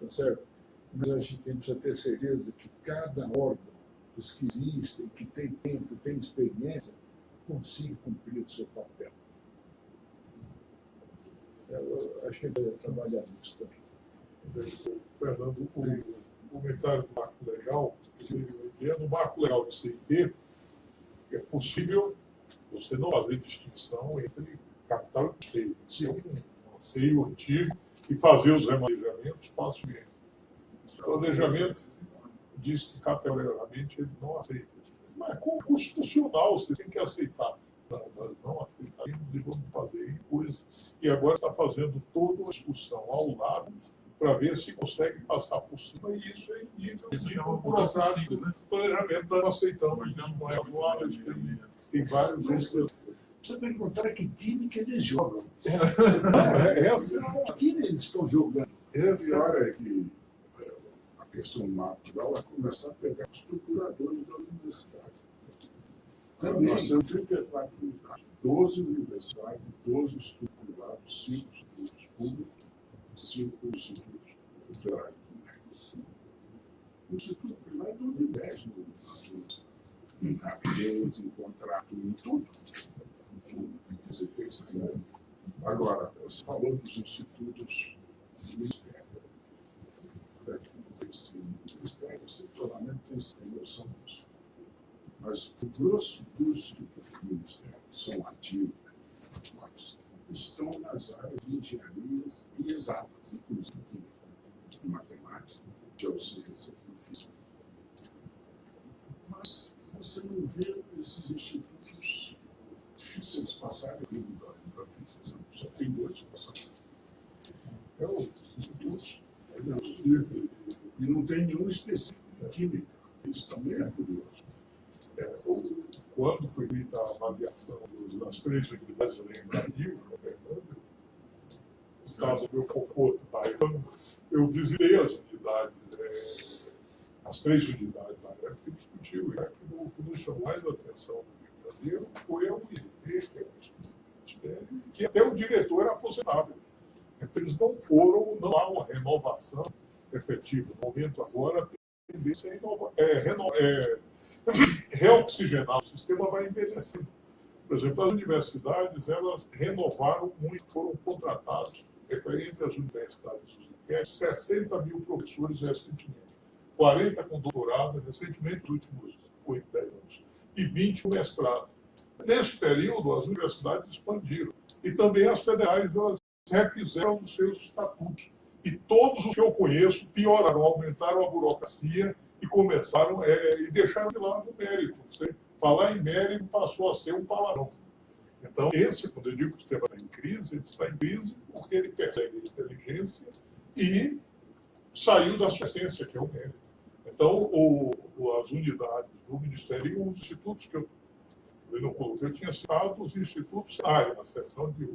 Speaker 4: tá certo? Mas a gente precisa ter certeza que cada órgão os que existem, que têm tempo, têm experiência, consigam cumprir o seu papel. Eu acho que ele trabalhar nisso também.
Speaker 5: Fernando, o comentário do marco legal, no marco legal de CIT, é possível você não fazer distinção entre capital e custeio. Ser é um anseio antigo e fazer os remanejamentos facilmente. Os planejamentos diz que categoricamente ele não aceita. Mas é constitucional, você tem que aceitar. Nós não aceitamos e vamos fazer coisas. E agora está fazendo toda uma discussão ao lado para ver se consegue passar por cima. E isso é de
Speaker 2: é uma
Speaker 5: burocrático.
Speaker 2: né?
Speaker 5: planejamento nós não aceitamos. Não é atual, tem, tem vários outros.
Speaker 9: Você perguntar que time que eles jogam.
Speaker 5: É, essa,
Speaker 9: Que time eles estão jogando?
Speaker 5: essa
Speaker 8: pior é que
Speaker 9: questão natural é começar a pegar os procuradores da universidade.
Speaker 4: Também.
Speaker 9: Nós temos 34 unidades, 12 universidades, 12 institutos privados, 5 institutos públicos, 5 institutos federais. O instituto privado é dono de 10 no em rapidez, em contrato, em tudo. Você tem que sair. Agora, você falou dos institutos. Esse setoramente tem noção disso. Mas o grosso dos institutos do Ministério são ativos, estão nas áreas de engenharias e exatas, inclusive em matemática, geociência e física. Mas você não vê esses institutos difíceis de passarem aqui no Brasil. Só tem dois passados. É o instituto, e não tem nenhum específico em química. Isso também é curioso.
Speaker 5: É, quando foi feita a avaliação das três unidades da Embrasil, estava no meu conforto, tá? Então, eu visitei as unidades, é, as três unidades na época e discutiu. E o que nos chamou mais a atenção do Brasil foi a Ministério, que até o diretor era aposentável. Então, eles não foram, não há uma renovação efetiva. No momento agora, a tendência é, é, é reoxigenar o sistema vai envelhecendo. Por exemplo, as universidades, elas renovaram muito, foram contratados é, entre as universidades do INPE, 60 mil professores recentemente, 40 com doutorado recentemente, nos últimos 8, 10 anos, e 20 com mestrado. Nesse período, as universidades expandiram. E também as federais, elas refizeram os seus estatutos. E todos os que eu conheço pioraram, aumentaram a burocracia e começaram é, e deixaram de lado o mérito. Você falar em mérito passou a ser um palavrão. Então, esse, quando eu digo que o sistema está em crise, ele está em crise porque ele persegue a inteligência e saiu da sua essência, que é o mérito. Então, o, as unidades do Ministério os institutos que eu, eu não coloquei, eu tinha citado os institutos área, na seção de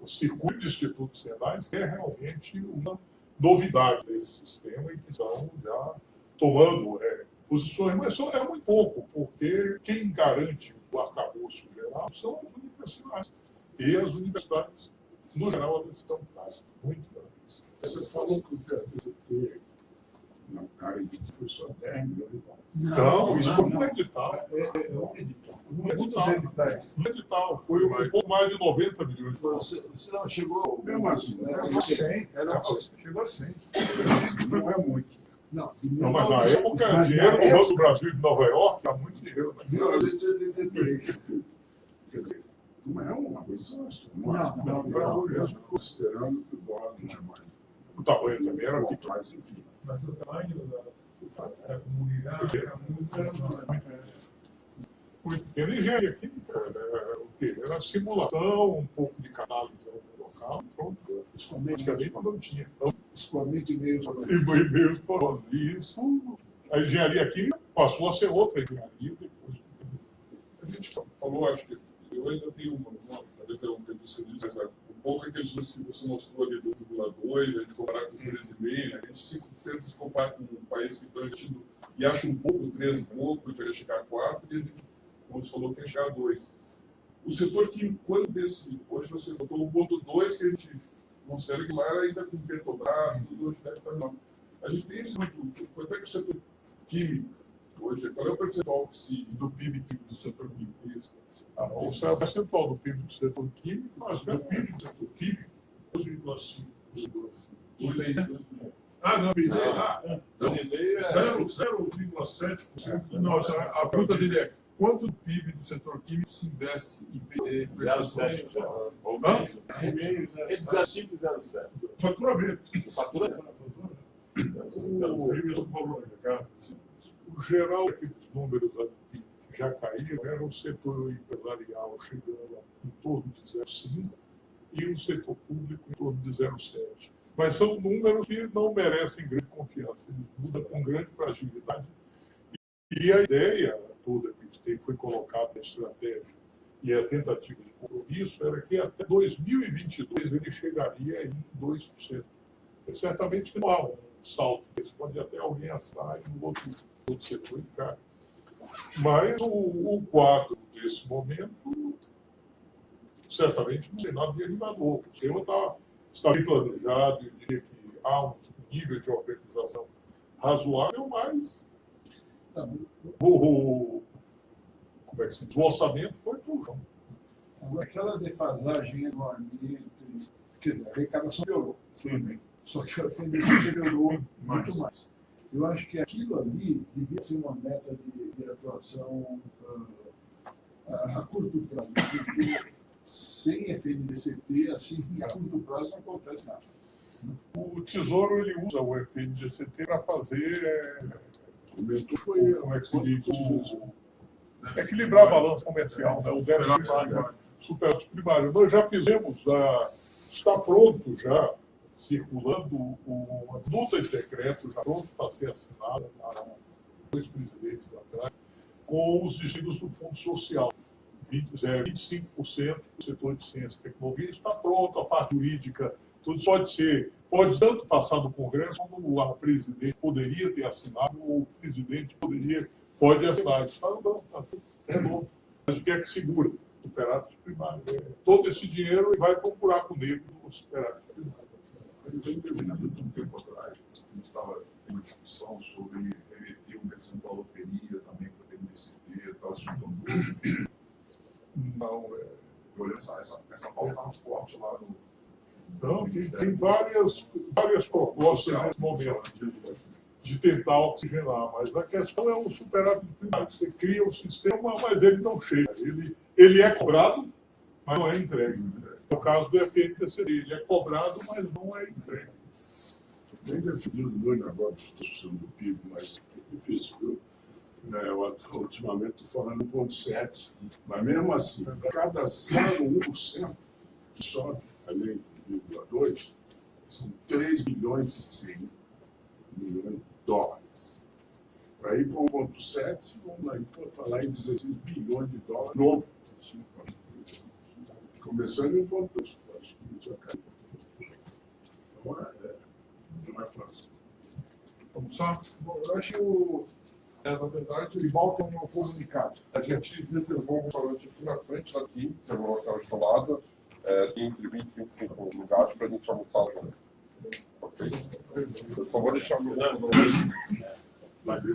Speaker 5: o, circuito de institutos que é realmente uma novidade desse sistema e que estão já tomando é, posições, mas só é muito pouco, porque quem garante o arcabouço geral são as universidades. E as universidades, no geral, elas estão muito grandes.
Speaker 9: Você falou que o PST, área de foi só 10 milhões de dólares.
Speaker 5: Não, isso foi um edital.
Speaker 9: É, é, é um edital.
Speaker 5: Um edital. Um edital. Foi um pouco mais de 90 milhões de dólares.
Speaker 4: Você, você não chegou.
Speaker 9: Mesmo assim, né?
Speaker 4: Era 100. Era
Speaker 5: Chegou a 100.
Speaker 9: não é muito.
Speaker 4: Não,
Speaker 5: Não, mas na época,
Speaker 4: Mas
Speaker 5: dinheiro
Speaker 4: na
Speaker 5: no Banco do Brasil de Nova York era muito dinheiro. Né?
Speaker 9: 1983. Quer dizer, não é uma coisa
Speaker 4: Não, não,
Speaker 9: não,
Speaker 5: não.
Speaker 9: mesmo considerando que o dólar não é mais.
Speaker 5: O tamanho também era pequeno.
Speaker 9: Mas, enfim.
Speaker 10: Mas o tamanho da, da comunidade era muito grande.
Speaker 5: Muito pequeno. Engenharia química era o quê? Era simulação, um pouco de canálise local, pronto.
Speaker 4: Principalmente,
Speaker 5: Praticamente não tinha.
Speaker 4: Principalmente meio
Speaker 5: e e-mails por isso. A engenharia química passou a ser outra engenharia depois.
Speaker 1: A gente falou, acho que eu ainda tenho uma, uma talvez é um tempo seguinte, mas pouco a questão que você mostrou ali do 2,2, a gente comparar com os 13,5, né? a gente sempre tenta se comparar com um país que está investindo e acha um pouco, 13 e pouco, queria chegar a 4, e a gente, como você falou, quer chegar a 2. O setor químico, quando desse, hoje você botou o ponto 2, que a gente considera que lá ainda com Petrobras, tudo hoje deve estar menor. A gente tem esse muito, quanto é que o setor químico, hoje, qual é o percentual se, do PIB do setor químico?
Speaker 5: Ah, O percentual do PIB do setor químico, mas
Speaker 1: Do PIB do setor químico, 2,5. 2,5.
Speaker 5: Ah, não, me
Speaker 1: Ah,
Speaker 5: ah,
Speaker 3: Brasileiro é-
Speaker 5: 0,7%. Nossa, a, pergunta dele é: quanto do PIB do setor químico se investe em PD?
Speaker 3: 0,7. Ou
Speaker 5: Hã?
Speaker 3: menos. Entre 05 e 07.
Speaker 5: Faturamento.
Speaker 3: O fatura
Speaker 5: O o geral daqueles números que já caíram era o setor empresarial chegando em torno de 0,5 e o setor público em torno de 0,7. Mas são números que não merecem grande confiança, eles mudam com grande fragilidade. E a ideia toda que foi colocada na estratégia e a tentativa de compromisso era que até 2022 ele chegaria em 2%. É certamente que não há um salto. Pode até alguém assar e no outro, cai. Mas o, o quadro desse momento certamente não tem nada de animador. O sistema está, está bem planejado, eu diria que há um nível de organização razoável, mas o, como é que se diz? o orçamento foi para o chão.
Speaker 4: Aquela defasagem enorme entre. Quer dizer, a arrecadação tudo bem. Só que a FNDC melhorou muito mais. Eu acho que aquilo ali devia ser uma meta de, de atuação ah, a, a curto prazo. Porque sem FNDCT, assim, a curto prazo não acontece nada.
Speaker 5: O Tesouro ele usa o FNDCT para fazer. É,
Speaker 9: Foi
Speaker 5: como é que se diz? O, equilibrar a balança comercial, né? o déficit primário, superávit primário. Nós já fizemos, ah, está pronto já, circulando o, a minuta de decreto, já pronto para ser assinada, há dois presidentes atrás, com os destinos do Fundo Social. 20, é, 25% do setor de ciência e tecnologia está pronto, a parte jurídica, tudo pode ser, pode tanto passar no Congresso, como a presidente poderia ter assinado, ou o presidente poderia, pode assinar. Está andando, está tudo é bom. Mas o que é que segura? Superávit primário. É, todo esse dinheiro vai para um buraco negro primário.
Speaker 7: Eu tenho terminado um tempo atrás, a gente estava em uma discussão sobre reverter um percentual da loteria também para o MDCT, tal, isso.
Speaker 5: Não, é,
Speaker 7: Eu olhando essa, essa, essa pauta estava forte lá no.
Speaker 5: Então, tem, tem várias, várias propostas nesse momento de tentar oxigenar, mas a questão é o superávit primário. Você cria o sistema, mas ele não chega. Ele, ele é cobrado, mas não é entregue. No caso do FNPCD, ele é cobrado, mas não é entregue.
Speaker 9: Tem definido muito agora a discussão do PIB, mas é difícil, viu? É, eu, ultimamente estou falando 1,7, mas mesmo assim, cada 0,1% que sobe, além de 1,2, são 3 bilhões e 100 milhões de dólares. Para ir para 1,7, vamos lá, então, falar em 16 bilhões de dólares novo. Começando em 1,2, acho que já caiu. Então, é, não é fácil.
Speaker 1: Vamos só?
Speaker 4: Bom, eu acho que o,
Speaker 1: É, na verdade,
Speaker 4: que volta um comunicado.
Speaker 1: a gente reservou um restaurante aqui na frente daqui, que é o restaurante Lázaro, é, tem entre 20 e 25 lugares para a gente almoçar junto. Ok? Eu só vou deixar meu.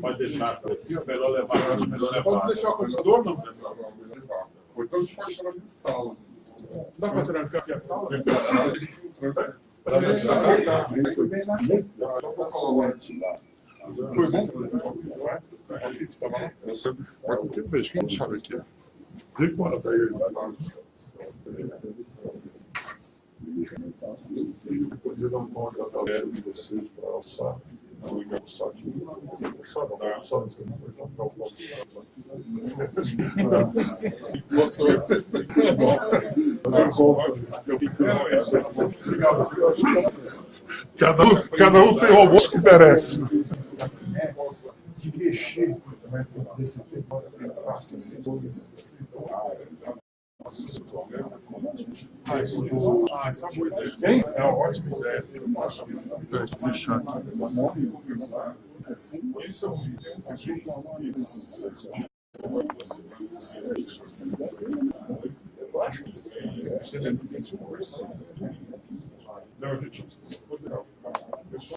Speaker 3: Pode deixar, é melhor levar, é melhor levar.
Speaker 1: Pode deixar o computador, não? Ou então a gente pode chamar de sala. assim.
Speaker 5: Dá para trancar aqui a sala?
Speaker 4: Foi frente.
Speaker 5: Foi bom?
Speaker 1: Eu sempre. Mas que fez? Quem chave aqui?
Speaker 9: Que morar daí. Eu podia dar um pão de galera de vocês para almoçar. Cada um, cada um tem o almoço que merece.
Speaker 4: de mexer desse tempo, passa cebolas.
Speaker 5: Ah, isso é uma boa ideia. É uma ótima ideia.
Speaker 9: Fechar aqui.
Speaker 5: Isso é um
Speaker 9: Eu acho que é excelente.
Speaker 5: Não, gente,